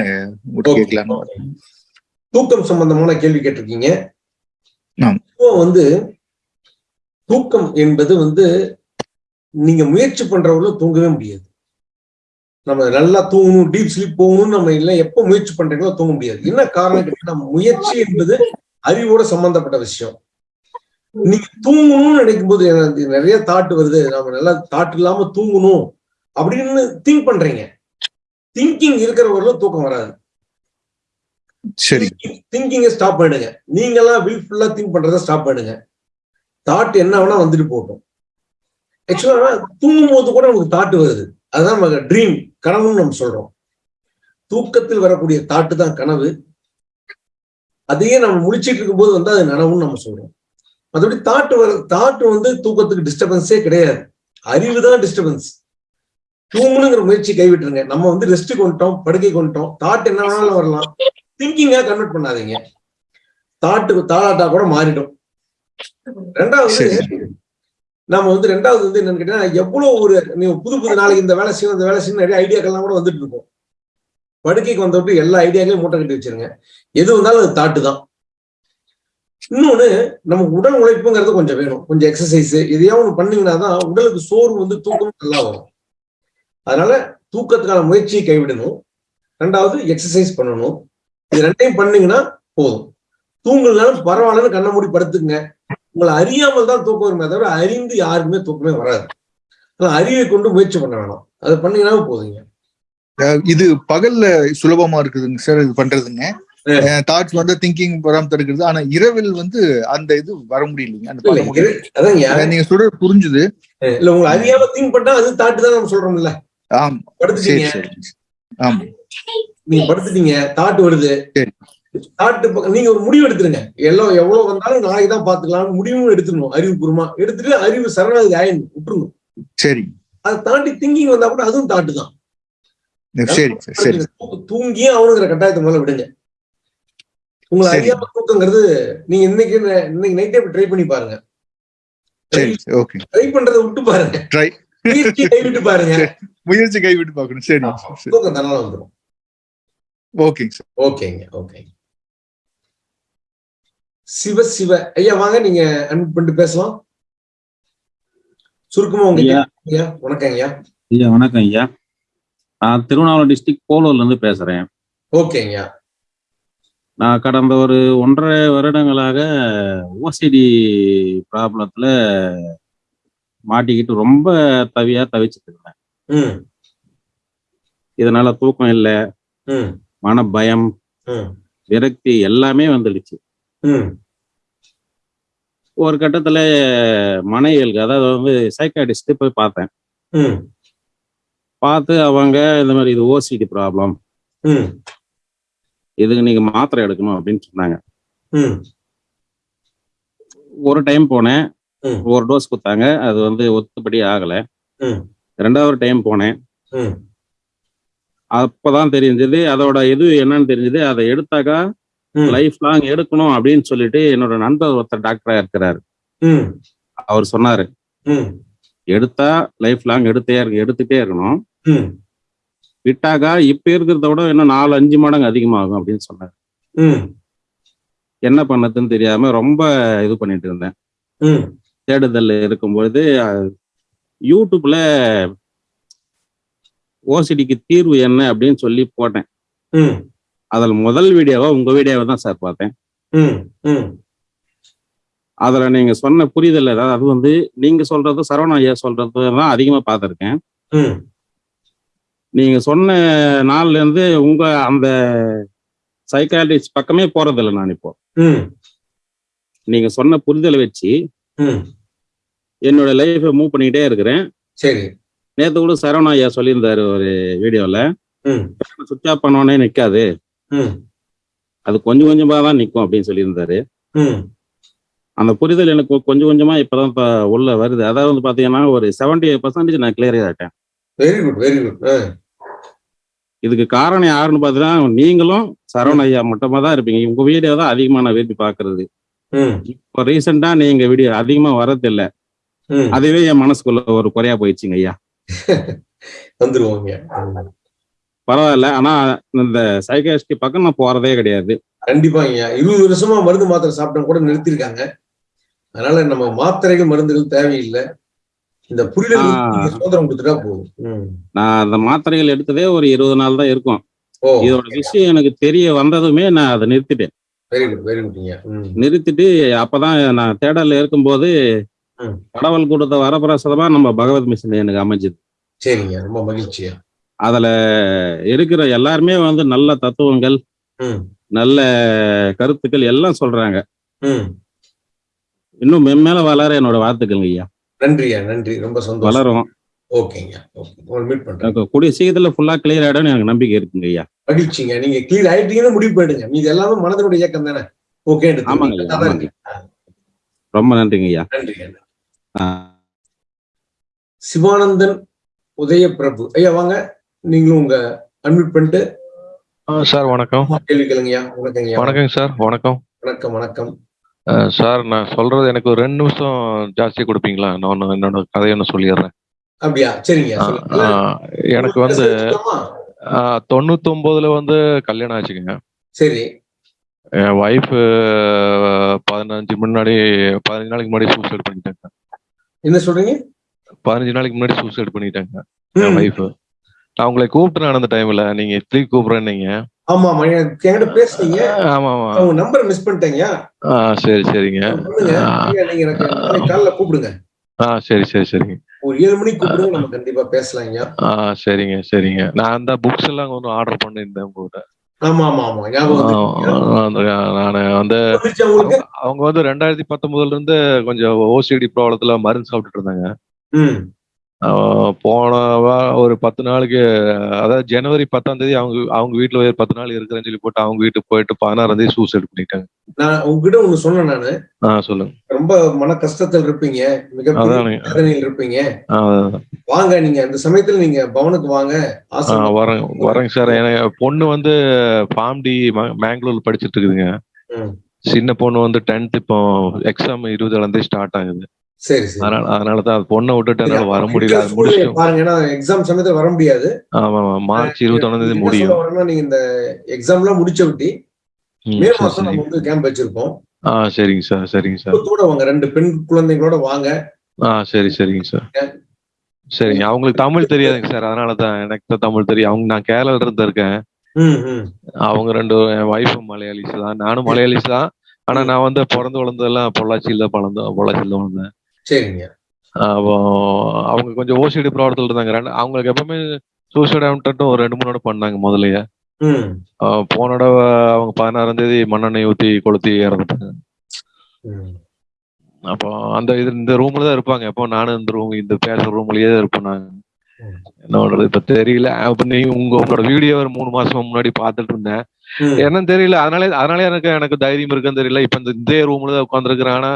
Speaker 11: கேட்கலாம்.
Speaker 1: தூக்கம் சம்பந்தமான கேள்வி கேட்டிருக்கீங்க. வந்து தூக்கம் என்பது வந்து நீங்க முயற்சி பண்றவங்களும் தூங்கவே முடியாது. நம்ம நல்லா தூங்கணும் டீப் ஸ்லீப் போகணும்னு நம்ம இல்லை எப்போ முயற்சி பண்றீங்களோ தூங்க முடியாது. என்ன காரணம் கேட்டீங்கன்னா முயற்சி என்பது அறிவோட சம்பந்தப்பட்ட விஷயம். நீங்க தூங்கணும்னு நினைக்கும் போது நிறைய தாட் வருது. நம்ம நல்லா தாட் இல்லாம தூங்கணும். அப்படின்னு திங்க் பண்றீங்க. திங்கிங் இருக்கிறவர்களும் தூக்கம் வராது.
Speaker 11: சரி.
Speaker 1: திங்கிங்கை ஸ்டாப் பண்ணுங்க நீங்களாம் வில்ஃபுல்லா திங்க் பண்றதை ஸ்டாப் பண்ணுங்க தாட் என்ன வேணா வந்துட்டு போகட்டும் ஆக்சுவலா தூங்கும் போது கூட நமக்கு தாட் வருது. அதுதான் நம்ம ட்ரீம் கனவுன்னு நம்ம சொல்றோம். தூக்கத்தில் வரக்கூடிய தாட்டு தான் கனவு. அதையே நம்ம முழிச்சிட்டு இருக்கும்போது வந்து அது நனவுன்னு நம்ம சொல்றோம். மற்றபடி தாட்டு வர தாட்டு வந்து தூக்கத்துக்கு டிஸ்டர்பன்ஸே கிடையாது. அறிவு தான் டிஸ்டர்பன்ஸ் தூங்கணுங்கிற முயற்சி கைவிட்டுருங்க. நம்ம வந்து ரெஸ்ட் கொண்டுட்டோம் படுக்கை கொண்டுட்டோம். தாட் என்ன வேணாலும் வரலாம். திங்கிங்கா கன்வெர்ட் பண்ணாதீங்க. தாட்டுக்கு தாளாட்டா கூட மாறிடும். ரெண்டாவது நம்ம வந்து ரெண்டாவது வந்து என்னன்னு கேட்டீங்கன்னா எவ்வளவு ஒரு நீங்க புது புது நாளைக்கு இந்த வேலை செய்யணும் இந்த வேலை செய்யணும் நிறைய ஐடியாக்கள்லாம் கூட வந்துட்டு இருக்கும். படுக்கைக்கு வந்தப்பட்டு எல்லா ஐடியாக்களையும் மூட்டை கட்டி வச்சிருங்க. எது வந்தாலும் அது தாட்டு தான். இன்னொன்னு நமக்கு உடல் உழைப்புங்கிறது கொஞ்சம் வேணும். கொஞ்சம் எக்ஸசைஸ் எதையா ஒண்ணு பண்ணீங்கன்னா தான் உடலுக்கு சோர்வு வந்து தூக்கம் நல்லா வரும். அதனால தூக்கத்துக்கான முயற்சியை கைவிடணும். ரெண்டாவது எக்ஸசைஸ் பண்ணணும். இது ரெண்டையும் பண்ணீங்கன்னா போதும். தூங்கலனாலும் பரவாயில்லன்னு கண்ணை மூடி படுத்துங்க உங்களை அறியாமல் தான் தூக்கம் வருமே தவிர அறிந்து யாருக்குமே தூக்கமே வராது. ஆனா அறிவை கொண்டு முயற்சி பண்ண வேணாம். அதை பண்ணீங்கன்னா போதுங்க.
Speaker 11: இது பகல்ல சுலபமா இருக்குதுங்க சார் இது பண்றதுங்க. தாட்ஸ் வந்து திங்கிங் வராம தடுக்கிறது ஆனா இரவில் வந்து அந்த இது வர முடியலைங்க. அந்த நீங்க சொல்றது புரிஞ்சுது.
Speaker 1: இல்ல உங்களை அறியாம திங்க் பண்ணா அது தாட்டு தான் நம்ம சொல்றோம்ல.
Speaker 11: ஆம்.
Speaker 1: படுத்துட்டீங்க. நீங்க படுத்துட்டீங்க தாட்டு வருது. தாட்டு நீங்க ஒரு முடிவு எடுத்துருங்க. எல்லாம் எவ்வளவு வந்தாலும் நாளைக்கு தான் பாத்துக்கலாம் முடிவும் எடுத்துடணும் அறிவுபூர்வமா. எடுத்துட்டு அறிவு சரணாகதி ஆயிடணும் விட்டுருணும்
Speaker 11: சரி.
Speaker 1: அதை தாண்டி திங்கிங் வந்தா கூட அதுவும் தாட்டு தான். தூங்கியே அவனுங்கிற கட்டாயத்தை முதல்ல விடுங்க. உங்களை. அறியாம தூக்கங்கிறது நீங்க இன்னைக்கு இன்னைக்கு நைட்டே ட்ரை பண்ணி பாருங்க.
Speaker 11: சரி ஓகே
Speaker 1: ட்ரை பண்றதை விட்டு பாருங்க.
Speaker 11: ட்ரை
Speaker 1: முயற்சி கைவிட்டு பாருங்க.
Speaker 11: முயற்சி கைவிட்டு பார்க்கணும். சரி சரி.
Speaker 1: தூக்கம் வந்துடும்
Speaker 11: ஓகேங்க சார்.
Speaker 1: ஓகேங்க ஓகேங்க. சிவ சிவ. ஐயா வாங்க நீங்க அன்மிட் பண்ணிட்டு பேசலாம். சுருக்கமா உங்க
Speaker 12: ஐயா.
Speaker 1: வணக்கம் ஐயா.
Speaker 12: ஐயா வணக்கம் ஐயா. நான் திருவண்ணாமலை டிஸ்ட்ரிக்ட் போலூர்ல இருந்து பேசுறேன்.
Speaker 1: ஓகேங்க ஐயா.
Speaker 12: நான் கடந்த ஒரு ஒன்றரை வருடங்களாக ஓசிடி ப்ராப்ளத்துல மாட்டிக்கிட்டு ரொம்ப தவியா தவிச்சிட்டு இருந்தேன். இதனால தூக்கம் இல்லை. மன பயம் விரக்தி எல்லாமே வந்துடுச்சு. ஒரு கட்டத்துல மனைவியலுக்கு அதாவது வந்து சைக்காட்டிஸ்ட் போய் பார்த்தேன். பார்த்து அவங்க இந்த மாதிரி இது ஓசிடி ப்ராப்ளம் இதுக்கு நீங்க மாத்திரை எடுக்கணும் அப்படின்னு சொன்னாங்க. ஒரு டைம் போனேன். ஒரு டோஸ் கொடுத்தாங்க. அது வந்து ஒத்துப்படி ஆகல. ரெண்டாவது டைம் போனேன். அப்பதான் தெரிஞ்சது. அதோட இது என்னன்னு தெரிஞ்சது. அதை எடுத்தாக்கா. லைஃப் லாங் எடுக்கணும் அப்படின்னு சொல்லிட்டு என்னோட நண்பர் ஒருத்தர் டாக்டரா இருக்கிறாரு. அவர் சொன்னாரு. எடுத்தா லைஃப் லாங் எடுத்தே இருக்கு எடுத்துட்டே இருக்கணும். விட்டாக்கா இப்ப இருக்கிறத விட இன்னும் நாலு அஞ்சு மடங்கு அதிகமாகும் அப்படின்னு சொன்னாரு. என்ன பண்ணதுன்னு தெரியாம ரொம்ப இது பண்ணிட்டு இருந்தேன். தேடுதல் இருக்கும்பொழுது அஹ், யூடியூப்ல ஓசிடிக்கு தீர்வு என்ன அப்படின்னு சொல்லி போட்டேன். அதில் முதல் வீடியோவா உங்க வீடியோவை தான் சார் பார்த்தேன். அதுல நீங்க சொன்ன புரிதல் ஏதாவது அது வந்து நீங்க சொல்றது சரவண ஐயா சொல்றது தான் அதிகமா பார்த்துருக்கேன். நீங்க சொன்ன நாள்ல இருந்து உங்க அந்த சைக்காலஜிஸ்ட் பக்கமே போறதில்லை நான் இப்போ. நீங்க சொன்ன புரிதலை வச்சு என்னோட லைஃபை மூவ் பண்ணிக்கிட்டே இருக்கிறேன்.
Speaker 1: சரி.
Speaker 12: நேத்து கூட சரவண ஐயா சொல்லியிருந்தாரு ஒரு வீடியோல.
Speaker 1: ம்.
Speaker 12: சுவிட்ச் ஆஃப் பண்ணோடனே நிக்காது. அது கொஞ்சம் கொஞ்சமா தான் நிற்கும் அப்படின்னு சொல்லியிருந்தாரு. அந்த புரிதல் எனக்கு கொஞ்சம் கொஞ்சமா இப்பதான் இப்ப உள்ள வருது. அதாவது வந்து பாத்தீங்கன்னா ஒரு செவன்டி பர்சன்டேஜ் நான் கிளியர் ஆயிட்டேன்
Speaker 1: வெரி குட் வெரி குட்
Speaker 12: இதுக்கு காரணம் யாருன்னு பாத்தீங்கன்னா நீங்களும் சரவண ஐயா மட்டுமா தான் இருப்பீங்க. உங்க வீடியோ தான் அதிகமா நான் விரும்பி பாக்குறது. இப்போ ரீசெண்டா நீங்க வீடியோ அதிகமா வரதில்ல. அதுவே என் மனசுக்குள்ள ஒரு குறையா போயிடுச்சுங்க ஐயா.
Speaker 1: வந்துருவோங்க
Speaker 12: பரவாயில்ல. ஆனா இந்த சைக்காஸ்டி பக்கம் நான் போறதே கிடையாது.
Speaker 1: கண்டிப்பாங்க இருபது வருஷமா மருந்து மாத்திரை சாப்பிட்டா கூட நிறுத்திருக்காங்க. அதனால நம்ம மாத்திரைகள் மருந்துகள் தேவையில்லை. இந்த புரிதல் சுதந்திரம் கொடுத்துட்டா போதும்.
Speaker 12: நான் அந்த மாத்திரைகள் எடுத்ததே ஒரு இருபது நாள் தான் இருக்கும். இதோட விஷயம் எனக்கு தெரிய வந்ததுமே நான் அதை நிறுத்திட்டேன்.
Speaker 1: வெரி குட் வெரி குட்ங்க ம்.
Speaker 12: நிறுத்திட்டு அப்பதான் நான் தேடல்ல இருக்கும்போது. கடவுள் கொடுத்த வரப்பிரசாதமா நம்ம பகவத் மிஷன் எனக்கு அமைஞ்சது.
Speaker 1: சரிங்க ரொம்ப மகிழ்ச்சியா.
Speaker 12: அதுல இருக்கிற எல்லாருமே வந்து நல்ல தத்துவங்கள் நல்ல கருத்துக்கள் எல்லாம் சொல்றாங்க. இன்னும் மென்மேல வளர என்னோட வாழ்த்துக்கள் ஐயா.
Speaker 1: நன்றியா நன்றி. ரொம்ப சந்தோஷம்.
Speaker 12: வளரும்
Speaker 1: ஓகேங்க
Speaker 12: கூடிய சீக்கிரத்துல ஃபுல்லா கிளியர் ஆயிடும்னு எனக்கு நம்பிக்கை இருக்குங்க ஐயா.
Speaker 1: மகிழ்ச்சிங்க. நீங்க கிளியர் ஆயிட்டீங்கன்னு முடிவு பண்ணிடுங்க. மீது எல்லாமே மனதனுடைய இயக்கம் தானே ஓகே
Speaker 12: ஆமாங்க ரொம்ப நன்றிங்க ஐயா.
Speaker 1: நன்றிங்க சிவானந்தன் உதயபிரபு ஐயா வாங்க. நீங்களும் உங்க அன்மியூட் பண்ணிட்டு
Speaker 13: சார் வணக்கம்.
Speaker 1: கேள்வி கேளுங்கய்யா. வணக்கங்கய்யா.
Speaker 13: வணக்கங்க சார். வணக்கம்.
Speaker 1: வணக்கம் வணக்கம்.
Speaker 13: சார் நான் சொல்றது எனக்கு ஒரு ரெண்டு நிமிஷம் ஜாஸ்தி கொடுப்பீங்களா? நான் ஒண்ணு என்னோட கதையை ஒன்று சொல்லிடுறேன்.
Speaker 1: அப்படியா? சரிங்க
Speaker 13: எனக்கு வந்து தொண்ணூத்தொன்பதுல வந்து கல்யாணம் ஆச்சுங்க.
Speaker 1: சரி.
Speaker 13: என் ஒய்ஃப் பதினஞ்சு முன்னாடி பதினஞ்சு நாளைக்கு முன்னாடி சூசைட் பண்ணிட்டாங்க.
Speaker 1: என்ன சொல்றீங்க?
Speaker 13: பதினஞ்சு நாளைக்கு முன்னாடி சூசைட் பண்ணிட்டாங்க. என் ஒய்ஃப் நான் உங்களை கூப்பிட்டேன் அந்த டைம்ல நீங்க இட்லி கூப்பிடுறேன்னீங்க?
Speaker 1: ஆமா ஆமா என்கிட்ட பேசுனீங்க.
Speaker 13: ஆமா ஆமா
Speaker 1: உங்க நம்பர் மிஸ் பண்ணிட்டேங்க.
Speaker 13: ஆ சரி சரிங்க.
Speaker 1: நீங்க எனக்கு. காலைல கூப்பிடுங்க.
Speaker 13: ஆ சரி சரி சரிங்க.
Speaker 1: ஒரு ஏழு மணிக்கு கூப்பிடுங்க நம்ம கண்டிப்பா பேசலாங்க.
Speaker 13: ஆ சரிங்க சரிங்க. நான் அந்த புக்ஸ் எல்லாம் கொஞ்சம் ஆர்டர் பண்ணியிருந்தேன் உங்ககிட்ட.
Speaker 1: ஆமா ஆமா ஆமா ஞாபகம்
Speaker 13: நான் வந்து
Speaker 1: வந்துருச்சா உங்களுக்கு?
Speaker 13: அவங்க வந்து ரெண்டாயிரத்தி பத்தொன்பதுல இருந்து கொஞ்சம் ஓசிடி ப்ராப்ளத்துல மருந்து சாப்பிட்டுட்டு இருந்தாங்க. போன ஒரு பத்து நாளைக்கு அதாவது ஜனவரி பத்தாம் தேதி அவங்க அவங்க வீட்டுல ஒரு பத்து நாள் இருக்கிறேன்னு சொல்லி போட்டு அவங்க வீட்டுக்கு போயிட்டு பதினாறாம் தேதி சூசைட் பண்ணிட்டாங்க
Speaker 1: நான் உங்ககிட்ட ஒண்ணு சொன்னேன் நானு.
Speaker 13: ஆ சொல்லுங்க.
Speaker 1: ரொம்ப மன கஷ்டத்தில் இருப்பீங்க. மிகப்பெரிய
Speaker 13: அதானுங்க.
Speaker 1: வேதனையில் இருப்பீங்க. வாங்க நீங்க அந்த சமயத்துல நீங்க பவனுக்கு வாங்க. ஆசிரமம்
Speaker 13: வரேங்க வரேங்க சார். எனக்கு பொண்ணு வந்து ஃபார்ம்டி மேங்களூர்ல படிச்சிட்டு இருக்குதுங்க. சின்ன பொண்ணு வந்து டென்த் இப்போ எக்ஸாம் இருபதுல இருந்தே ஸ்டார்ட் ஆகுது.
Speaker 1: சரி
Speaker 13: அதனால அதனால தான் பொண்ணை விட்டுட்டு என்னால வர முடியல அது
Speaker 1: பாருங்க ஏன்னா எக்ஸாம் சமயத்துல வர முடியாது.
Speaker 13: ஆமா ஆமா மார்ச் இருபத்தொன்னாம் தேதி
Speaker 1: என்ன
Speaker 13: முடியும்.
Speaker 1: நீங்க இந்த எக்ஸாம் எல்லாம் முடிச்ச விட்டி
Speaker 13: ம்,
Speaker 1: மாசம் நம்ம. வந்து கேம்ப் வச்சிருக்கோம்
Speaker 13: ஆ சரிங்க சார் சரிங்க சார்.
Speaker 1: கூட வாங்க ரெண்டு பெண் குழந்தைங்களோட வாங்க.
Speaker 13: ஆ சரி சரிங்க சார். சரிங்க அவங்களுக்கு தமிழ் தெரியாதுங்க சார் அதனால தான் எனக்கு தான் தமிழ் தெரியும். அவங்க நான் கேரளால இருந்து இருக்கேன் அவங்க ரெண்டு என் ஒய்ஃபும் மலையாளிஸ் தான். நானும் மலையாளிஸ் தான். ஆனா நான் வந்து பிறந்து வளர்ந்ததெல்லாம் பொள்ளாச்சியில பிறந்தேன் பொள்ளாச்சியில வளர்ந்தேன்.
Speaker 1: சரிங்க.
Speaker 13: அப்போ அவங்க கொஞ்சம் ஓசிடி ப்ராப்ளத்தில் இருந்தாங்க ரெண்டு அவங்களுக்கு எப்பவுமே சூசைட் அவுட்டும் ஒரு ரெண்டு மூணு தடவை பண்ணாங்க முதல்லயே. போன தடவை அவங்க பதினாறாம் தேதி மண்ணெண்ணெய் ஊத்தி கொளுத்தி இறந்துட்டாங்க. அப்போ அந்த இது இந்த ரூம்ல தான் இருப்பாங்க. எப்போ நானும் இந்த ரூம் இந்த பேசுற ரூம்லயே தான் இருப்பேன் நான். என்னோட இப்ப தெரியல. அப்ப நீ உங்க உங்களோட வீடியோ ஒரு மூணு மாசம் முன்னாடி பார்த்துட்டு இருந்தேன். என்னன்னு தெரியல. அதனால அதனால எனக்கு எனக்கு தைரியம் இருக்குன்னு தெரியல. இப்ப இந்த இதே ரூம்ல தான் உட்காந்துருக்கிறேன் ஆனா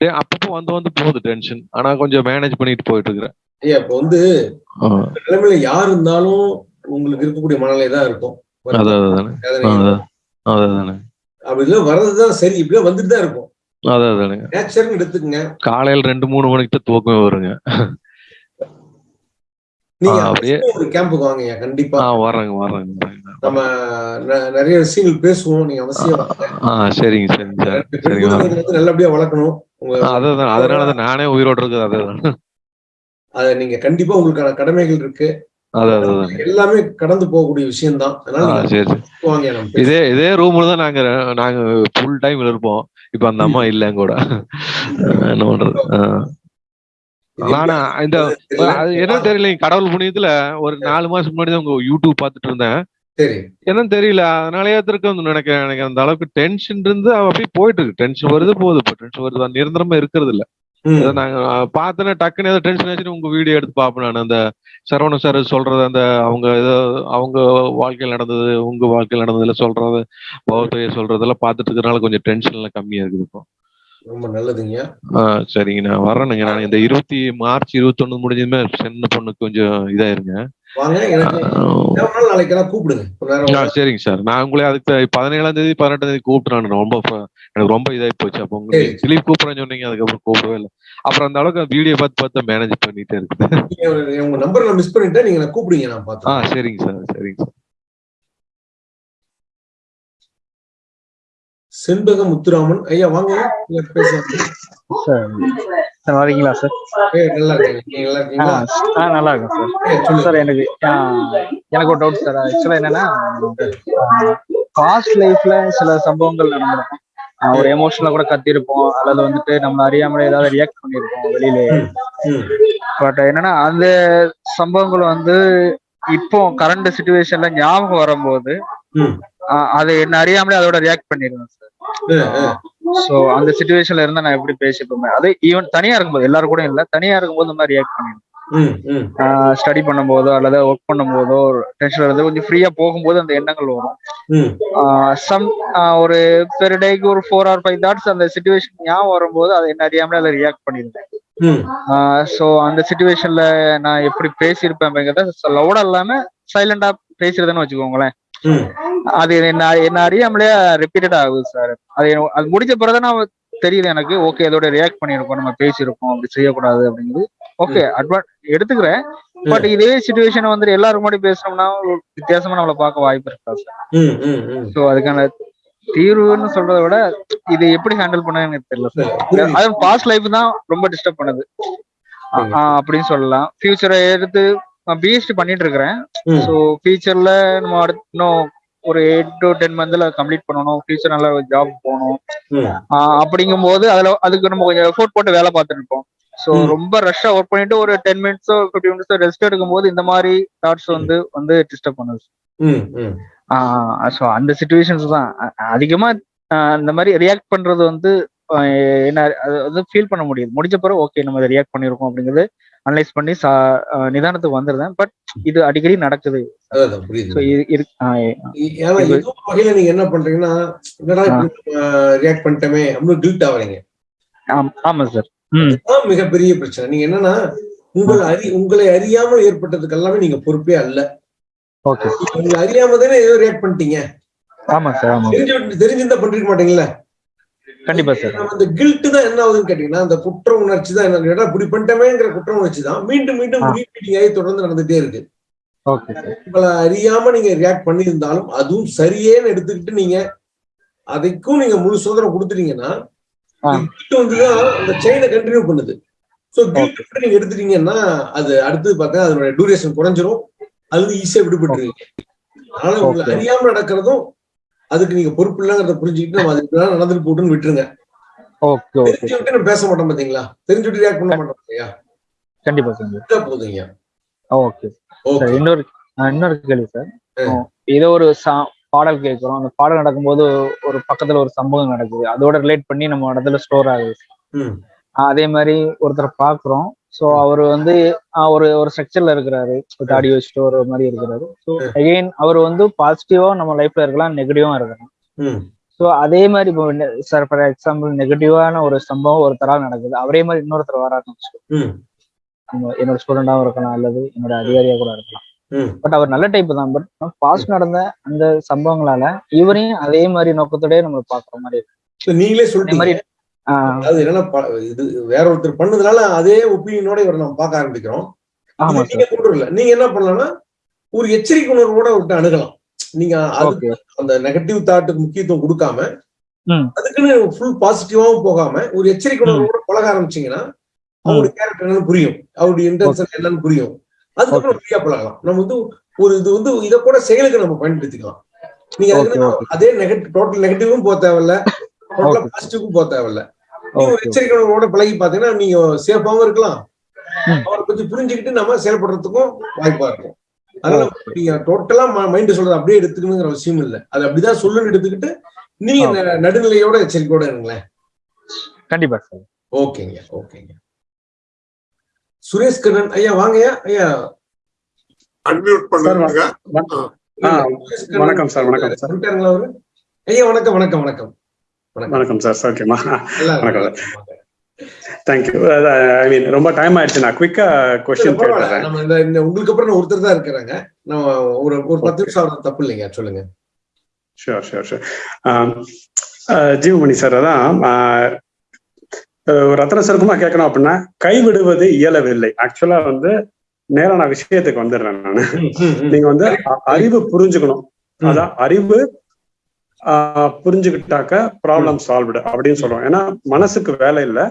Speaker 13: அப்பப்போ வந்து வந்து போகுது டென்ஷன் ஆனா கொஞ்சம் மேனேஜ் பண்ணிட்டு போயிட்டு இருக்கிறேன்
Speaker 1: ஐயா இப்ப வந்து நிலைமையில யார் இருந்தாலும் உங்களுக்கு இருக்கக்கூடிய மனநிலை தான் இருக்கும். அப்படி வர்றதுதான் சரி. இப்படியே வந்துட்டு தான் இருக்கும். நேச்சர்னு எடுத்துக்கங்க.
Speaker 13: காலையில ரெண்டு மூணு மணிக்கு தான் தூக்கமே வருங்க.
Speaker 1: நீங்க
Speaker 13: ஆ, அப்படியே
Speaker 1: ஒரு கேம்புக்கு வாங்க கண்டிப்பா.
Speaker 13: வர்றேங்க வர்றேங்க.
Speaker 1: நம்ம நிறைய விஷயங்கள் பேசுவோம். நீங்க அவசியம்
Speaker 13: சரிங்க சரிங்க சார்.
Speaker 1: நல்லபடியா வளர்க்கணும். உங்க
Speaker 13: அதான் அதனால தான் நானே உயிரோட இருக்குது அதான்
Speaker 1: அத நீங்க கண்டிப்பா உங்களுக்கான கடமைகள் இருக்கு. எல்லாமே கடந்து போகக்கூடிய விஷயம் தான்.
Speaker 13: இதே இதே ரூம்ல தான் நாங்க நாங்க ஃபுல் டைம் இருப்போம். இப்ப அந்த அம்மா இல்ல கூட. என்ன பண்றது. ஆனா இந்த என்ன தெரியல கடவுள் புண்ணியத்துல ஒரு நாலு மாசம் முன்னாடி தான் உங்க யூடியூப் பார்த்துட்டு இருந்தேன். என்னன்னு தெரியல. அதனாலயே இருக்கு நினைக்கிறேன். எனக்கு அந்த அளவுக்கு டென்ஷன் இருந்து அப்படியே போயிட்டு இருக்கு டென்ஷன் வருது போகுது இப்போ. டென்ஷன் வருது. நிரந்தரமா இருக்கிறது இல்ல. நாங்க பார்த்தோன்னே டக்குன்னு ஏதோ டென்ஷன் ஆச்சுன்னு உங்க வீடியோ எடுத்து பார்ப்பேன் நான். அந்த சரவண சார் சொல்றது அந்த அவங்க ஏதோ அவங்க வாழ்க்கையில் நடந்தது உங்க வாழ்க்கையில் நடந்ததுல சொல்றது பௌத்தைய சொல்றதெல்லாம் பார்த்துட்டு இருக்கிறனால கொஞ்சம் டென்ஷன் எல்லாம் கம்மியா இருக்குது இப்போ.
Speaker 1: ரொம்ப நல்லதுங்க
Speaker 13: சரிங்க. நான் வரேனுங்க நான் இந்த இருபத்தி மார்ச் இருபத்தொன்னு முடிஞ்சதுமே சின்ன பொண்ணுக்கு கொஞ்சம் இதாயிருங்க. ஆ சரிங்க சார். நான் உங்களே அதுக்கு பதினேழாம் தேதி பதினெட்டாம் தேதி கூப்பிட்டு நான் ரொம்ப எனக்கு ரொம்ப இதாகி போச்சு. அப்போ உங்களுக்கு திலீப் கூப்பிடுறேன்னு சொன்னீங்க அதுக்கப்புறம் கூப்பிடவே இல்லை. அப்புறம் அந்த அளவுக்கு வீடியோ பார்த்து பார்த்து மேனேஜ் பண்ணிட்டே இருக்குது
Speaker 1: ஒரு- உங்க நம்பர் நான் மிஸ் பண்ணிட்டேன் நீங்க கூப்பிடுங்க நான்
Speaker 13: ஆ
Speaker 1: பார்த்தேன்
Speaker 13: சரிங்க சார் சரிங்க சார்.
Speaker 1: செண்பக முத்துராமன். ஐயா வாங்க.
Speaker 14: சார்
Speaker 3: இருக்கீங்களா சார்?
Speaker 1: ஏய், நல்லா இருக்கேன் நீங்க நல்லா
Speaker 3: ஆ
Speaker 1: இருக்கீங்களா
Speaker 3: நல்லா இருக்கேன்
Speaker 1: ஏய்,
Speaker 3: சார். சார் எனக்கு எனக்கு ஒரு டவுட் சார். ஆக்சுவலா என்னன்னா பாஸ்ட் லைஃப்ல சில சம்பவங்கள் நடந்திருக்கும் ஒரு எமோஷனலா கூட கத்திருப்போம் அல்லது வந்துட்டு நம்ம அறியாமலே ஏதாவது ரியாக்ட் பண்ணிருப்போம் வெளியில. பட் என்னன்னா அந்த சம்பவங்கள் வந்து இப்போ கரண்ட் சுச்சுவேஷன்ல ஞாபகம் வரும்போது அது என்ன அறியாமலே அதோட ரியாக்ட் பண்ணிடுவேன் சார் சோ அந்த சுச்சுவேஷன்ல இருந்தா நான் எப்படி பேசிப்போமே அது ஈவன் தனியா இருக்கும்போது எல்லாரும் கூட இல்ல தனியா இருக்கும்போது இந்த மாதிரி ரியாக்ட் பண்ணிடுவேன். ஸ்டடி பண்ணும்போதோ அல்லது ஒர்க் பண்ணும்போதோ டென்ஷன் இருந்து கொஞ்சம் ஃப்ரீயா போகும்போது அந்த எண்ணங்கள் வரும். சம் ஒரு பெர் டேக்கு ஒரு ஃபோர் ஆர் ஃபைவ் தாட்ஸ் அந்த சுச்சுவேஷன் ஞாபகம் வரும்போது அதை என்ன அறியாமலே அதை ரியாக்ட் பண்ணிடுவேன். ஸோ அந்த சுச்சுவேஷன்ல நான் எப்படி பேசியிருப்பேன் லவுடா இல்லாம சைலண்டா பேசுறதுன்னு வச்சுக்கோங்களேன். அது என்ன என்ன அறியாமலே ரிப்பீட்டட் ஆகுது சார் அது அது முடிஞ்ச பிறகு நான் தெரியுது எனக்கு ஓகே அதோட ரியாக்ட் பண்ணியிருக்கோம் நம்ம பேசியிருக்கோம் அப்படி செய்யக்கூடாது அப்படிங்கிறது ஓகே அட்வான் எடுத்துக்கிறேன். பட் இதே சுச்சுவேஷன் வந்து எல்லாரும் முன்னாடி பேசணும்னா ஒரு வித்தியாசமா நம்மளை பார்க்க வாய்ப்பு இருக்கா சார் ஸோ அதுக்கான தீர்வுன்னு சொல்றதை விட இது எப்படி ஹேண்டில் பண்ண எனக்கு தெரியல சார் அது பாஸ்ட் லைஃப் தான் ரொம்ப டிஸ்டர்ப் பண்ணுது. அப்படின்னு சொல்லலாம். ஃபியூச்சரை எடுத்து பிஎஸ்டி பண்ணிட்டு இருக்கிறேன் ஸோ ஃபியூச்சர்ல நம்ம அடுத்து இன்னும் ஒரு எயிட் டு டென் மந்த்ல கம்ப்ளீட் பண்ணணும். ஃபியூச்சர் நல்ல ஒரு ஜாப் போகணும். ஆஹ் அப்படிங்கும்போது அதுல அதுக்கு நம்ம கொஞ்சம் எஃபோர்ட் போட்டு வேலை பார்த்துட்டு இருப்போம். ஸோ ரொம்ப ரஷ்ஷா ஒர்க் பண்ணிட்டு ஒரு டென் மினிட்ஸோ ஃபிஃப்டி மினிட்ஸோ ரெஸ்ட் எடுக்கும்போது இந்த மாதிரி தாட்ஸ் வந்து வந்து டிஸ்டர்ப் பண்ணுது. ஸோ அந்த சுச்சுவேஷன்ஸ் தான். அதிகமா இந்த மாதிரி ரியாக்ட் பண்றது வந்து என்ன அது வந்து ஃபீல் பண்ண முடியுது. முடிஞ்ச பிறகு ஓகே நம்ம இதை ரியாக்ட் பண்ணியிருக்கோம் அப்படிங்கிறது அனலைஸ் பண்ணி நிதானத்துக்கு வந்துருந்தேன். பட் இது அடிக்கடி நடக்குது.
Speaker 1: வகையில நீங்க என்ன பண்றீங்கன்னா ரியாக்ட் பண்ணிட்டோமே அப்படின்னு கில்ட் ஆவறீங்க
Speaker 3: ஆம்- சார்
Speaker 1: மிகப்பெரிய பிரச்சனை. நீங்க என்னன்னா உங்களை அறி உங்களை அறியாமல் ஏற்பட்டதுக்கு எல்லாமே நீங்க பொறுப்பே அல்ல.
Speaker 3: ஓகே
Speaker 1: உங்களை அறியாம தானே ஏதோ ரியாக்ட் பண்ணிட்டீங்க.
Speaker 3: ஆமா சார் ஆமா.
Speaker 1: தெரிஞ்சு தெரிஞ்சிருந்தா பண்ணிருக்க மாட்டீங்களா
Speaker 3: கண்டிப்பா சார்.
Speaker 1: அந்த கில்ட் தான் என்ன ஆகுதுன்னு கேட்டீங்கன்னா அந்த குற்ற உணர்ச்சி தான் என்ன ஏடா இப்படி பண்ணிட்டமேங்கிற குற்ற உணர்ச்சி தான். மீண்டும் மீண்டும் ரீபீட்டிங் ஆகி தொடர்ந்து நடந்துட்டே இருக்கு. உங்களை அறியாம நீங்க ரியாக்ட் பண்ணியிருந்தாலும் அதுவும் சரியேன்னு எடுத்துக்கிட்டு நீங்க அதுக்கும் நீங்க முழு சுதந்திரம் கொடுத்துட்டீங்கன்னா கில்ட் வந்துதான் அந்த செயினை கண்டினியூ பண்ணுது. சோ கில்ட் நீங்க எடுத்துட்டீங்கன்னா அது அடுத்தது பார்த்தா அதனுடைய டூரேஷன் குறைஞ்சிரும். அது ஈஸியா விடுபட்டுருவீங்க. அதனால உங்களை. அறியாம நடக்கிறதும் அதுக்கு நீங்க பொறுப்பு இல்லைங்கிறத புரிஞ்சுக்கிட்டு நம்ம தான் நடந்துட்டு போட்டுன்னு விட்டுருங்க.
Speaker 3: Okay okay.
Speaker 1: தெரிஞ்சு விட்டு பேச மாட்டோம் பாத்தீங்களா? தெரிஞ்சு விட்டு ரியாக்ட் பண்ண மாட்டோம் இல்லையா?
Speaker 3: கண்டிப்பா சார்
Speaker 1: போதுங்க.
Speaker 3: ஓகே. சார் இன்னொரு இன்னொரு கேள்வி சார். ஏதோ ஒரு பாடல் கேட்கிறோம். அந்த பாடல் நடக்கும்போது ஒரு பக்கத்துல ஒரு சம்பவம் நடக்குது. அதோட ரிலேட் பண்ணி நம்ம இடத்துல ஸ்டோர் ஆகுது. அதே மாதிரி ஒருத்தரை பாக்குறோம் ஸோ அவர் வந்து ஒரு ஒரு ஸ்ட்ரக்சர்ல இருக்கிறாரு. தாடி வச்சுட்டு ஒரு மாதிரி இருக்கிறாரு. ஸோ அகெயின் அவர் வந்து பாசிட்டிவா நம்ம லைஃப்ல இருக்கலாம் நெகட்டிவா இருக்கலாம். ஸோ அதே மாதிரி இப்போ சார் ஃபார் எக்ஸாம்பிள் நெகட்டிவான ஒரு சம்பவம் ஒருத்தரால் நடக்குது. அவரே மாதிரி இன்னொருத்தர் வராருன்னு என்னோட ஸ்டூடெண்டாவும் இருக்கலாம் அல்லது என்னோட அதிகாரியா கூட இருக்கலாம். பட் அவர் நல்ல டைப் தான். பட் பாஸ்ட் நடந்த அந்த சம்பவங்களால இவரையும் அதே மாதிரி நோக்கத்தோடய நம்ம பாக்குற மாதிரி இருக்கு.
Speaker 1: நீங்களே
Speaker 3: அதே
Speaker 1: என்னன்னா இது வேற ஒருத்தர் பண்ணதுனால அதே ஒப்பீனியனோட இவரை நம்ம பார்க்க ஆரம்பிக்கிறோம். நீங்க கொண்டு வரல நீங்க என்ன பண்ணலாம்னா ஒரு எச்சரிக்கை உணர்வோட விட்டு அணுகலாம். நீங்க அதுக்கு அந்த நெகட்டிவ் தாட்டுக்கு முக்கியத்துவம் கொடுக்காம. அதுக்குன்னு ஃபுல் பாசிட்டிவாவும் போகாம ஒரு எச்சரிக்கை உணர்வோட பழக ஆரம்பிச்சீங்கன்னா அவருடைய கேரக்டர் என்னன்னு புரியும். அவருடைய இன்டென்ஷன் என்னன்னு புரியும். அதுக்கப்புறம் ஃப்ரீயா பழகலாம். நம்ம வந்து ஒரு இது வந்து இதை கூட செயலுக்கு நம்ம பயன்படுத்திக்கலாம். நீங்க. அதே நெகட்டிவ் டோட்டல் நெகட்டிவும் போக தேவையில்ல. டோட்டலா பாசிட்டிவும் போக தேவையில்ல. நீங்க ஒரு எச்சரிக்கை உணர்வோட பழகி பாத்தீங்கன்னா நீங்க சேஃபாவும் இருக்கலாம். அவரை பத்தி புரிஞ்சுக்கிட்டு நம்ம செயல்படுறதுக்கும் வாய்ப்பா இருக்கும். அதனால நீங்க டோட்டலா மைண்ட் சொல்றது அப்படியே எடுத்துக்கணுங்கிற அவசியம் இல்ல. அது அப்படிதான் சொல்லுன்னு எடுத்துக்கிட்டு நீங்க நடுநிலையோட எச்சரிக்கையோட இருங்களேன்.
Speaker 3: கண்டிப்பா சார்
Speaker 1: ஓகேங்க ஓகேங்க. சுரேஷ் கண்ணன் ஐயா வாங்கய்யா ஐயா.
Speaker 2: அன்மியூட் பண்ணுங்க.
Speaker 15: வணக்கம் சார் வணக்கம் சார்
Speaker 1: ஐயா வணக்கம் வணக்கம் வணக்கம்.
Speaker 15: வணக்கம். சார்.
Speaker 1: இருக்கு.
Speaker 15: வணக்கம். தேங்க்யூ ஐ மீன் ரொம்ப டைம் ஆயிடுச்சு. நான் குவிக்கா கொஸ்டின்
Speaker 1: நம்ம இந்த இந்த உங்களுக்கு அப்புறம் நான் ஒருத்தர் தான் இருக்கிறாங்க. நம்ம ஒரு ஒரு பத்து நிமிஷம் தப்பு இல்லைங்க. சொல்லுங்க.
Speaker 15: Sure sure sure Jeevamani sir அதான் ரத்ன சுருக்கமா கேட்கணும் அப்படின்னா கைவிடுவது இயலவில்லை. ஆக்சுவலா வந்து நேரா நான் விஷயத்துக்கு வந்துடுறேன் நான். நீங்க வந்து அறிவு புரிஞ்சுக்கணும். அதான் அறிவு புரிஞ்சுக்கிட்டாக்க ப்ராப்ளம் சால்வ்டு அப்படின்னு சொல்றோம் ஏன்னா மனசுக்கு வேலை இல்லை.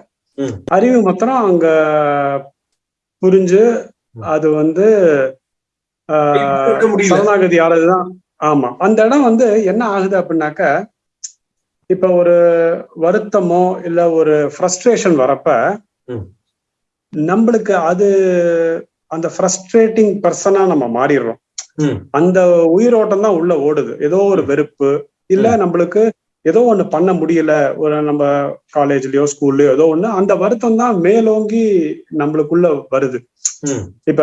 Speaker 15: அறிவு மாத்திரம் அங்க புரிஞ்சு அது வந்து. சரணாகதி ஆறதுதான் ஆமா அந்த இடம் வந்து என்ன ஆகுது அப்படின்னாக்க இப்ப ஒரு வருத்தமோ இல்ல ஒரு ஃப்ரஸ்ட்ரேஷன் வரப்ப. நம்மளுக்கு அது அந்த ஃப்ரஸ்ட்ரேட்டிங் பர்சனா நம்ம மாறிடுறோம். அந்த உயிரோட்டம் தான் உள்ள ஓடுது ஏதோ ஒரு வெறுப்பு இல்ல நம்மளுக்கு ஏதோ ஒண்ணு பண்ண முடியல ஒரு நம்ம காலேஜ்லயோ ஸ்கூல்லயோ ஏதோ ஒண்ணு அந்த வருத்தம் தான் மேலோங்கி நம்மளுக்குள்ள வருது. இப்ப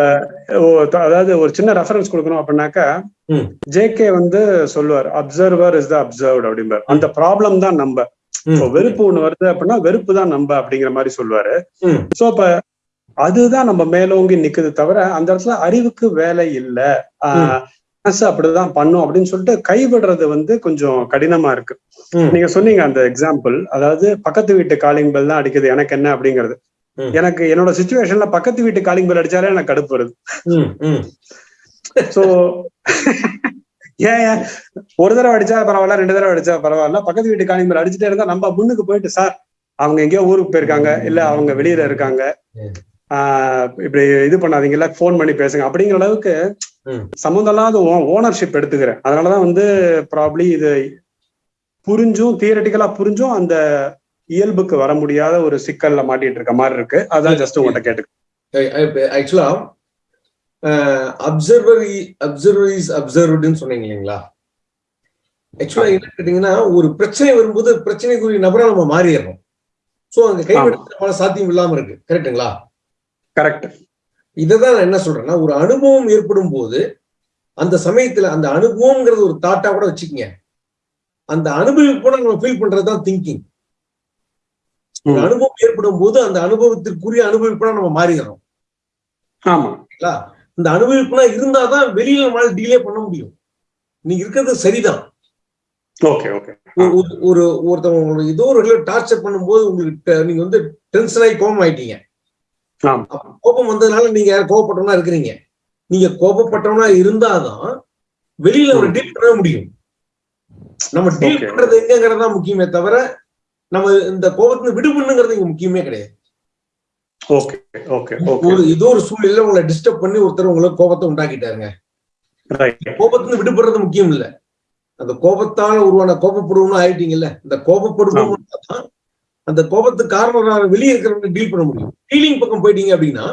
Speaker 15: அதாவது ஒரு சின்ன ரெஃபரன்ஸ் கொடுக்கணும் அப்படின்னாக்கா. ஜேகே வந்து சொல்லுவார் அப்சர்வர் இஸ் த அப்சர்வ்ட் அப்படிம்பார். அந்த ப்ராப்ளம் தான் நம்ம. இப்போ வெறுப்பு ஒண்ணு வருது அப்படின்னா வெறுப்பு தான் நம்ம அப்படிங்கிற மாதிரி சொல்லுவாரு. சோ அப்ப அதுதான் நம்ம மேலோங்கி நிக்குது தவிர அந்த இடத்துல அறிவுக்கு வேலை இல்ல. ஆஹ் மனசு அப்படிதான் பண்ணும் அப்படின்னு சொல்லிட்டு கைவிடுறது வந்து கொஞ்சம் கடினமா இருக்கு. நீங்க சொன்னீங்க அந்த எக்ஸாம்பிள் அதாவது பக்கத்து வீட்டு காலிங் பெல் தான் அடிக்குது. எனக்கு என்ன அப்படிங்கிறது. எனக்கு என்னோட சுச்சுவேஷன்ல பக்கத்து வீட்டு காலிங் பெல் அடிச்சாலே எனக்கு கடுப்பு வருது. சோ ஏன் ஒரு தடவை அடிச்சா பரவாயில்ல ரெண்டு தடவை அடிச்சா பரவாயில்ல. பக்கத்து வீட்டு காலிங் பெல் அடிச்சுட்டே இருந்தா நம்ம முன்னுக்கு போயிட்டு சார் அவங்க எங்கேயோ ஊருக்கு போயிருக்காங்க. இல்ல அவங்க வெளியில இருக்காங்க. ஆஹ் இப்படி இது பண்ணாதீங்கல்ல ஃபோன் பண்ணி பேசுங்க. அப்படிங்கிற அளவுக்கு. சம்மந்தம் இல்லாத ஓனர்ஷிப் எடுத்துக்கிறேன். அதனாலதான் வந்து ப்ராப்ளி இது புரிஞ்சும் தியரட்டிக்கலா புரிஞ்சும் அந்த இயல்புக்கு வர முடியாத ஒரு சிக்கல்ல மாட்டிட்டு இருக்க மாதிரி இருக்கு. அதான் ஜஸ்ட் உங்கள்கிட்ட கேட்டு
Speaker 1: ஆக்சுவலா அப்சர்வர் அப்சர்வர் இஸ் அப்சர்வ்டுன்னு சொன்னீங்க இல்லைங்களா? ஆக்சுவலா என்ன கேட்டீங்கன்னா ஒரு பிரச்சனை வரும்போது பிரச்சனைக்குரிய நபரா நம்ம மாறிடுறோம் சோ அங்க கைவிடுறதுக்கான சாத்தியம் இல்லாம இருக்கு. கரெக்ட்டுங்களா
Speaker 15: கரெக்ட்
Speaker 1: இததான் நான் என்ன சொல்றேன்னா ஒரு அனுபவம் ஏற்படும் போது அந்த சமயத்துல அந்த அனுபவம்ங்கிறது ஒரு தாட்டா கூட வச்சுக்கங்க. அந்த அனுபவிப்போட நம்ம ஃபீல் பண்றதுதான் திங்கிங் ஒரு அனுபவம் ஏற்படும் போது அந்த அனுபவத்திற்குரிய அனுபவிப்பா நம்ம மாறிடுறோம்.
Speaker 15: ஆமா.
Speaker 1: சரிங்களா? இந்த அனுபவிப்புனா இருந்தாதான் வெளியில நம்மளால டீலே பண்ண முடியும். நீங்க இருக்கிறது சரிதான்.
Speaker 15: Okay okay.
Speaker 1: ஒரு- ஒரு- ஒரு ஒருத்தவங்க ஏதோ ஒரு டார்ச்சர் பண்ணும்போது உங்களுக்கு நீங்க வந்து டென்ஷன் ஆகி கோபம் ஆயிட்டீங்க கோபம் வந்ததுனால நீங்க யாரும் கோபப்பட்டவனா இருக்கிறீங்க. நீங்க கோபப்பட்டவனா இருந்தாதான் வெளியில ஒரு டீல் பண்ண முடியும். நம்ம டீல். பண்றது எங்கங்கிறது முக்கியமே தவிர நம்ம இந்த கோபத்துல விடுபண்ணுங்கிறது இங்க முக்கியமே கிடையாது. ஒரு ஏதோ ஒரு சூழ்நிலையில உங்களை டிஸ்டர்ப் பண்ணி ஒருத்தர் உங்களுக்கு கோபத்தை உண்டாக்கிட்டாருங்க. கோபத்துல விடுபடுறது முக்கியம் இல்ல. அந்த கோபத்தால உருவான கோபப்படுவோம்னு ஆயிட்டீங்கல்ல. இந்த கோபப்படுவோம் தான் அந்த கோபத்துக்கு காரணம் வெளியே இருக்கிறவங்க டீல் பண்ண முடியும். டீலிங் பக்கம் போயிட்டீங்க அப்படின்னா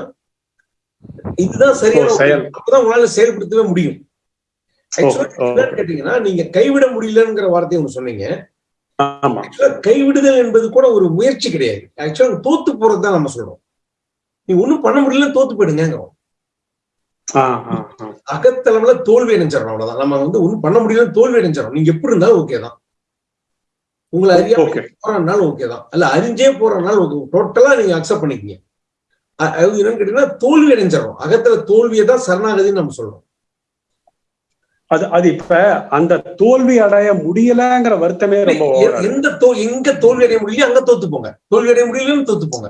Speaker 1: இதுதான் சரியான. அப்பதான் உங்களால செயல்படுத்தவே முடியும். கேட்டீங்கன்னா நீங்க கைவிட முடியலங்கிற வார்த்தையை ஒண்ணு சொன்னீங்க. கைவிடுதல் என்பது கூட ஒரு முயற்சி கிடையாது. ஆக்சுவலா தோத்து போறது தான் நம்ம சொல்றோம். நீ ஒண்ணும் பண்ண முடியல தோத்து போயிடுங்கிறோம் அகத்தளவுல தோல்வி அடைஞ்சிடறோம் அவ்வளவுதான். நம்ம வந்து ஒண்ணும் பண்ண முடியல தோல்வி அடைஞ்சிடறோம். நீங்க எப்படி இருந்தாலும் ஓகே தான். உங்களை அறியாம. போறனாலும் ஓகே தான். அல்ல அறிஞ்சே போறனாலும் ஓகே டோட்டலா நீங்க அக்செப்ட் பண்ணிக்கீங்க. என்னன்னு கேட்டீங்கன்னா தோல்வி அடைஞ்சிடறோம். அகத்துல தோல்வியை தான் சரணாகதின்னு நம்ம சொல்றோம்.
Speaker 15: அது அது இப்ப அந்த தோல்வி அடைய முடியலங்கிற வருத்தமே ரொம்ப.
Speaker 1: எந்த தோ எங்க தோல்வி அடைய முடியலையோ அங்க தோத்து போங்க. தோல்வி அடைய முடியலன்னு தோத்து போங்க.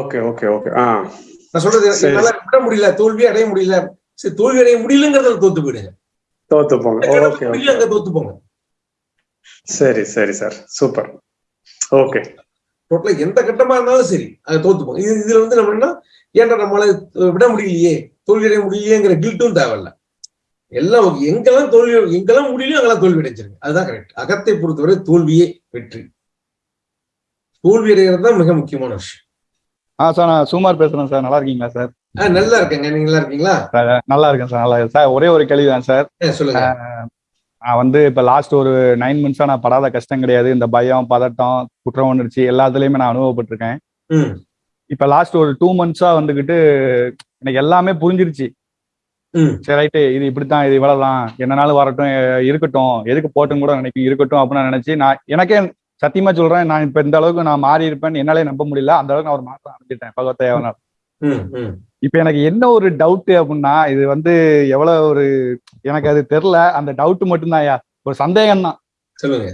Speaker 15: ஓகே ஓகே ஓகே ஆ.
Speaker 1: நான் சொல்றது. என்னால விட முடியல தோல்வி அடைய முடியல. சரி தோல்வி அடைய முடியலங்கிறதுல தோத்து போயிடுங்க.
Speaker 15: தோத்து போங்க. ஓகே
Speaker 1: அங்க தோத்து போங்க.
Speaker 15: சரி சரி சார் சூப்பர் ஓகே
Speaker 1: டோட்டலா எந்த கட்டமா இருந்தாலும் சரி அது தோத்துப்போம். இது இதுல வந்து நம்ம என்ன ஏன்டா நம்மளால விட முடியலையே தோல்வி அடைய முடியலையேங்கிற கில்ட்டும் தேவையில்ல. எல்லாம். எங்கெல்லாம் தோல்வி எங்கெல்லாம் முடியலையோ அங்கெல்லாம் தோல்வி அடைஞ்சிருங்க. அதுதான் கரெக்ட் அகத்தை பொறுத்தவரை தோல்வியே வெற்றி. தோல்வி அடைகிறது தான் மிக முக்கியமான விஷயம்.
Speaker 16: ஆ சார் நான் சுமார் பேசுறேன் சார் நல்லா இருக்கீங்களா சார்
Speaker 1: ஆஹ் நல்லா இருக்கேங்க. நீங்க நல்லா இருக்கீங்களா?
Speaker 16: நல்லா இருக்கேன் சார் நல்லா இருக்கேன். சார் ஒரே ஒரு கேள்வி தான் சார்
Speaker 1: சொல்லுங்க.
Speaker 16: வந்து இப்போ லாஸ்ட் ஒரு நைன் மந்த்ஸா நான் படாத கஷ்டம் கிடையாது. இந்த பயம் பதட்டம் குற்ற உணர்ச்சி எல்லாத்துலயுமே நான் அனுபவப்பட்டிருக்கேன். இப்போ லாஸ்ட் ஒரு டூ மந்த்ஸா வந்துகிட்டு எனக்கு எல்லாமே புரிஞ்சிருச்சு. சரி ரைட்டு இது இப்படித்தான் இது இவ்வளவுதான். என்னனாலும் வரட்டும் இருக்கட்டும். எதுக்கு போட்டும் கூட நினைக்கும் இருக்கட்டும் அப்படின்னு நினைச்சு நான் எனக்கே சத்தியமா சொல்றேன் நான் இப்ப இந்த அளவுக்கு நான் மாறி இருப்பேன்னு என்னாலே நம்ப முடியல. அந்த அளவுக்கு நான் ஒரு மாற்றம் அடைஞ்சிட்டேன் பகவத்தையாவனால் இப்ப எனக்கு என்ன ஒரு டவுட் அப்படின்னா இது வந்து எவ்வளவு ஒரு எனக்கு அது தெரியல. அந்த டவுட் மட்டும்தான்யா ஒரு சந்தேகம் தான்
Speaker 1: சொல்லுங்க.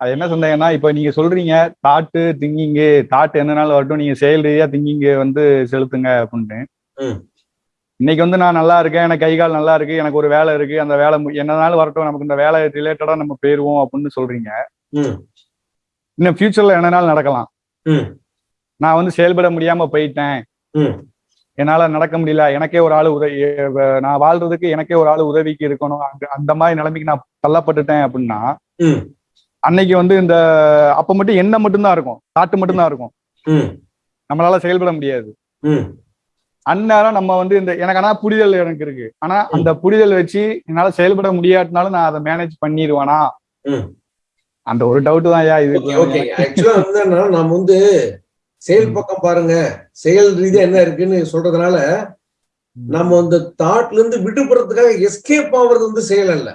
Speaker 16: அது என்ன சந்தேகம்னா இப்ப நீங்க சொல்றீங்க தாட்டு திங்கிங்கு தாட் என்னனாலும் வரட்டும் நீங்க செயல் ரீதியா திங்கிங்க வந்து செலுத்துங்க அப்படின்னு இன்னைக்கு வந்து நான் நல்லா இருக்கேன் எனக்கு கை கால் நல்லா இருக்கு எனக்கு ஒரு வேலை இருக்கு அந்த வேலை என்னனாலும் வரட்டும் நமக்கு இந்த வேலை ரிலேட்டடா நம்ம போயிருவோம் அப்படின்னு சொல்றீங்க. இன்னும் ஃபியூச்சர்ல என்னனாலும் நடக்கலாம். நான் வந்து செயல்பட முடியாம போயிட்டேன். என்னால நடக்க முடியல எனக்கே ஒரு ஆள் உதவி நான் வாழ்றதுக்கு எனக்கே ஒரு ஆள் உதவிக்கு இருக்கணும் அந்த- மாதிரி நிலைமைக்கு நான் தள்ளப்பட்டுட்டேன் அப்படின்னா அன்னைக்கு வந்து இந்த அப்ப மட்டும் எண்ணம் மட்டும்தான் இருக்கும் தாட்டு மட்டும்தான் இருக்கும். நம்மளால செயல்பட முடியாது. அந்நேரம் நம்ம வந்து இந்த எனக்கு ஆனா புரிதல் எனக்கு இருக்கு. ஆனா அந்த புரிதல் வச்சு என்னால செயல்பட முடியாட்டினாலும் நான் அதை மேனேஜ் பண்ணிடுவேனா? அந்த ஒரு டவுட் தான் ஐயா இது
Speaker 1: ஆக்சுவலா வந்து நம்ம வந்து செயல் பக்கம் பாருங்க. செயல் ரீதியா என்ன இருக்குன்னு சொல்றதுனால நம்ம அந்த தாட்ல இருந்து விடுபடுறதுக்காக எஸ்கேப் ஆகுறது வந்து செயல் அல்ல.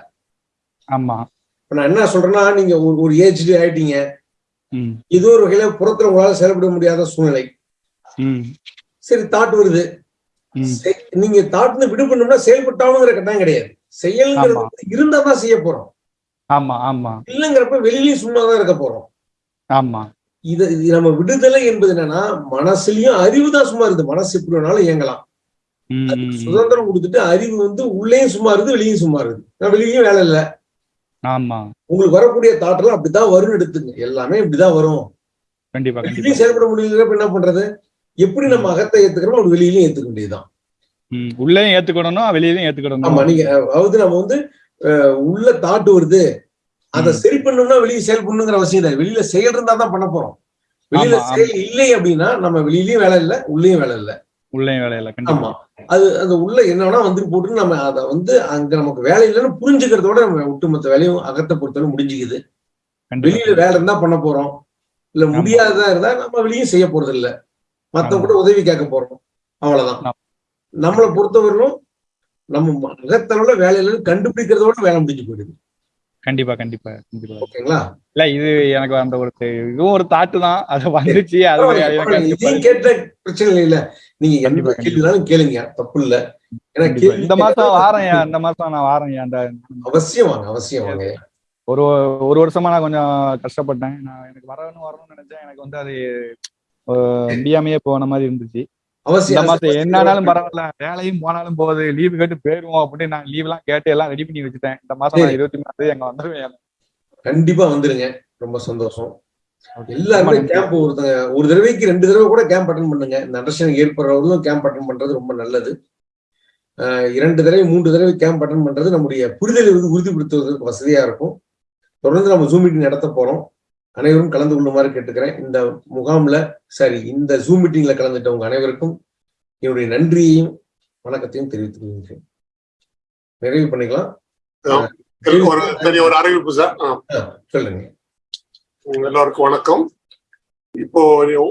Speaker 16: ஆமா.
Speaker 1: இப்ப நான் என்ன சொல்றேன்னா நீங்க ஒரு- ஏஜ்டு ஆயிட்டீங்க. ஏதோ ஒரு வகையில புறத்துல உங்களால செயல்பட முடியாத சூழ்நிலை. சரி தாட் வருது. நீங்க தாட்ல விடுபடணும்னா செயல்பட்டாலுங்கிற கட்டாயம் கிடையாது. செயல்ங்கிறது
Speaker 16: ஆமா.
Speaker 1: வந்து இருந்தா தான் செய்ய போறோம்.
Speaker 16: ஆமா ஆமா.
Speaker 1: இல்லைங்கிறப்ப வெளியிலயும் சும்மா தான் இருக்க போறோம்.
Speaker 16: ஆமா.
Speaker 1: இது நம்ம விடுதலை என்பது என்னன்னா மனசுலயும் அறிவு தான் சும்மா இருக்குது. மனசு எப்படி வேணாலும் இயங்கலாம். சுதந்திரம் கொடுத்துட்டு அறிவு வந்து உள்ளேயும் சும்மா இருக்குது வெளியும் சும்மா இருக்குது. வெளியும் வேலை இல்லை.
Speaker 16: ஆமா.
Speaker 1: உங்களுக்கு வரக்கூடிய தாட்டெல்லாம் அப்படித்தான் வரும்னு எடுத்துங்க. எல்லாமே இப்படிதான் வரும்.
Speaker 16: கண்டிப்பா
Speaker 1: செயல்பட முடியலப்ப என்ன பண்றது? எப்படி நம்ம அகத்தை ஏத்துக்கிறோமோ அப்படி வெளியிலயும் ஏத்துக்க வேண்டியதுதான்.
Speaker 16: ம். உள்ளேயும் ஏத்துக்கிடணும் வெளியிலயும்
Speaker 1: ஆமா
Speaker 16: ஏத்துக்கிடணும்
Speaker 1: நீங்க அதாவது நம்ம வந்து உள்ள தாட்டு வருது. அதை சரி பண்ணணும்னா வெளியே செயல் பண்ணுங்கிற அவசியம் இல்லை. வெளியில செயல் இருந்தா தான் பண்ண போறோம். வெளியில
Speaker 16: ஆமா, ஆமா.
Speaker 1: செயல் இல்லை அப்படின்னா நம்ம வெளியிலயும் வேலை இல்லை உள்ளேயும் வேலை இல்லை.
Speaker 16: உள்ளேயும் வேலையில
Speaker 1: ஆமா
Speaker 16: கண்டிப்பா.
Speaker 1: அது அந்த உள்ள என்ன வேணா வந்துட்டு போட்டு நம்ம அதை வந்து அங்க நமக்கு வேலை இல்லைன்னு புரிஞ்சுக்கிறதோட நம்ம ஒட்டுமொத்த வேலையும் அகத்தை பொறுத்தவரை முடிஞ்சுக்குது. வெளியில வேலை இருந்தா பண்ண போறோம். இல்ல முடியாததா இருந்தா நம்ம வெளியும் செய்ய போறது இல்ல. மத்தவங்க கூட உதவி கேட்க போறோம். அவ்வளவுதான். நம்மளை பொறுத்தவரையிலும் நம்ம அகத்தளவுல வேலை இல்லைன்னு கண்டுபிடிக்கிறதோட வேலை முடிஞ்சு போயிடுது.
Speaker 16: கண்டிப்பா கண்டிப்பா கண்டிப்பா.
Speaker 1: ஓகேங்களா?
Speaker 16: இல்ல இது எனக்கு அந்த ஒரு இதுவும் ஒரு தாட்டு தான். அது வந்துச்சு அது
Speaker 1: கேட்ட பிரச்சனை இல்ல. நீங்க எந்த கேள்வினாலும் கேளுங்க. தப்பு இல்ல.
Speaker 16: கண்டிப்பா. இந்த மாசம் வாரேன் இந்த மாசம் நான் வாரேன் அந்த
Speaker 1: அவசியம் வாங்க அவசியம் வாங்க.
Speaker 16: ஒரு ஒரு வருஷமா நான் கொஞ்சம் கஷ்டப்பட்டேன். நான் எனக்கு வரணும் வரணும்னு நினைச்சேன். எனக்கு வந்து அது முடியாமையே போன மாதிரி இருந்துச்சு.
Speaker 1: அவசியம்.
Speaker 16: என்னாலும் பரவாயில்ல. வேலையும் போனாலும் போகுது. லீவு கேட்டு போயிருவோம் அப்படின்னு நான் லீவ் எல்லாம் கேட்டு எல்லாம் ரெடி பண்ணி வச்சுட்டேன். இந்த மாசம். இருபத்தி மூணு எங்க வந்துருவேன்.
Speaker 1: கண்டிப்பா வந்துருங்க. ரொம்ப சந்தோஷம். எல்லாருமே. கேம்ப் ஒருத்தங்க ஒரு தடவைக்கு ரெண்டு தடவை கூட கேம்ப் அட்டன் பண்ணுங்க. இந்த அண்டர்ஸ்டாண்டிங் ஏற்படுறவங்களும் கேம்ப் அட்டன் பண்றது ரொம்ப நல்லது. இரண்டு தடவை மூன்று தடவை கேம்ப் அட்டன் பண்றது நம்முடைய புரிதலை வந்து உறுதிப்படுத்துவதற்கு வசதியா இருக்கும். தொடர்ந்து நம்ம ஜூம் மீட்டிங் நடத்த போறோம். அனைவரும் கலந்து கொள்ளுமாறு கேட்டுக்கிறேன். இந்த முகாம்ல சாரி இந்த ஜூம் மீட்டிங்ல கலந்துட்டவங்க அனைவருக்கும் என்னுடைய நன்றியையும் வணக்கத்தையும் தெரிவித்துக் கொள்கிறேன் நிறைவு பண்ணிக்கலாம்.
Speaker 2: ஒரு அறிவிப்பு சார்.
Speaker 1: சொல்லுங்க.
Speaker 2: எல்லாருக்கும் வணக்கம். இப்போ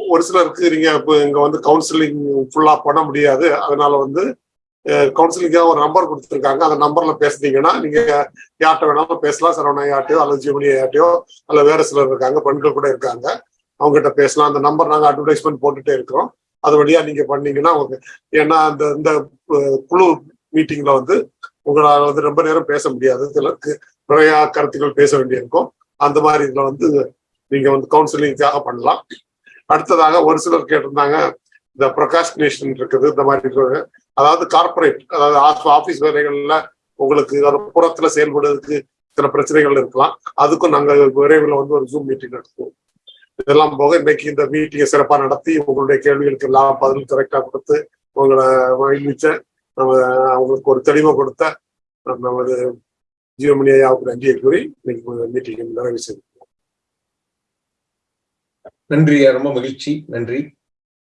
Speaker 2: ஒரு சிலருக்கு நீங்க இப்போ இங்க வந்து கவுன்சிலிங் ஃபுல்லா பண்ண முடியாது. அதனால வந்து கவுன்சிலிங்காக ஒரு நம்பர் கொடுத்துருக்காங்க. அந்த நம்பர்ல பேசுனீங்கன்னா நீங்க யார்கிட்ட வேணாலும் பேசலாம். சரவணா யார்ட்டையோ அல்லது ஜீவனி யார்ட்டையோ அல்ல வேற சிலர் இருக்காங்க. பெண்கள் கூட இருக்காங்க. அவங்க கிட்ட பேசலாம். அந்த நம்பர் நாங்க அட்வர்டைஸ்மெண்ட் போட்டுட்டே இருக்கிறோம். அது வழியா நீங்க பண்ணீங்கன்னா உங்களுக்கு ஏன்னா அந்த இந்த குழு மீட்டிங்ல வந்து உங்களால் வந்து ரொம்ப நேரம் பேச முடியாது. சிலருக்கு நிறைய கருத்துக்கள் பேச வேண்டியிருக்கும். அந்த மாதிரி இதுல வந்து நீங்க வந்து கவுன்சிலிங்காக பண்ணலாம். அடுத்ததாக ஒரு சிலர் கேட்டிருந்தாங்க இந்த ப்ரொகாஸ்டினேஷன் இருக்குது இந்த மாதிரி இருக்குது. அதாவது கார்ப்பரேட் அதாவது ஆபீஸ் வேலைகள்ல உங்களுக்கு புறத்துல செயல்படுறதுக்கு சில பிரச்சனைகள் இருக்கலாம். அதுக்கும் நாங்க விரைவில் வந்து ஒரு ஜூம் மீட்டிங் நடத்துவோம். இதெல்லாம் போக இன்னைக்கு இந்த மீட்டிங்கை சிறப்பா நடத்தி உங்களுடைய கேள்விகளுக்கு எல்லாம் பதில் கரெக்டா கொடுத்து உங்களை மகிழ்விச்ச நம்ம அவங்களுக்கு ஒரு தெளிவை கொடுத்த நமது ஜீவமணி ஐயாவுக்கு நன்றியை கூறி இன்னைக்கு மீட்டிங் நிறைவு செய்திருக்கோம்
Speaker 1: நன்றி ரொம்ப மகிழ்ச்சி. நன்றி.